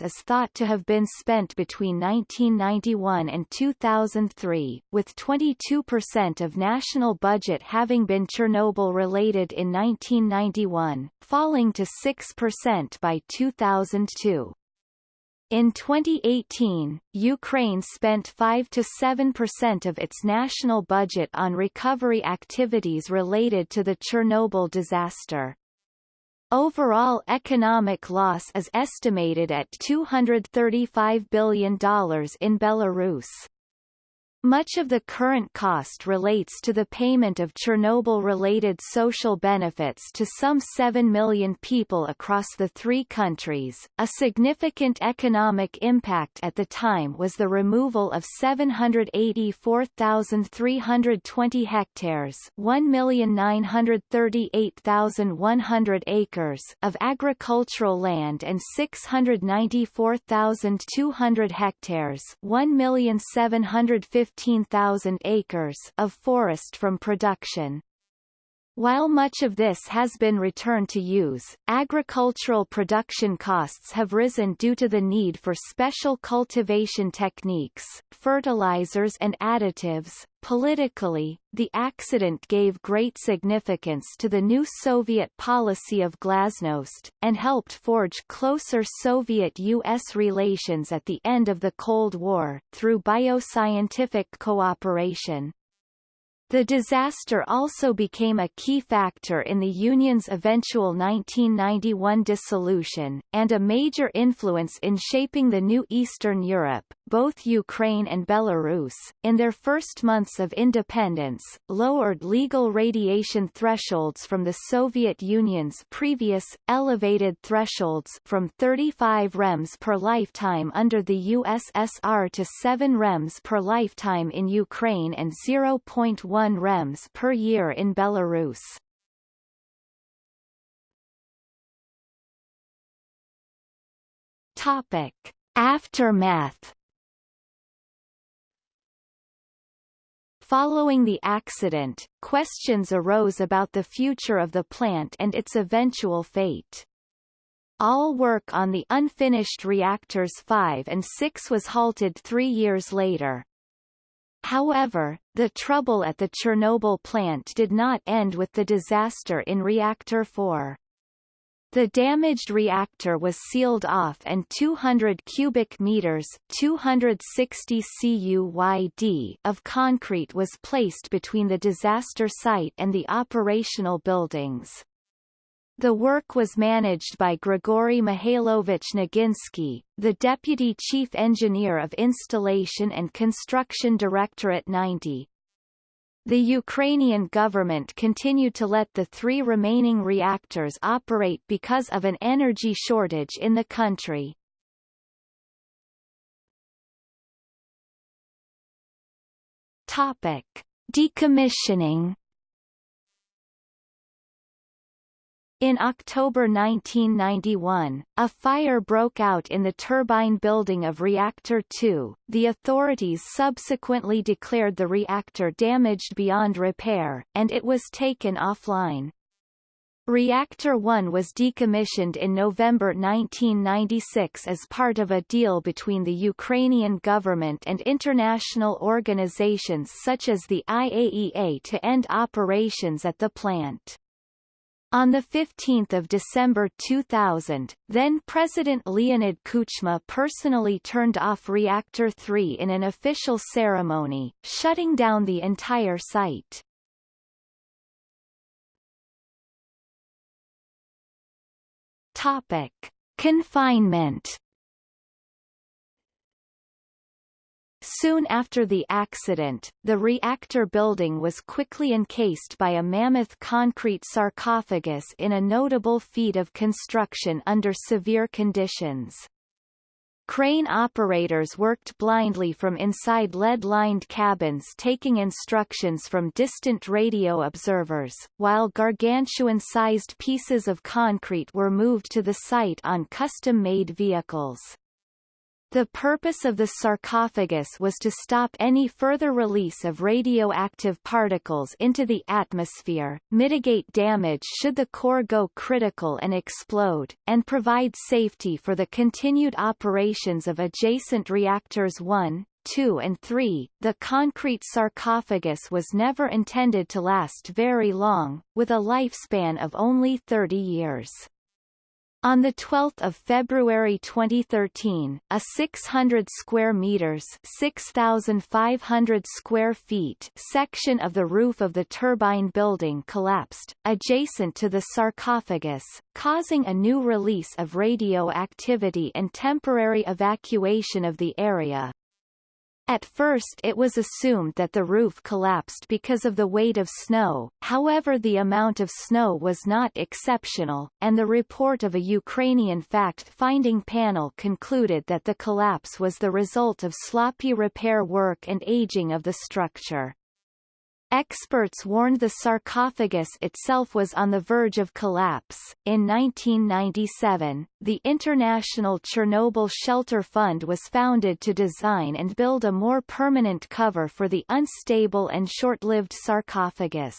is thought to have been spent between 1991 and 2003, with 22% of national budget having been Chernobyl-related in 1991, falling to 6% by 2002. In 2018, Ukraine spent 5 to 7% of its national budget on recovery activities related to the Chernobyl disaster. Overall economic loss is estimated at $235 billion in Belarus. Much of the current cost relates to the payment of Chernobyl-related social benefits to some 7 million people across the three countries. A significant economic impact at the time was the removal of 784,320 hectares 1,938,100 acres of agricultural land and 694,200 hectares 1,750 15,000 acres of forest from production. While much of this has been returned to use, agricultural production costs have risen due to the need for special cultivation techniques, fertilizers and additives. Politically, the accident gave great significance to the new Soviet policy of glasnost, and helped forge closer Soviet-U.S. relations at the end of the Cold War, through bioscientific cooperation. The disaster also became a key factor in the Union's eventual 1991 dissolution, and a major influence in shaping the new Eastern Europe, both Ukraine and Belarus, in their first months of independence, lowered legal radiation thresholds from the Soviet Union's previous, elevated thresholds from 35 rems per lifetime under the USSR to 7 rems per lifetime in Ukraine and 0.1 rems per year in Belarus. Topic: Aftermath. Following the accident, questions arose about the future of the plant and its eventual fate. All work on the unfinished reactors 5 and 6 was halted three years later. However, the trouble at the Chernobyl plant did not end with the disaster in Reactor 4. The damaged reactor was sealed off and 200 cubic meters 260 CUYD of concrete was placed between the disaster site and the operational buildings. The work was managed by Grigory Mihailovich Naginsky, the Deputy Chief Engineer of Installation and Construction Directorate 90. The Ukrainian government continued to let the three remaining reactors operate because of an energy shortage in the country. Topic. Decommissioning In October 1991, a fire broke out in the turbine building of Reactor 2. The authorities subsequently declared the reactor damaged beyond repair, and it was taken offline. Reactor 1 was decommissioned in November 1996 as part of a deal between the Ukrainian government and international organizations such as the IAEA to end operations at the plant. On 15 December 2000, then-President Leonid Kuchma personally turned off Reactor 3 in an official ceremony, shutting down the entire site. Topic. Confinement Soon after the accident, the reactor building was quickly encased by a mammoth concrete sarcophagus in a notable feat of construction under severe conditions. Crane operators worked blindly from inside lead-lined cabins taking instructions from distant radio observers, while gargantuan-sized pieces of concrete were moved to the site on custom-made vehicles. The purpose of the sarcophagus was to stop any further release of radioactive particles into the atmosphere, mitigate damage should the core go critical and explode, and provide safety for the continued operations of adjacent reactors 1, 2 and 3, the concrete sarcophagus was never intended to last very long, with a lifespan of only 30 years. On 12 February 2013, a 600 square meters 6,500 square feet section of the roof of the turbine building collapsed, adjacent to the sarcophagus, causing a new release of radioactivity and temporary evacuation of the area. At first it was assumed that the roof collapsed because of the weight of snow, however the amount of snow was not exceptional, and the report of a Ukrainian fact-finding panel concluded that the collapse was the result of sloppy repair work and aging of the structure. Experts warned the sarcophagus itself was on the verge of collapse. In 1997, the International Chernobyl Shelter Fund was founded to design and build a more permanent cover for the unstable and short-lived sarcophagus.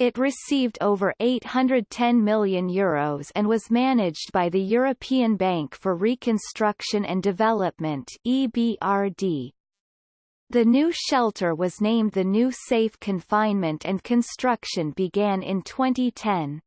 It received over €810 million Euros and was managed by the European Bank for Reconstruction and Development EBRD. The new shelter was named the New Safe Confinement and construction began in 2010.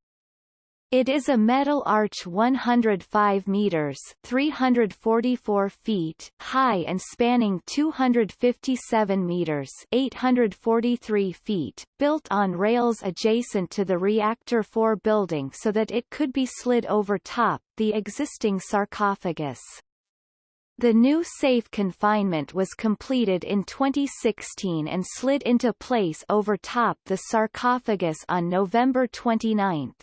It is a metal arch 105 meters 344 feet high and spanning 257 meters 843 feet, built on rails adjacent to the Reactor 4 building so that it could be slid over top the existing sarcophagus. The new safe confinement was completed in 2016 and slid into place over top the sarcophagus on November 29.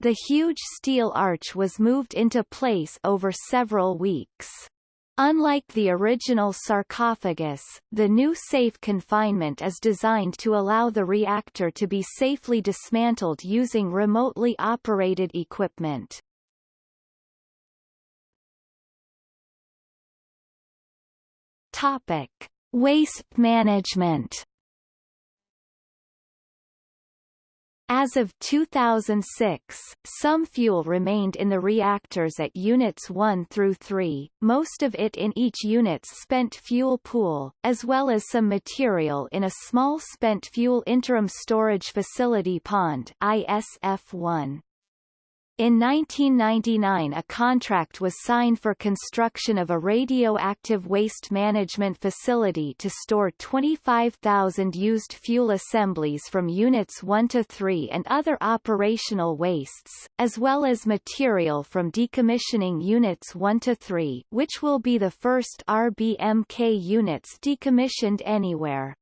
The huge steel arch was moved into place over several weeks. Unlike the original sarcophagus, the new safe confinement is designed to allow the reactor to be safely dismantled using remotely operated equipment. Topic: Waste management. As of 2006, some fuel remained in the reactors at Units 1 through 3, most of it in each unit's spent fuel pool, as well as some material in a small spent fuel interim storage facility pond ISF1. In 1999 a contract was signed for construction of a radioactive waste management facility to store 25,000 used fuel assemblies from Units 1 to 3 and other operational wastes, as well as material from decommissioning Units 1 to 3 which will be the first RBMK units decommissioned anywhere.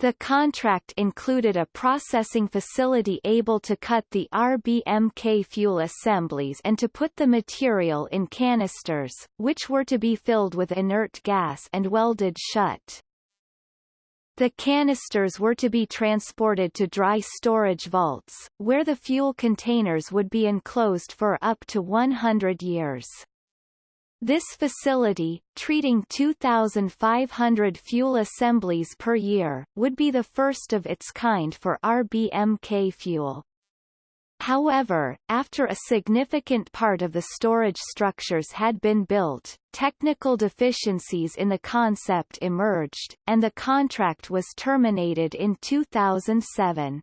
The contract included a processing facility able to cut the RBMK fuel assemblies and to put the material in canisters, which were to be filled with inert gas and welded shut. The canisters were to be transported to dry storage vaults, where the fuel containers would be enclosed for up to 100 years. This facility, treating 2,500 fuel assemblies per year, would be the first of its kind for RBMK fuel. However, after a significant part of the storage structures had been built, technical deficiencies in the concept emerged, and the contract was terminated in 2007.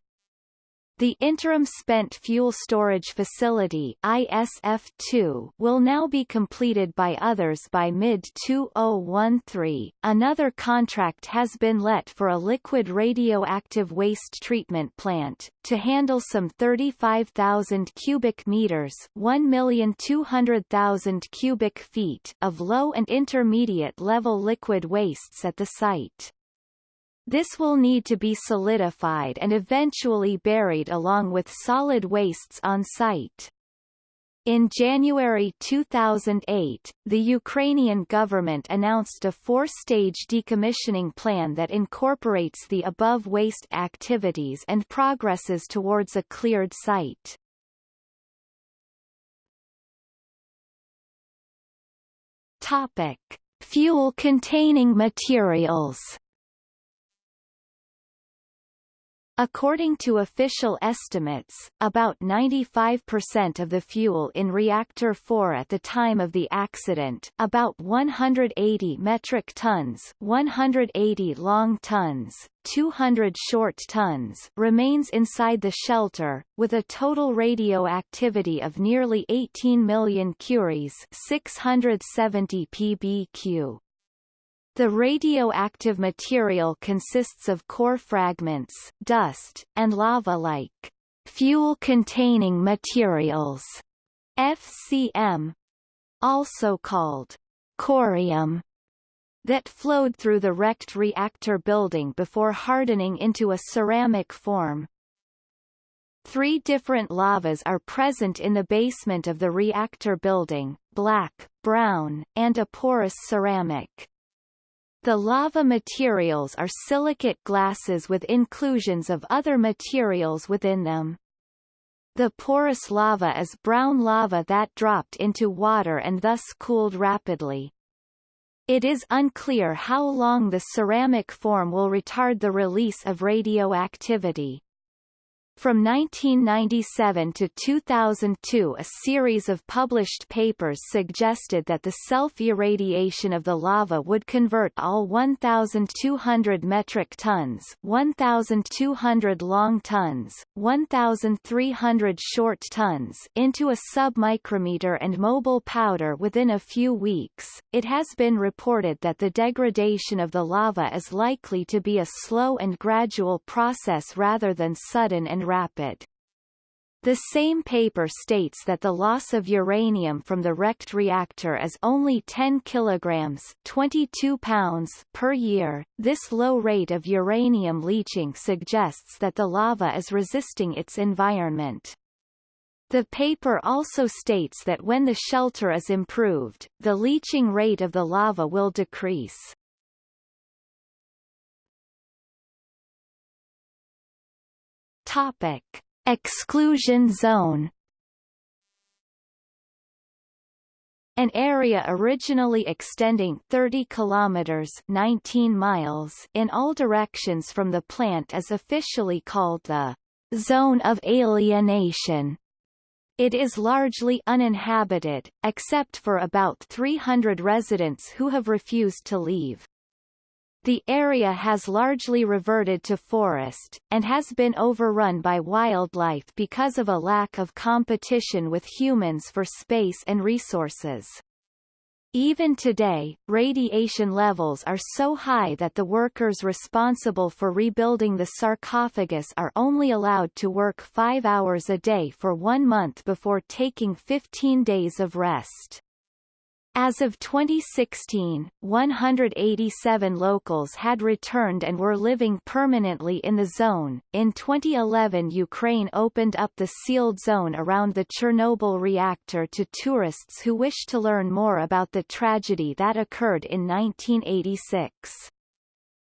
The Interim Spent Fuel Storage Facility ISF2 will now be completed by others by mid-2013. Another contract has been let for a liquid radioactive waste treatment plant, to handle some 35,000 cubic meters 1,200,000 cubic feet of low and intermediate level liquid wastes at the site. This will need to be solidified and eventually buried along with solid wastes on site. In January 2008, the Ukrainian government announced a four-stage decommissioning plan that incorporates the above waste activities and progresses towards a cleared site. Topic: Fuel-containing materials According to official estimates, about 95% of the fuel in Reactor 4 at the time of the accident about 180 metric tons 180 long tons, 200 short tons remains inside the shelter, with a total radioactivity of nearly 18 million curies 670 pbq. The radioactive material consists of core fragments, dust, and lava-like fuel-containing materials, FCM, also called corium, that flowed through the wrecked reactor building before hardening into a ceramic form. Three different lavas are present in the basement of the reactor building, black, brown, and a porous ceramic. The lava materials are silicate glasses with inclusions of other materials within them. The porous lava is brown lava that dropped into water and thus cooled rapidly. It is unclear how long the ceramic form will retard the release of radioactivity. From 1997 to 2002 a series of published papers suggested that the self-irradiation of the lava would convert all 1,200 metric tons 1,200 long tons, 1,300 short tons into a submicrometer and mobile powder within a few weeks. It has been reported that the degradation of the lava is likely to be a slow and gradual process rather than sudden and rapid. The same paper states that the loss of uranium from the wrecked reactor is only 10 kilograms 22 pounds per year. This low rate of uranium leaching suggests that the lava is resisting its environment. The paper also states that when the shelter is improved, the leaching rate of the lava will decrease. Topic: Exclusion zone. An area originally extending 30 kilometers 19 miles in all directions from the plant is officially called the zone of alienation. It is largely uninhabited, except for about 300 residents who have refused to leave. The area has largely reverted to forest, and has been overrun by wildlife because of a lack of competition with humans for space and resources. Even today, radiation levels are so high that the workers responsible for rebuilding the sarcophagus are only allowed to work five hours a day for one month before taking 15 days of rest. As of 2016, 187 locals had returned and were living permanently in the zone. In 2011, Ukraine opened up the sealed zone around the Chernobyl reactor to tourists who wish to learn more about the tragedy that occurred in 1986.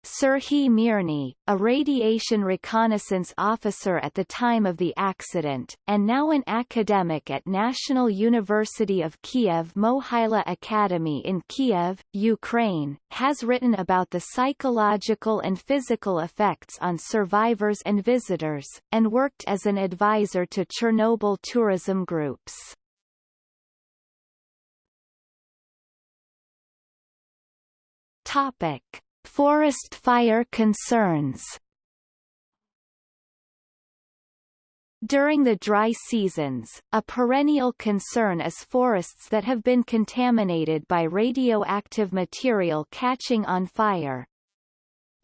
Serhiy Mirny, a radiation reconnaissance officer at the time of the accident, and now an academic at National University of Kiev Mohyla Academy in Kiev, Ukraine, has written about the psychological and physical effects on survivors and visitors, and worked as an advisor to Chernobyl tourism groups. Topic Forest fire concerns During the dry seasons, a perennial concern is forests that have been contaminated by radioactive material catching on fire.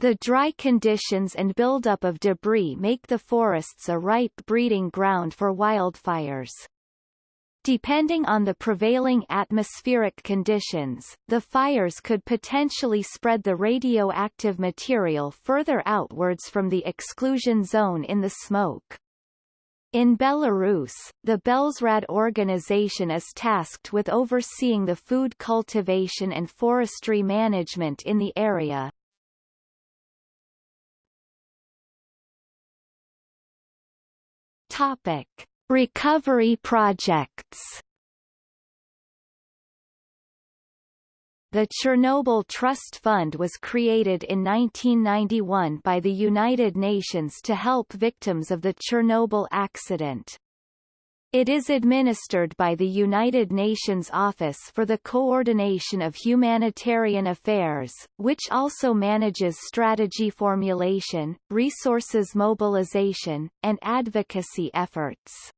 The dry conditions and buildup of debris make the forests a ripe breeding ground for wildfires. Depending on the prevailing atmospheric conditions, the fires could potentially spread the radioactive material further outwards from the exclusion zone in the smoke. In Belarus, the Bellesrad organization is tasked with overseeing the food cultivation and forestry management in the area. Topic. Recovery projects The Chernobyl Trust Fund was created in 1991 by the United Nations to help victims of the Chernobyl accident. It is administered by the United Nations Office for the Coordination of Humanitarian Affairs, which also manages strategy formulation, resources mobilization, and advocacy efforts.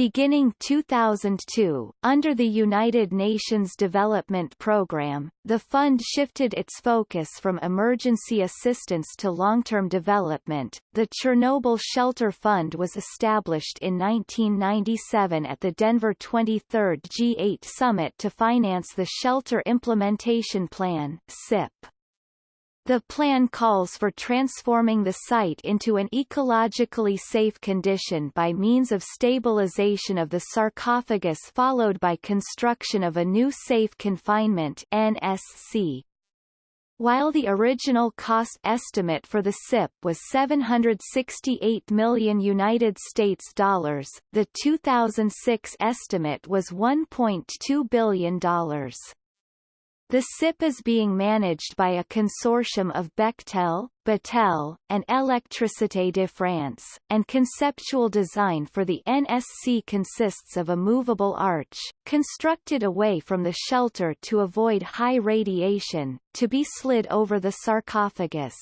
Beginning 2002, under the United Nations Development Programme, the fund shifted its focus from emergency assistance to long-term development. The Chernobyl Shelter Fund was established in 1997 at the Denver 23rd G8 Summit to finance the Shelter Implementation Plan (SIP). The plan calls for transforming the site into an ecologically safe condition by means of stabilization of the sarcophagus followed by construction of a new safe confinement NSC. While the original cost estimate for the SIP was 768 million United States dollars, the 2006 estimate was 1.2 billion dollars. The SIP is being managed by a consortium of Bechtel, Battelle, and Électricité de France, and conceptual design for the NSC consists of a movable arch, constructed away from the shelter to avoid high radiation, to be slid over the sarcophagus.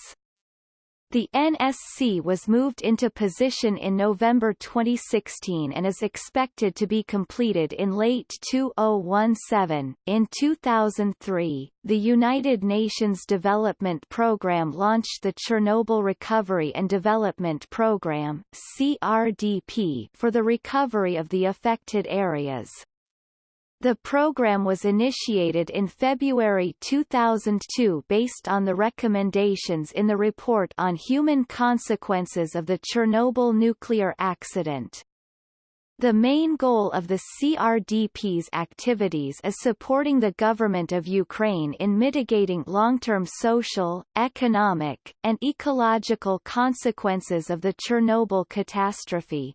The NSC was moved into position in November 2016 and is expected to be completed in late 2017. In 2003, the United Nations Development Programme launched the Chernobyl Recovery and Development Programme (CRDP) for the recovery of the affected areas. The program was initiated in February 2002 based on the recommendations in the Report on Human Consequences of the Chernobyl Nuclear Accident. The main goal of the CRDP's activities is supporting the government of Ukraine in mitigating long-term social, economic, and ecological consequences of the Chernobyl catastrophe.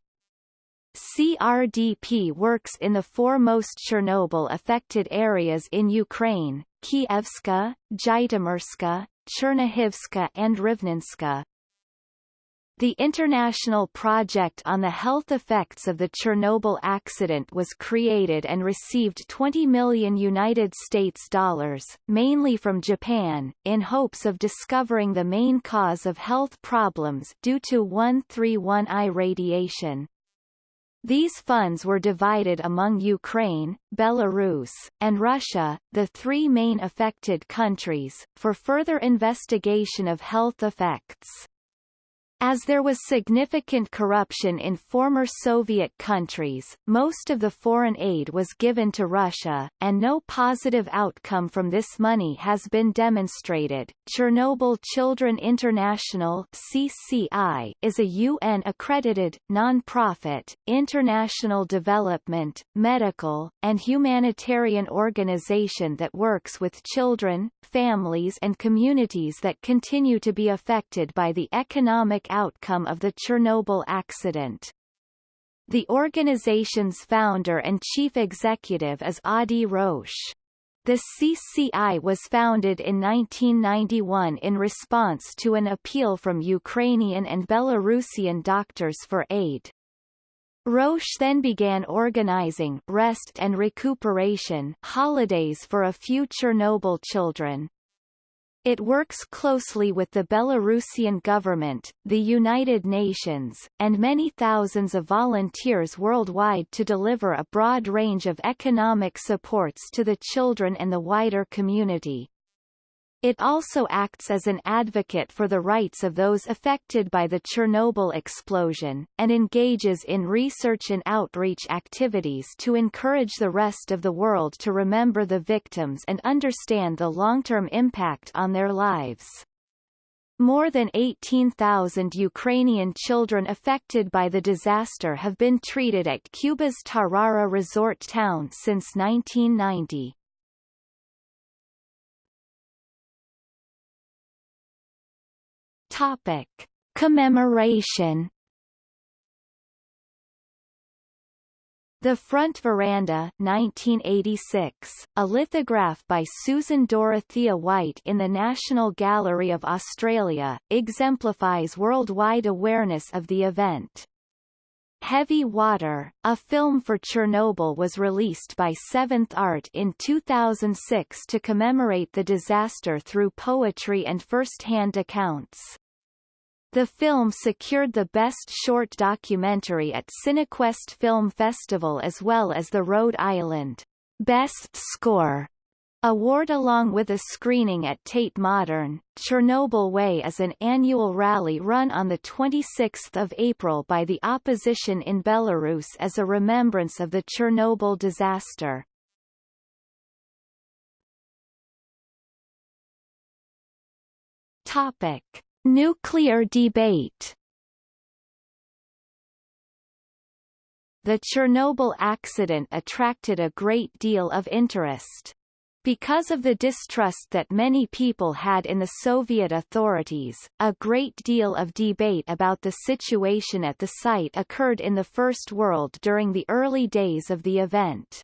CRDP works in the four most Chernobyl-affected areas in Ukraine, Kievska, Zhytomyrsky, Chernihivska and Rivnenska. The International Project on the Health Effects of the Chernobyl Accident was created and received 20 million United States dollars, mainly from Japan, in hopes of discovering the main cause of health problems due to 131I radiation. These funds were divided among Ukraine, Belarus, and Russia, the three main affected countries, for further investigation of health effects. As there was significant corruption in former Soviet countries, most of the foreign aid was given to Russia, and no positive outcome from this money has been demonstrated. Chernobyl Children International (CCI) is a UN-accredited, non-profit, international development, medical, and humanitarian organization that works with children, families and communities that continue to be affected by the economic outcome of the Chernobyl accident. The organization's founder and chief executive is Adi Roche. The CCI was founded in 1991 in response to an appeal from Ukrainian and Belarusian doctors for aid. Roche then began organizing rest and recuperation holidays for a few Chernobyl children. It works closely with the Belarusian government, the United Nations, and many thousands of volunteers worldwide to deliver a broad range of economic supports to the children and the wider community. It also acts as an advocate for the rights of those affected by the Chernobyl explosion, and engages in research and outreach activities to encourage the rest of the world to remember the victims and understand the long-term impact on their lives. More than 18,000 Ukrainian children affected by the disaster have been treated at Cuba's Tarara resort town since 1990. Topic: Commemoration. The Front Veranda 1986, a lithograph by Susan Dorothea White in the National Gallery of Australia, exemplifies worldwide awareness of the event. Heavy Water, a film for Chernobyl was released by Seventh Art in 2006 to commemorate the disaster through poetry and first-hand accounts. The film secured the Best Short Documentary at Cinequest Film Festival as well as the Rhode Island Best Score award along with a screening at Tate Modern. Chernobyl Way is an annual rally run on 26 April by the opposition in Belarus as a remembrance of the Chernobyl disaster. Topic. Nuclear debate The Chernobyl accident attracted a great deal of interest. Because of the distrust that many people had in the Soviet authorities, a great deal of debate about the situation at the site occurred in the First World during the early days of the event.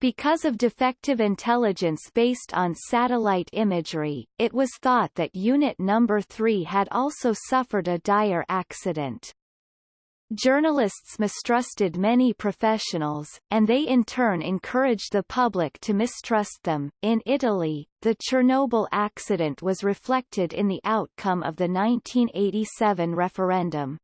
Because of defective intelligence based on satellite imagery, it was thought that Unit Number 3 had also suffered a dire accident. Journalists mistrusted many professionals, and they in turn encouraged the public to mistrust them. In Italy, the Chernobyl accident was reflected in the outcome of the 1987 referendum.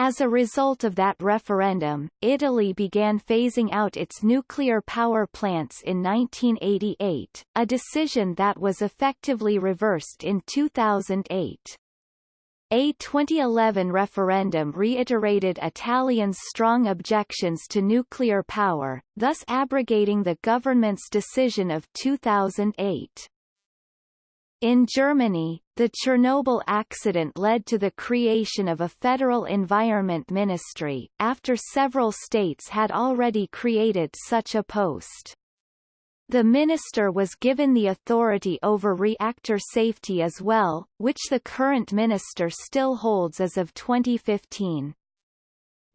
As a result of that referendum, Italy began phasing out its nuclear power plants in 1988, a decision that was effectively reversed in 2008. A 2011 referendum reiterated Italians' strong objections to nuclear power, thus abrogating the government's decision of 2008. In Germany, the Chernobyl accident led to the creation of a federal environment ministry, after several states had already created such a post. The minister was given the authority over reactor safety as well, which the current minister still holds as of 2015.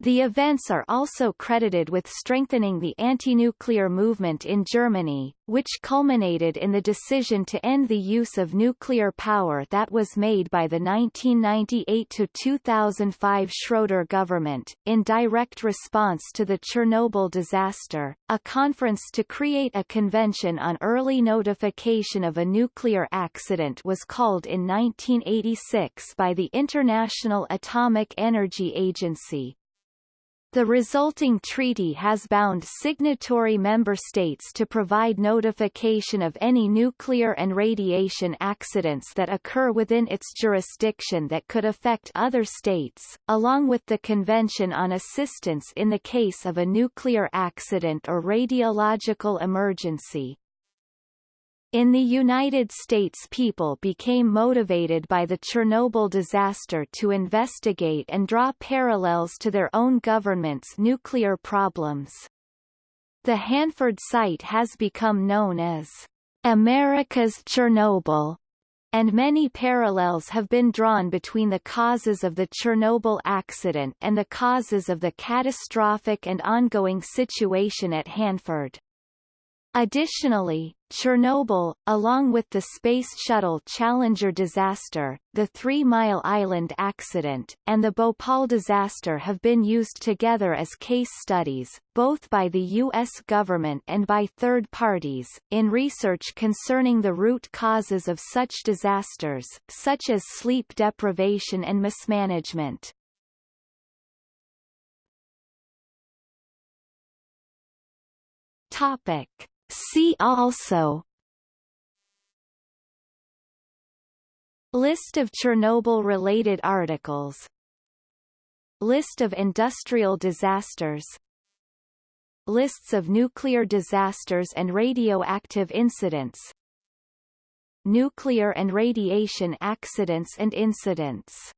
The events are also credited with strengthening the anti-nuclear movement in Germany, which culminated in the decision to end the use of nuclear power that was made by the 1998-2005 Schroeder government. In direct response to the Chernobyl disaster, a conference to create a convention on early notification of a nuclear accident was called in 1986 by the International Atomic Energy Agency, the resulting treaty has bound signatory member states to provide notification of any nuclear and radiation accidents that occur within its jurisdiction that could affect other states, along with the Convention on Assistance in the case of a nuclear accident or radiological emergency. In the United States people became motivated by the Chernobyl disaster to investigate and draw parallels to their own government's nuclear problems. The Hanford site has become known as America's Chernobyl, and many parallels have been drawn between the causes of the Chernobyl accident and the causes of the catastrophic and ongoing situation at Hanford. Additionally, Chernobyl, along with the Space Shuttle Challenger disaster, the Three Mile Island accident, and the Bhopal disaster have been used together as case studies, both by the U.S. government and by third parties, in research concerning the root causes of such disasters, such as sleep deprivation and mismanagement. Topic. See also. List of Chernobyl-related articles. List of industrial disasters. Lists of nuclear disasters and radioactive incidents. Nuclear and radiation accidents and incidents